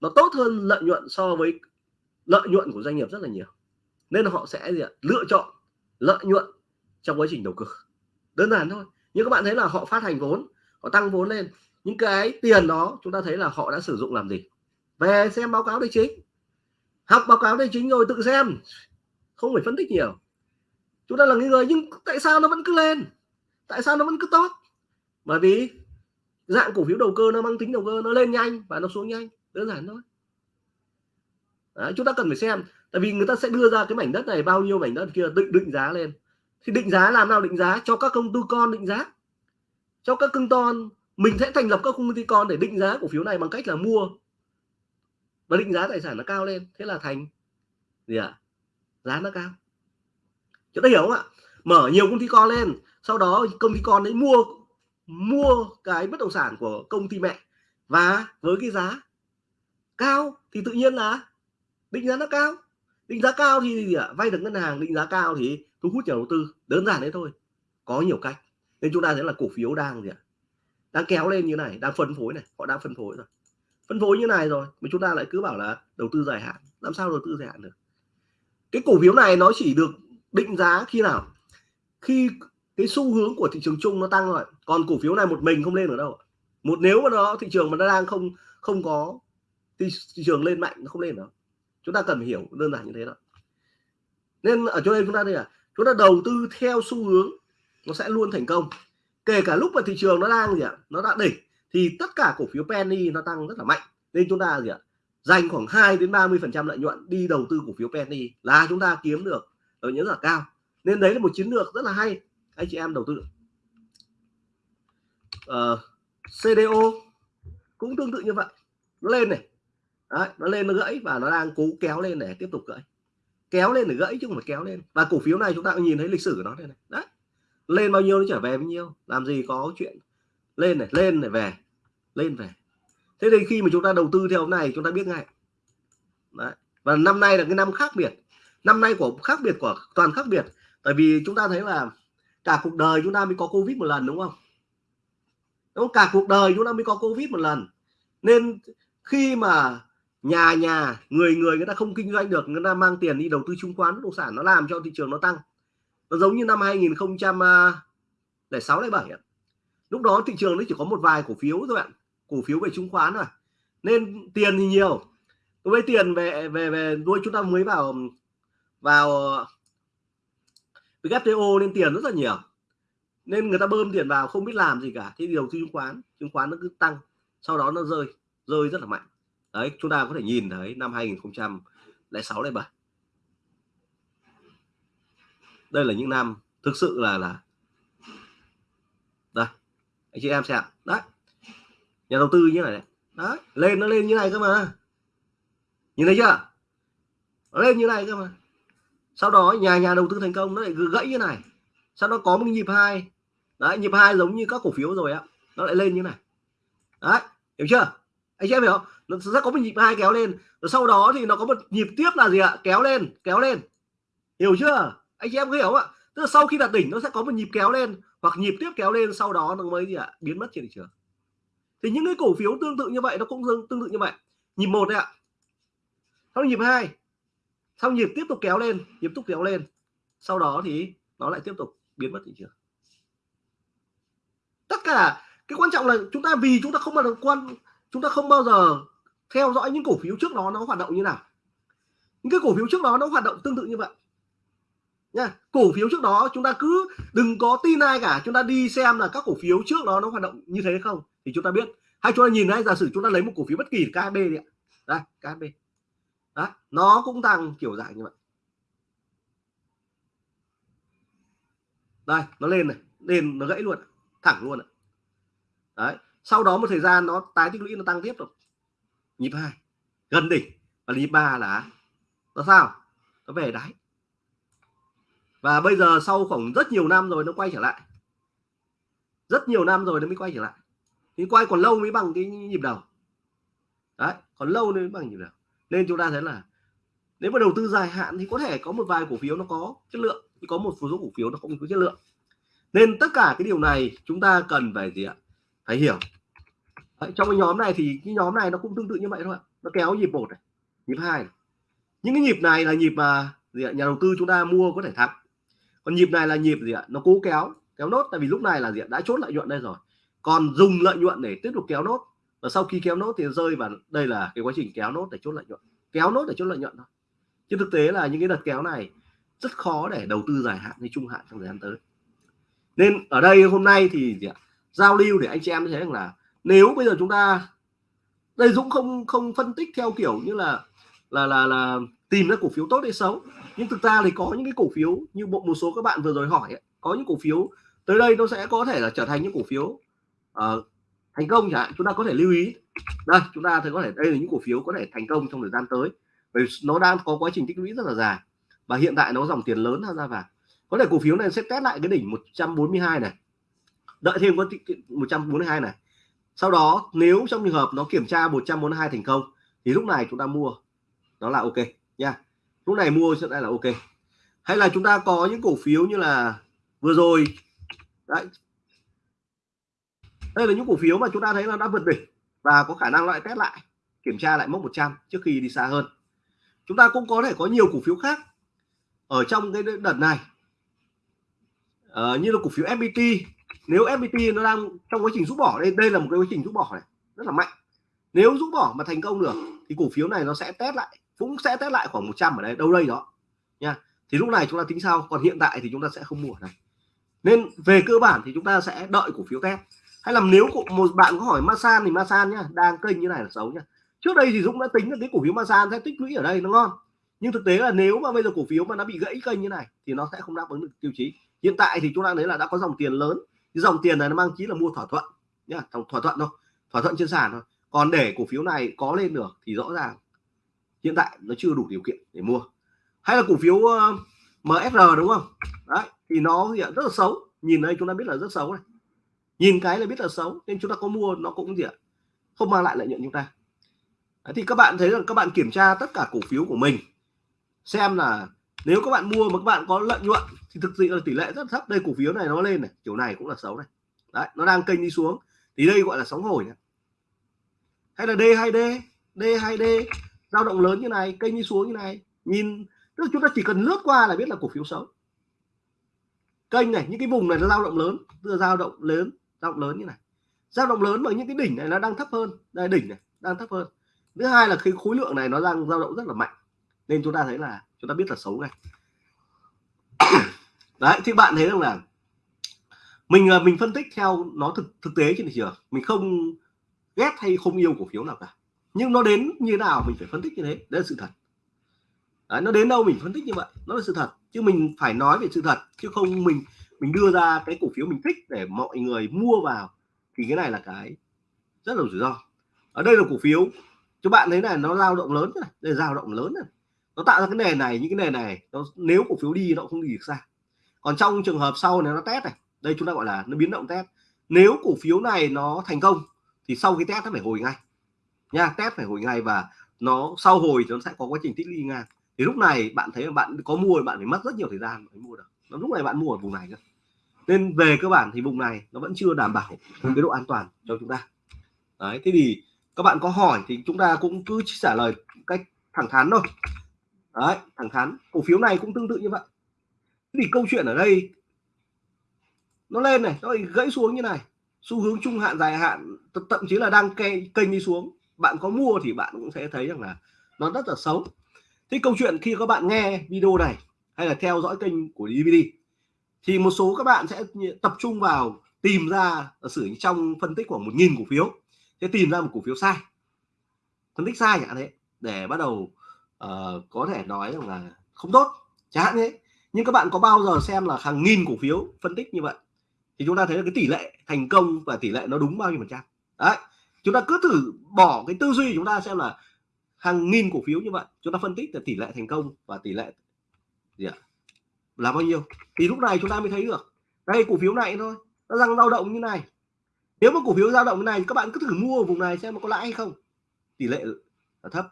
nó tốt hơn lợi nhuận so với lợi nhuận của doanh nghiệp rất là nhiều. Nên họ sẽ gì ạ? lựa chọn lợi nhuận trong quá trình đầu cơ. Đơn giản thôi. Nhưng các bạn thấy là họ phát hành vốn họ tăng vốn lên. Những cái tiền đó chúng ta thấy là họ đã sử dụng làm gì? Về xem báo cáo tài chính. Học báo cáo tài chính rồi tự xem. Không phải phân tích nhiều. Chúng ta là người nhưng tại sao nó vẫn cứ lên? Tại sao nó vẫn cứ tốt? Bởi vì dạng cổ phiếu đầu cơ nó mang tính đầu cơ nó lên nhanh và nó xuống nhanh. Đơn giản thôi. Đấy, chúng ta cần phải xem. Tại vì người ta sẽ đưa ra cái mảnh đất này bao nhiêu mảnh đất kia định định giá lên thì định giá làm nào định giá? Cho các công ty con định giá. Cho các công con mình sẽ thành lập các công ty con để định giá cổ phiếu này bằng cách là mua. Và định giá tài sản nó cao lên. Thế là thành gì ạ? À? giá nó cao. Chúng ta hiểu không ạ? Mở nhiều công ty con lên. Sau đó công ty con ấy mua mua cái bất động sản của công ty mẹ. Và với cái giá cao thì tự nhiên là định giá nó cao định giá cao thì gì ạ vay được ngân hàng định giá cao thì thu hút nhà đầu tư. Đơn giản đấy thôi có nhiều cách. Nên chúng ta thấy là cổ phiếu đang gì ạ? Đang kéo lên như này đang phân phối này họ đang phân phối rồi. Phân phối như này rồi mà chúng ta lại cứ bảo là đầu tư dài hạn. Làm sao đầu tư dài hạn được? Cái cổ phiếu này nó chỉ được định giá khi nào? Khi cái xu hướng của thị trường chung nó tăng rồi. Còn cổ phiếu này một mình không lên ở đâu một nếu mà nó thị trường mà nó đang không không có thị, thị trường lên mạnh nó không lên đâu chúng ta cần hiểu đơn giản như thế đó. Nên ở chỗ đây chúng ta đây là chúng ta đầu tư theo xu hướng nó sẽ luôn thành công. Kể cả lúc mà thị trường nó đang gì ạ nó đã đỉnh thì tất cả cổ phiếu penny nó tăng rất là mạnh. Nên chúng ta gì ạ dành khoảng 2 đến 30 phần trăm lợi nhuận đi đầu tư cổ phiếu penny là chúng ta kiếm được lợi nhuận rất là cao. Nên đấy là một chiến lược rất là hay anh chị em đầu tư. Ờ, uh, CDO cũng tương tự như vậy. Nó lên này đấy, nó lên nó gãy và nó đang cố kéo lên để tiếp tục gãy. Kéo lên để gãy chứ không phải kéo lên. Và cổ phiếu này chúng ta cũng nhìn thấy lịch sử của nó đây này. Đấy. Lên bao nhiêu nó trở về bao nhiêu. Làm gì có chuyện lên này lên này về lên về. Thế thì khi mà chúng ta đầu tư theo này chúng ta biết ngay. Đấy. và năm nay là cái năm khác biệt. Năm nay của khác biệt của toàn khác biệt. Tại vì chúng ta thấy là cả cuộc đời chúng ta mới có covid một lần đúng không? Đúng cả cuộc đời chúng ta mới có covid một lần. Nên khi mà nhà nhà, người người người ta không kinh doanh được, người ta mang tiền đi đầu tư chứng khoán, bất động sản nó làm cho thị trường nó tăng. Nó giống như năm 2006 à, bảy lúc đó thị trường nó chỉ có một vài cổ phiếu thôi bạn, cổ phiếu về chứng khoán rồi nên tiền thì nhiều. Với tiền về về về nuôi chúng ta mới vào vào WTO nên tiền rất là nhiều. Nên người ta bơm tiền vào không biết làm gì cả. Thì đầu tư chứng khoán chứng khoán nó cứ tăng, sau đó nó rơi rơi rất là mạnh đấy, chúng ta có thể nhìn thấy năm 2006 bảy đây là những năm thực sự là là đây, anh chị em xem đấy, nhà đầu tư như này đấy, lên nó lên như này cơ mà. Nhìn thấy chưa? Nó lên như này cơ mà. Sau đó nhà nhà đầu tư thành công nó lại gãy như này. Sau đó có một nhịp hai. Đấy, nhịp hai giống như các cổ phiếu rồi ạ. Nó lại lên như này. Đấy, hiểu chưa? Anh em hiểu không? Nó sẽ có một nhịp hai kéo lên. Rồi sau đó thì nó có một nhịp tiếp là gì ạ? Kéo lên kéo lên. Hiểu chưa? Anh chị em hiểu không ạ? Tức là sau khi đạt đỉnh, nó sẽ có một nhịp kéo lên hoặc nhịp tiếp kéo lên, sau đó nó mới gì ạ? Biến mất trên thị trường. Thì những cái cổ phiếu tương tự như vậy nó cũng tương tự như vậy. Nhịp một đấy ạ. Sau nhịp hai. Sau nhịp tiếp tục kéo lên, nhịp tiếp kéo lên. Sau đó thì nó lại tiếp tục biến mất thị trường. Tất cả cái quan trọng là chúng ta vì chúng ta không bao quan chúng ta không bao giờ theo dõi những cổ phiếu trước đó nó hoạt động như nào. Những cái cổ phiếu trước đó nó hoạt động tương tự như vậy. Nha, cổ phiếu trước đó chúng ta cứ đừng có tin ai cả, chúng ta đi xem là các cổ phiếu trước đó nó hoạt động như thế không thì chúng ta biết. Hay chúng ta nhìn thấy giả sử chúng ta lấy một cổ phiếu bất kỳ KHB đi ạ. Đây KHB đó, nó cũng tăng kiểu dạng như vậy. Đây, nó lên này, lên, nó gãy luôn, thẳng luôn đấy sau đó một thời gian nó tái tích lũy nó tăng tiếp rồi. Nhịp hai, gần đỉnh. Và nhịp ba là nó sao? Nó về đáy. Và bây giờ sau khoảng rất nhiều năm rồi nó quay trở lại. Rất nhiều năm rồi nó mới quay trở lại. Thì quay còn lâu mới bằng cái nhịp đầu. Đấy, còn lâu mới bằng nhịp đầu. Nên chúng ta thấy là nếu mà đầu tư dài hạn thì có thể có một vài cổ phiếu nó có chất lượng thì có một số cổ phiếu nó không có chất lượng. Nên tất cả cái điều này chúng ta cần phải gì ạ? Phải hiểu. Đấy, trong cái nhóm này thì cái nhóm này nó cũng tương tự như vậy thôi nó kéo nhịp một này nhịp hai những cái nhịp này là nhịp mà gì ạ? nhà đầu tư chúng ta mua có thể thắng còn nhịp này là nhịp gì ạ nó cố kéo kéo nốt tại vì lúc này là gì ạ? đã chốt lợi nhuận đây rồi còn dùng lợi nhuận để tiếp tục kéo nốt và sau khi kéo nốt thì rơi vào đây là cái quá trình kéo nốt để chốt lợi nhuận kéo nốt để chốt lợi nhuận thôi chứ thực tế là những cái đợt kéo này rất khó để đầu tư dài hạn hay trung hạn trong thời gian tới nên ở đây hôm nay thì gì ạ? giao lưu để anh chị em thấy rằng là nếu bây giờ chúng ta đây Dũng không không phân tích theo kiểu như là là là là tìm ra cổ phiếu tốt hay xấu. Nhưng thực ra thì có những cái cổ phiếu như bộ một số các bạn vừa rồi hỏi ấy, có những cổ phiếu tới đây nó sẽ có thể là trở thành những cổ phiếu uh, thành công chẳng hạn. Chúng ta có thể lưu ý. Đây chúng ta thấy có thể đây là những cổ phiếu có thể thành công trong thời gian tới. Bởi nó đang có quá trình tích lũy rất là dài. Và hiện tại nó dòng tiền lớn tham gia vào. Có thể cổ phiếu này sẽ test lại cái đỉnh 142 này. Đợi thêm có 142 này sau đó nếu trong trường hợp nó kiểm tra 142 thành công thì lúc này chúng ta mua. Đó là ok nha. Lúc này mua sẽ là ok. Hay là chúng ta có những cổ phiếu như là vừa rồi. Đấy. Đây là những cổ phiếu mà chúng ta thấy là đã vượt đỉnh và có khả năng lại test lại kiểm tra lại mốc 100 trước khi đi xa hơn. Chúng ta cũng có thể có nhiều cổ phiếu khác ở trong cái đợt này. À, như là cổ phiếu FPT nếu FPT nó đang trong quá trình rút bỏ, đây đây là một cái quá trình rút bỏ này, rất là mạnh. Nếu rút bỏ mà thành công được, thì cổ phiếu này nó sẽ test lại, cũng sẽ test lại khoảng 100 ở đây, đâu đây đó, nha. Thì lúc này chúng ta tính sau, còn hiện tại thì chúng ta sẽ không mua này nên về cơ bản thì chúng ta sẽ đợi cổ phiếu test. Hay là nếu một bạn có hỏi Masan thì Masan nhá, đang kênh như này là xấu nhá. Trước đây thì Dũng đã tính là cái cổ phiếu Masan sẽ tích lũy ở đây, nó ngon. Nhưng thực tế là nếu mà bây giờ cổ phiếu mà nó bị gãy kênh như này, thì nó sẽ không đáp ứng được tiêu chí. Hiện tại thì chúng ta thấy là đã có dòng tiền lớn cái dòng tiền này nó mang chí là mua thỏa thuận nhá thỏa thuận thôi thỏa thuận trên sàn thôi. Còn để cổ phiếu này có lên được thì rõ ràng hiện tại nó chưa đủ điều kiện để mua. Hay là cổ phiếu ờ, MSR đúng không? Đấy thì nó hiện rất là xấu. Nhìn đây chúng ta biết là rất xấu này. Nhìn cái là biết là xấu nên chúng ta có mua nó cũng gì ạ? Không mang lại lợi nhuận chúng ta. Đấy, thì các bạn thấy rằng các bạn kiểm tra tất cả cổ phiếu của mình xem là nếu các bạn mua mà các bạn có lợi nhuận thì thực sự là tỷ lệ rất thấp. Đây cổ phiếu này nó lên này, kiểu này cũng là xấu này. Đấy, nó đang kênh đi xuống. Thì đây gọi là sóng hồi này. hay là D2D D2D dao động lớn như này, kênh đi xuống như này. Nhìn, tức là chúng ta chỉ cần lướt qua là biết là cổ phiếu xấu. Kênh này, những cái vùng này nó dao động lớn, tức là dao động lớn, dao động lớn như này. Dao động lớn mà những cái đỉnh này nó đang thấp hơn. Đây, đỉnh này, đang thấp hơn. Thứ hai là cái khối lượng này nó đang dao động rất là mạnh. Nên chúng ta thấy là chúng ta biết là xấu ngay. đấy thì bạn thấy rằng là mình mình phân tích theo nó thực thực tế trên thị trường mình không ghét hay không yêu cổ phiếu nào cả. Nhưng nó đến như nào mình phải phân tích như thế đấy là sự thật. Đấy, nó đến đâu mình phân tích như vậy nó là sự thật. Chứ mình phải nói về sự thật chứ không mình mình đưa ra cái cổ phiếu mình thích để mọi người mua vào thì cái này là cái rất là rủi ro. Ở đây là cổ phiếu cho bạn thấy này nó dao động lớn này đây dao động lớn này nó tạo ra cái nền này, những cái nền này, nó nếu cổ phiếu đi nó không đi được xa. Còn trong trường hợp sau này nó test này, đây chúng ta gọi là nó biến động test. Nếu cổ phiếu này nó thành công, thì sau khi test nó phải hồi ngay. Nha, test phải hồi ngay và nó sau hồi nó sẽ có quá trình tích lũy ngang. Thì lúc này bạn thấy là bạn có mua bạn phải mất rất nhiều thời gian mới mua được. Nó lúc này bạn mua ở vùng này cơ nên về cơ bản thì vùng này nó vẫn chưa đảm bảo cái độ an toàn cho chúng ta. Đấy, thế thì các bạn có hỏi thì chúng ta cũng cứ trả lời cách thẳng thắn thôi đấy thẳng thắn. Cổ phiếu này cũng tương tự như vậy. Thì câu chuyện ở đây nó lên này nó gãy xuống như này. Xu hướng trung hạn dài hạn thậm chí là đang kê, kênh đi xuống. Bạn có mua thì bạn cũng sẽ thấy rằng là nó rất là xấu. Thế câu chuyện khi các bạn nghe video này hay là theo dõi kênh của DVD thì một số các bạn sẽ tập trung vào tìm ra sử trong phân tích khoảng một nghìn cổ phiếu sẽ tìm ra một cổ phiếu sai. Phân tích sai chẳng thế để bắt đầu uh, có thể nói rằng là không tốt chẳng hạn thế. Nhưng các bạn có bao giờ xem là hàng nghìn cổ phiếu phân tích như vậy? Thì chúng ta thấy là cái tỷ lệ thành công và tỷ lệ nó đúng bao nhiêu phần trăm? Đấy chúng ta cứ thử bỏ cái tư duy chúng ta xem là hàng nghìn cổ phiếu như vậy chúng ta phân tích là tỷ lệ thành công và tỷ lệ gì ạ? Là bao nhiêu? Thì lúc này chúng ta mới thấy được. Đây cổ phiếu này thôi nó đang dao động như này. Nếu mà cổ phiếu dao động như này các bạn cứ thử mua ở vùng này xem nó có lãi hay không. Tỷ lệ là thấp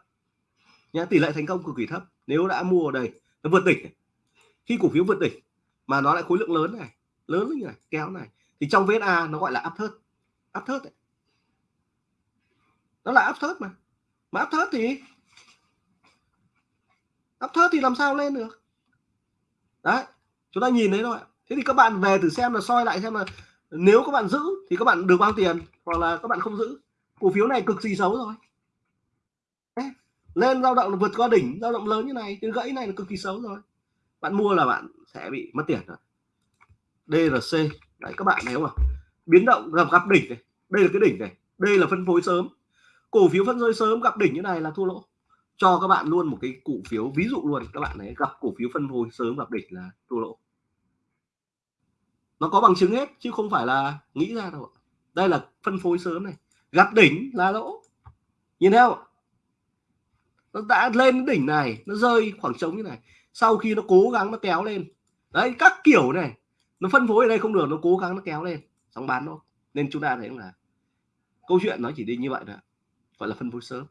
nhá, tỷ lệ thành công cực kỳ thấp. Nếu đã mua ở đây, nó vượt đỉnh khi cổ phiếu vượt đỉnh mà nó lại khối lượng lớn này, lớn như này, kéo này, thì trong VSA nó gọi là áp thớt áp thớt đấy nó là áp thớt mà. Mà áp thớt thì áp thớt thì làm sao lên được? Đấy, chúng ta nhìn thấy thôi thế thì các bạn về thử xem là soi lại xem là nếu các bạn giữ thì các bạn được bao tiền hoặc là các bạn không giữ. Cổ phiếu này cực kỳ xấu rồi lên dao động vượt qua đỉnh dao động lớn như này, cái gãy này là cực kỳ xấu rồi. Bạn mua là bạn sẽ bị mất tiền rồi. DRC đấy, các bạn nếu không? Biến động gặp gặp đỉnh này. Đây là cái đỉnh này. Đây là phân phối sớm. Cổ phiếu phân phối sớm gặp đỉnh như này là thua lỗ. Cho các bạn luôn một cái cổ phiếu, ví dụ luôn, các bạn ấy gặp cổ phiếu phân phối sớm gặp đỉnh là thua lỗ. Nó có bằng chứng hết, chứ không phải là nghĩ ra đâu đây là phân phối sớm này. Gặp đỉnh là lỗ. Nhìn theo nó đã lên đỉnh này nó rơi khoảng trống như này. Sau khi nó cố gắng nó kéo lên. Đấy các kiểu này. Nó phân phối ở đây không được nó cố gắng nó kéo lên. Xong bán thôi. Nên chúng ta thấy là câu chuyện nó chỉ đi như vậy thôi gọi là phân phối sớm.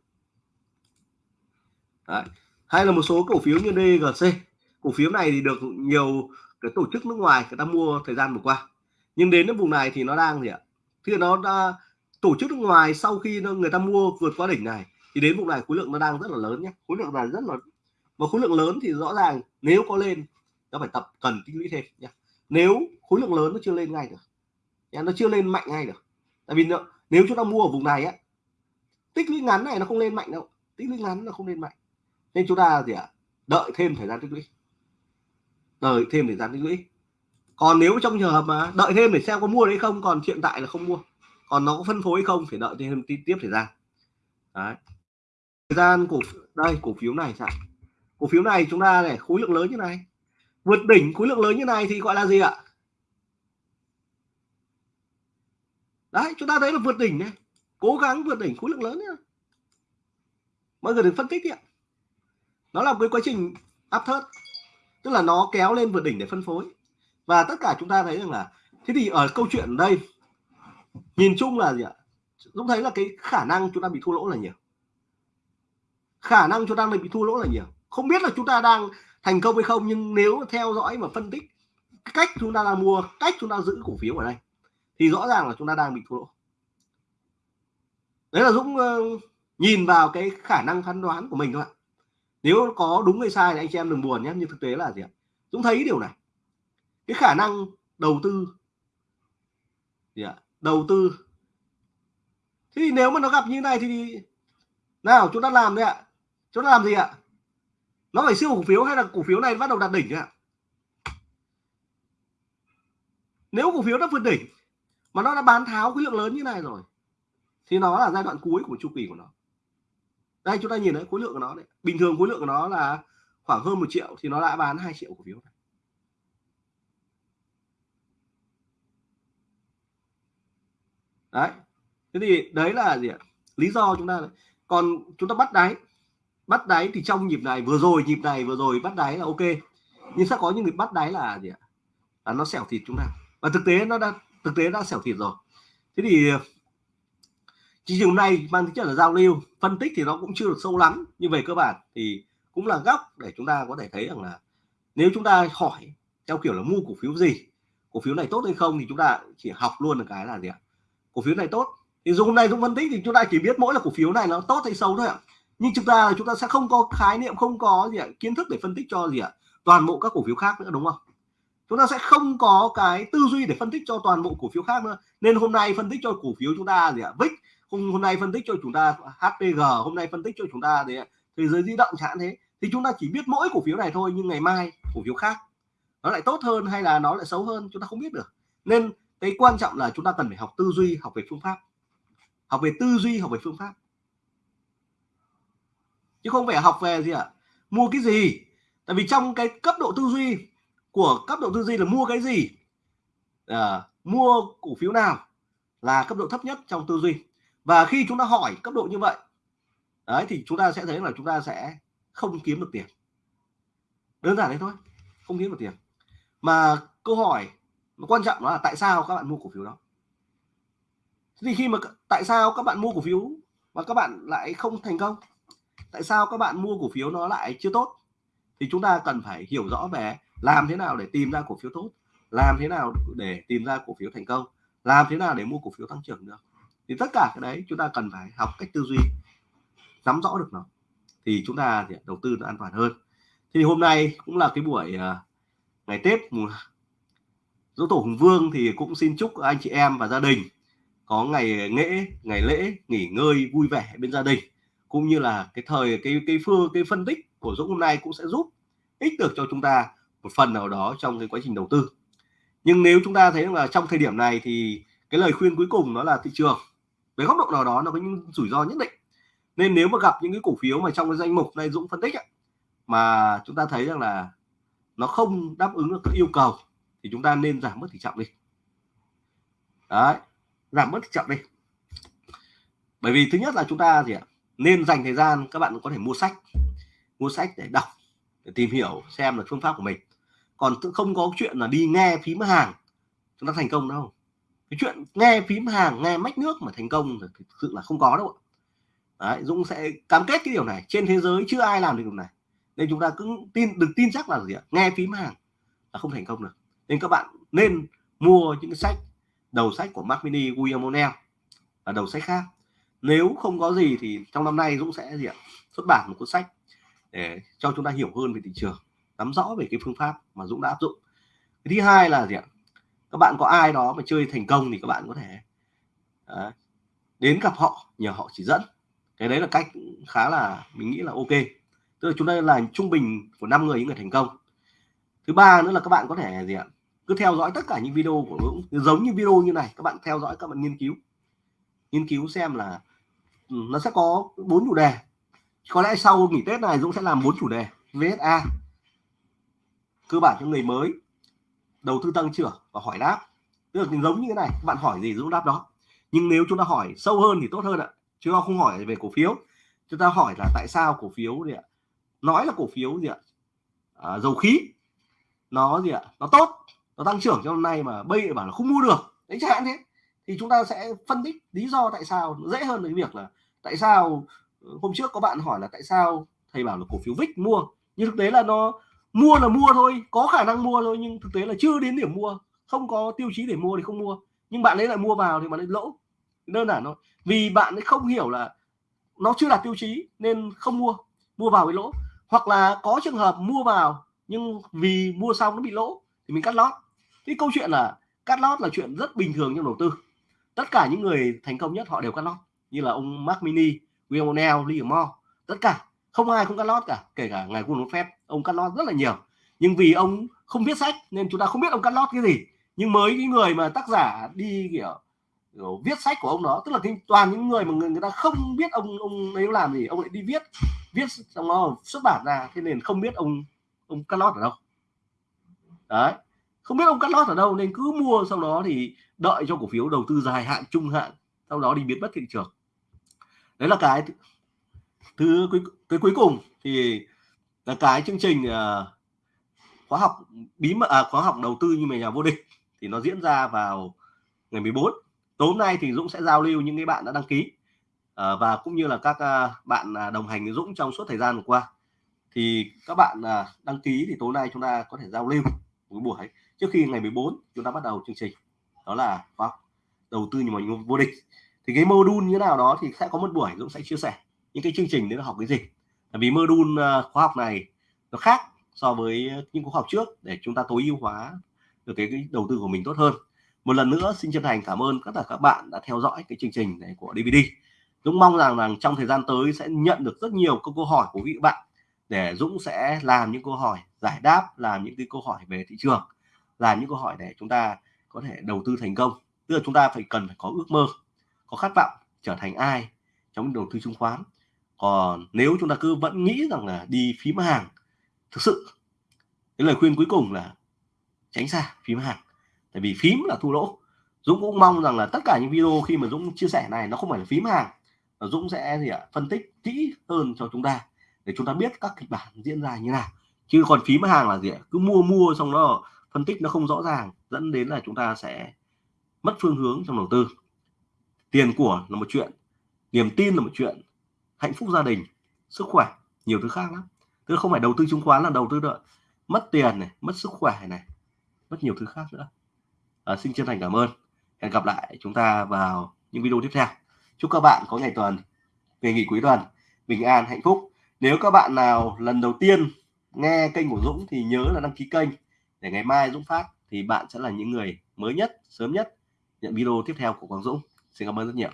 Đấy. hay là một số cổ phiếu như DGC cổ phiếu này thì được nhiều cái tổ chức nước ngoài người ta mua thời gian vừa qua. Nhưng đến cái vùng này thì nó đang gì ạ? Thì nó đã tổ chức nước ngoài sau khi nó, người ta mua vượt qua đỉnh này thì đến vùng này khối lượng nó đang rất là lớn nhé. Khối lượng là rất là mà khối lượng lớn thì rõ ràng nếu có lên nó phải tập cần tích lũy thêm nhé. Nếu khối lượng lớn nó chưa lên ngay được. Nhé. nó chưa lên mạnh ngay được. Tại vì nó, nếu chúng ta mua ở vùng này á tích lũy ngắn này nó không lên mạnh đâu. Tích lũy ngắn nó không lên mạnh. Nên chúng ta gì ạ? Đợi thêm thời gian tích lũy. Đợi thêm thời gian tích lũy. Còn nếu trong trường hợp mà đợi thêm để xem có mua đấy không còn hiện tại là không mua. Còn nó có phân phối không phải đợi thêm tiếp thời gian. Đấy thời gian cổ đây, cổ phiếu này sao cổ phiếu này chúng ta này khối lượng lớn như này. Vượt đỉnh khối lượng lớn như này thì gọi là gì ạ? Đấy, chúng ta thấy là vượt đỉnh này. Cố gắng vượt đỉnh khối lượng lớn nhá. Mọi người đừng phân tích đi ạ. Nó là một cái quá trình áp thớt, tức là nó kéo lên vượt đỉnh để phân phối. Và tất cả chúng ta thấy rằng là, thế thì ở câu chuyện đây, nhìn chung là gì ạ? Dũng thấy là cái khả năng chúng ta bị thua lỗ là nhiều khả năng chúng ta đang bị thua lỗ là nhiều không biết là chúng ta đang thành công hay không nhưng nếu theo dõi và phân tích cách chúng ta đang mua cách chúng ta giữ cổ phiếu ở đây thì rõ ràng là chúng ta đang bị thua lỗ. Đấy là Dũng uh, nhìn vào cái khả năng phán đoán của mình thôi ạ. Nếu có đúng hay sai thì anh chị em đừng buồn nhé nhưng thực tế là gì ạ? Dũng thấy điều này. Cái khả năng đầu tư. Gì ạ? Đầu tư. Thì nếu mà nó gặp như này thì nào chúng ta làm đấy ạ chúng ta làm gì ạ? Nó phải siêu cổ phiếu hay là cổ phiếu này bắt đầu đạt đỉnh ạ? Nếu cổ phiếu đã vượt đỉnh mà nó đã bán tháo khối lượng lớn như này rồi, thì nó là giai đoạn cuối của chu kỳ của nó. Đây, chúng ta nhìn thấy khối lượng của nó đấy bình thường khối lượng của nó là khoảng hơn một triệu thì nó đã bán 2 triệu cổ phiếu này. đấy. Thế thì đấy là gì ạ? Lý do chúng ta còn chúng ta bắt đáy bắt đáy thì trong nhịp này, vừa rồi, nhịp này vừa rồi, bắt đáy là ok. Nhưng sẽ có những người bắt đáy là gì ạ? Là nó xẻo thịt chúng ta. Và thực tế nó đã, thực tế đã xẻo thịt rồi. Thế thì chỉ trường này mang tính chất là giao lưu. Phân tích thì nó cũng chưa được sâu lắm, nhưng về cơ bản thì cũng là góc để chúng ta có thể thấy rằng là nếu chúng ta hỏi theo kiểu là mua cổ phiếu gì, cổ phiếu này tốt hay không thì chúng ta chỉ học luôn được cái là gì ạ? Cổ phiếu này tốt. Thì dùng này chúng phân tích thì chúng ta chỉ biết mỗi là cổ phiếu này nó tốt hay xấu thôi ạ nhưng chúng ta chúng ta sẽ không có khái niệm, không có gì ạ, kiến thức để phân tích cho gì ạ? Toàn bộ các cổ phiếu khác nữa, đúng không? Chúng ta sẽ không có cái tư duy để phân tích cho toàn bộ cổ phiếu khác nữa. Nên hôm nay phân tích cho cổ phiếu chúng ta gì ạ? Vix hôm hôm nay phân tích cho chúng ta HPG hôm nay phân tích cho chúng ta đấy thế giới di động chẳng thế. Thì chúng ta chỉ biết mỗi cổ phiếu này thôi, nhưng ngày mai cổ phiếu khác, nó lại tốt hơn hay là nó lại xấu hơn, chúng ta không biết được. Nên cái quan trọng là chúng ta cần phải học tư duy, học về phương pháp. Học về tư duy, học về phương pháp chứ không phải học về gì ạ. À? mua cái gì? Tại vì trong cái cấp độ tư duy của cấp độ tư duy là mua cái gì? À, mua cổ phiếu nào là cấp độ thấp nhất trong tư duy? Và khi chúng ta hỏi cấp độ như vậy đấy thì chúng ta sẽ thấy là chúng ta sẽ không kiếm được tiền. Đơn giản đấy thôi không kiếm được tiền. Mà câu hỏi mà quan trọng đó là tại sao các bạn mua cổ phiếu đó? Thì khi mà tại sao các bạn mua cổ phiếu mà các bạn lại không thành công? Tại sao các bạn mua cổ phiếu nó lại chưa tốt? Thì chúng ta cần phải hiểu rõ về làm thế nào để tìm ra cổ phiếu tốt, làm thế nào để tìm ra cổ phiếu thành công, làm thế nào để mua cổ phiếu tăng trưởng được. Thì tất cả cái đấy chúng ta cần phải học cách tư duy, nắm rõ được nó. Thì chúng ta thì đầu tư nó an toàn hơn. Thì hôm nay cũng là cái buổi ờ, ngày Tết dỗ tổ Hùng Vương thì cũng xin chúc anh chị em và gia đình có ngày lễ ngày lễ nghỉ ngơi vui vẻ bên gia đình cũng như là cái thời cái cái phương cái phân tích của Dũng hôm nay cũng sẽ giúp ích được cho chúng ta một phần nào đó trong cái quá trình đầu tư. Nhưng nếu chúng ta thấy là trong thời điểm này thì cái lời khuyên cuối cùng nó là thị trường. Về góc độ nào đó nó có những rủi ro nhất định. Nên nếu mà gặp những cái cổ phiếu mà trong cái danh mục này Dũng phân tích ấy, mà chúng ta thấy rằng là nó không đáp ứng được các yêu cầu thì chúng ta nên giảm bớt tỷ trọng đi. Đấy giảm bớt tỷ trọng đi. Bởi vì thứ nhất là chúng ta gì ạ? Nên dành thời gian các bạn có thể mua sách mua sách để đọc để tìm hiểu xem là phương pháp của mình. Còn không có chuyện là đi nghe phím hàng chúng ta thành công đâu. Cái chuyện nghe phím hàng nghe mách nước mà thành công thì thực sự là không có đâu Đấy, Dũng sẽ cam kết cái điều này. Trên thế giới chưa ai làm được điều này. Nên chúng ta cứ tin được tin chắc là gì ạ? Nghe phím hàng là không thành công được. Nên các bạn nên mua những cái sách đầu sách của Mac Mini William O'Neill và đầu sách khác nếu không có gì thì trong năm nay Dũng sẽ gì ạ? Xuất bản một cuốn sách để cho chúng ta hiểu hơn về thị trường nắm rõ về cái phương pháp mà Dũng đã áp dụng. Cái thứ hai là gì ạ? Các bạn có ai đó mà chơi thành công thì các bạn có thể à, đến gặp họ nhờ họ chỉ dẫn. Cái đấy là cách khá là mình nghĩ là ok. Tức là chúng ta là trung bình của năm người những người thành công. Thứ ba nữa là các bạn có thể gì ạ? Cứ theo dõi tất cả những video của Dũng. Giống như video như này các bạn theo dõi các bạn nghiên cứu nghiên cứu xem là ừ, nó sẽ có bốn chủ đề. Có lẽ sau nghỉ Tết này Dũng sẽ làm bốn chủ đề. VSA cơ bản cho người mới đầu tư tăng trưởng và hỏi đáp. Tức là giống như thế này các bạn hỏi gì Dũng đáp đó. Nhưng nếu chúng ta hỏi sâu hơn thì tốt hơn ạ chứ không hỏi về cổ phiếu. Chúng ta hỏi là tại sao cổ phiếu gì ạ? Nói là cổ phiếu gì ạ? À, dầu khí. Nó gì ạ? Nó tốt nó tăng trưởng trong năm nay mà bây bảo là không mua được. Đấy chẳng hạn thế thì chúng ta sẽ phân tích lý do tại sao dễ hơn cái việc là tại sao ờ, hôm trước có bạn hỏi là tại sao thầy bảo là cổ phiếu VIX mua. Nhưng thực tế là nó mua là mua thôi, có khả năng mua thôi nhưng thực tế là chưa đến điểm mua, không có tiêu chí để mua thì không mua. Nhưng bạn ấy lại mua vào thì bạn ấy lỗ, đơn giản thôi. Vì bạn ấy không hiểu là nó chưa đạt tiêu chí nên không mua mua vào bị lỗ. Hoặc là có trường hợp mua vào nhưng vì mua xong nó bị lỗ thì mình cắt lót. Cái câu chuyện là cắt lót là chuyện rất bình thường trong đầu tư tất cả những người thành công nhất họ đều cắt lót như là ông Mark Mini, William O'Neill, Lee Moore tất cả không ai không cắt lót cả kể cả ngài quân phép ông cắt lót rất là nhiều. Nhưng vì ông không viết sách nên chúng ta không biết ông cắt lót cái gì. Nhưng mới cái người mà tác giả đi kiểu, kiểu viết sách của ông đó tức là cái toàn những người mà người, người ta không biết ông ông ấy làm gì ông lại đi viết viết xong nó xuất bản ra thế nên không biết ông ông cắt lót ở đâu. Đấy không biết ông cắt lót ở đâu nên cứ mua sau đó thì đợi cho cổ phiếu đầu tư dài hạn trung hạn sau đó đi biến mất thị trường. Đấy là cái thứ cái, cái cuối cùng thì là cái chương trình uh, khóa học bí mật à, khóa học đầu tư như mày nhà vô địch thì nó diễn ra vào ngày 14 tối nay thì Dũng sẽ giao lưu những cái bạn đã đăng ký uh, và cũng như là các uh, bạn đồng hành với Dũng trong suốt thời gian vừa qua. Thì các bạn uh, đăng ký thì tối nay chúng ta có thể giao lưu buổi trước khi ngày 14 chúng ta bắt đầu chương trình đó là wow, học đầu tư như mình vô địch. Thì cái module như nào đó thì sẽ có một buổi Dũng sẽ chia sẻ những cái chương trình đấy là học cái gì. Vì module à, khóa học này nó khác so với những khóa học trước để chúng ta tối ưu hóa được cái, cái đầu tư của mình tốt hơn. Một lần nữa xin chân thành cảm ơn tất cả các bạn đã theo dõi cái chương trình này của DVD Dũng mong rằng rằng trong thời gian tới sẽ nhận được rất nhiều câu, câu hỏi của vị bạn để Dũng sẽ làm những câu hỏi giải đáp làm những cái câu hỏi về thị trường làm những câu hỏi để chúng ta có thể đầu tư thành công. Tức là chúng ta phải cần phải có ước mơ, có khát vọng trở thành ai trong đầu tư chứng khoán. Còn nếu chúng ta cứ vẫn nghĩ rằng là đi phím hàng, thực sự, cái lời khuyên cuối cùng là tránh xa phím hàng. Tại vì phím là thu lỗ. Dũng cũng mong rằng là tất cả những video khi mà Dũng chia sẻ này nó không phải là phím hàng và Dũng sẽ gì ạ, phân tích kỹ hơn cho chúng ta để chúng ta biết các kịch bản diễn ra như nào. Chứ còn phím hàng là gì ạ, cứ mua mua xong đó phân tích nó không rõ ràng dẫn đến là chúng ta sẽ mất phương hướng trong đầu tư. Tiền của là một chuyện niềm tin là một chuyện hạnh phúc gia đình sức khỏe nhiều thứ khác lắm. Tức không phải đầu tư chứng khoán là đầu tư được mất tiền này mất sức khỏe này mất nhiều thứ khác nữa. À, xin chân thành cảm ơn. Hẹn gặp lại chúng ta vào những video tiếp theo. Chúc các bạn có ngày tuần ngày nghỉ cuối tuần bình an hạnh phúc. Nếu các bạn nào lần đầu tiên nghe kênh của Dũng thì nhớ là đăng ký kênh để ngày mai Dũng phát thì bạn sẽ là những người mới nhất, sớm nhất nhận video tiếp theo của Quang Dũng. Xin cảm ơn rất nhiều.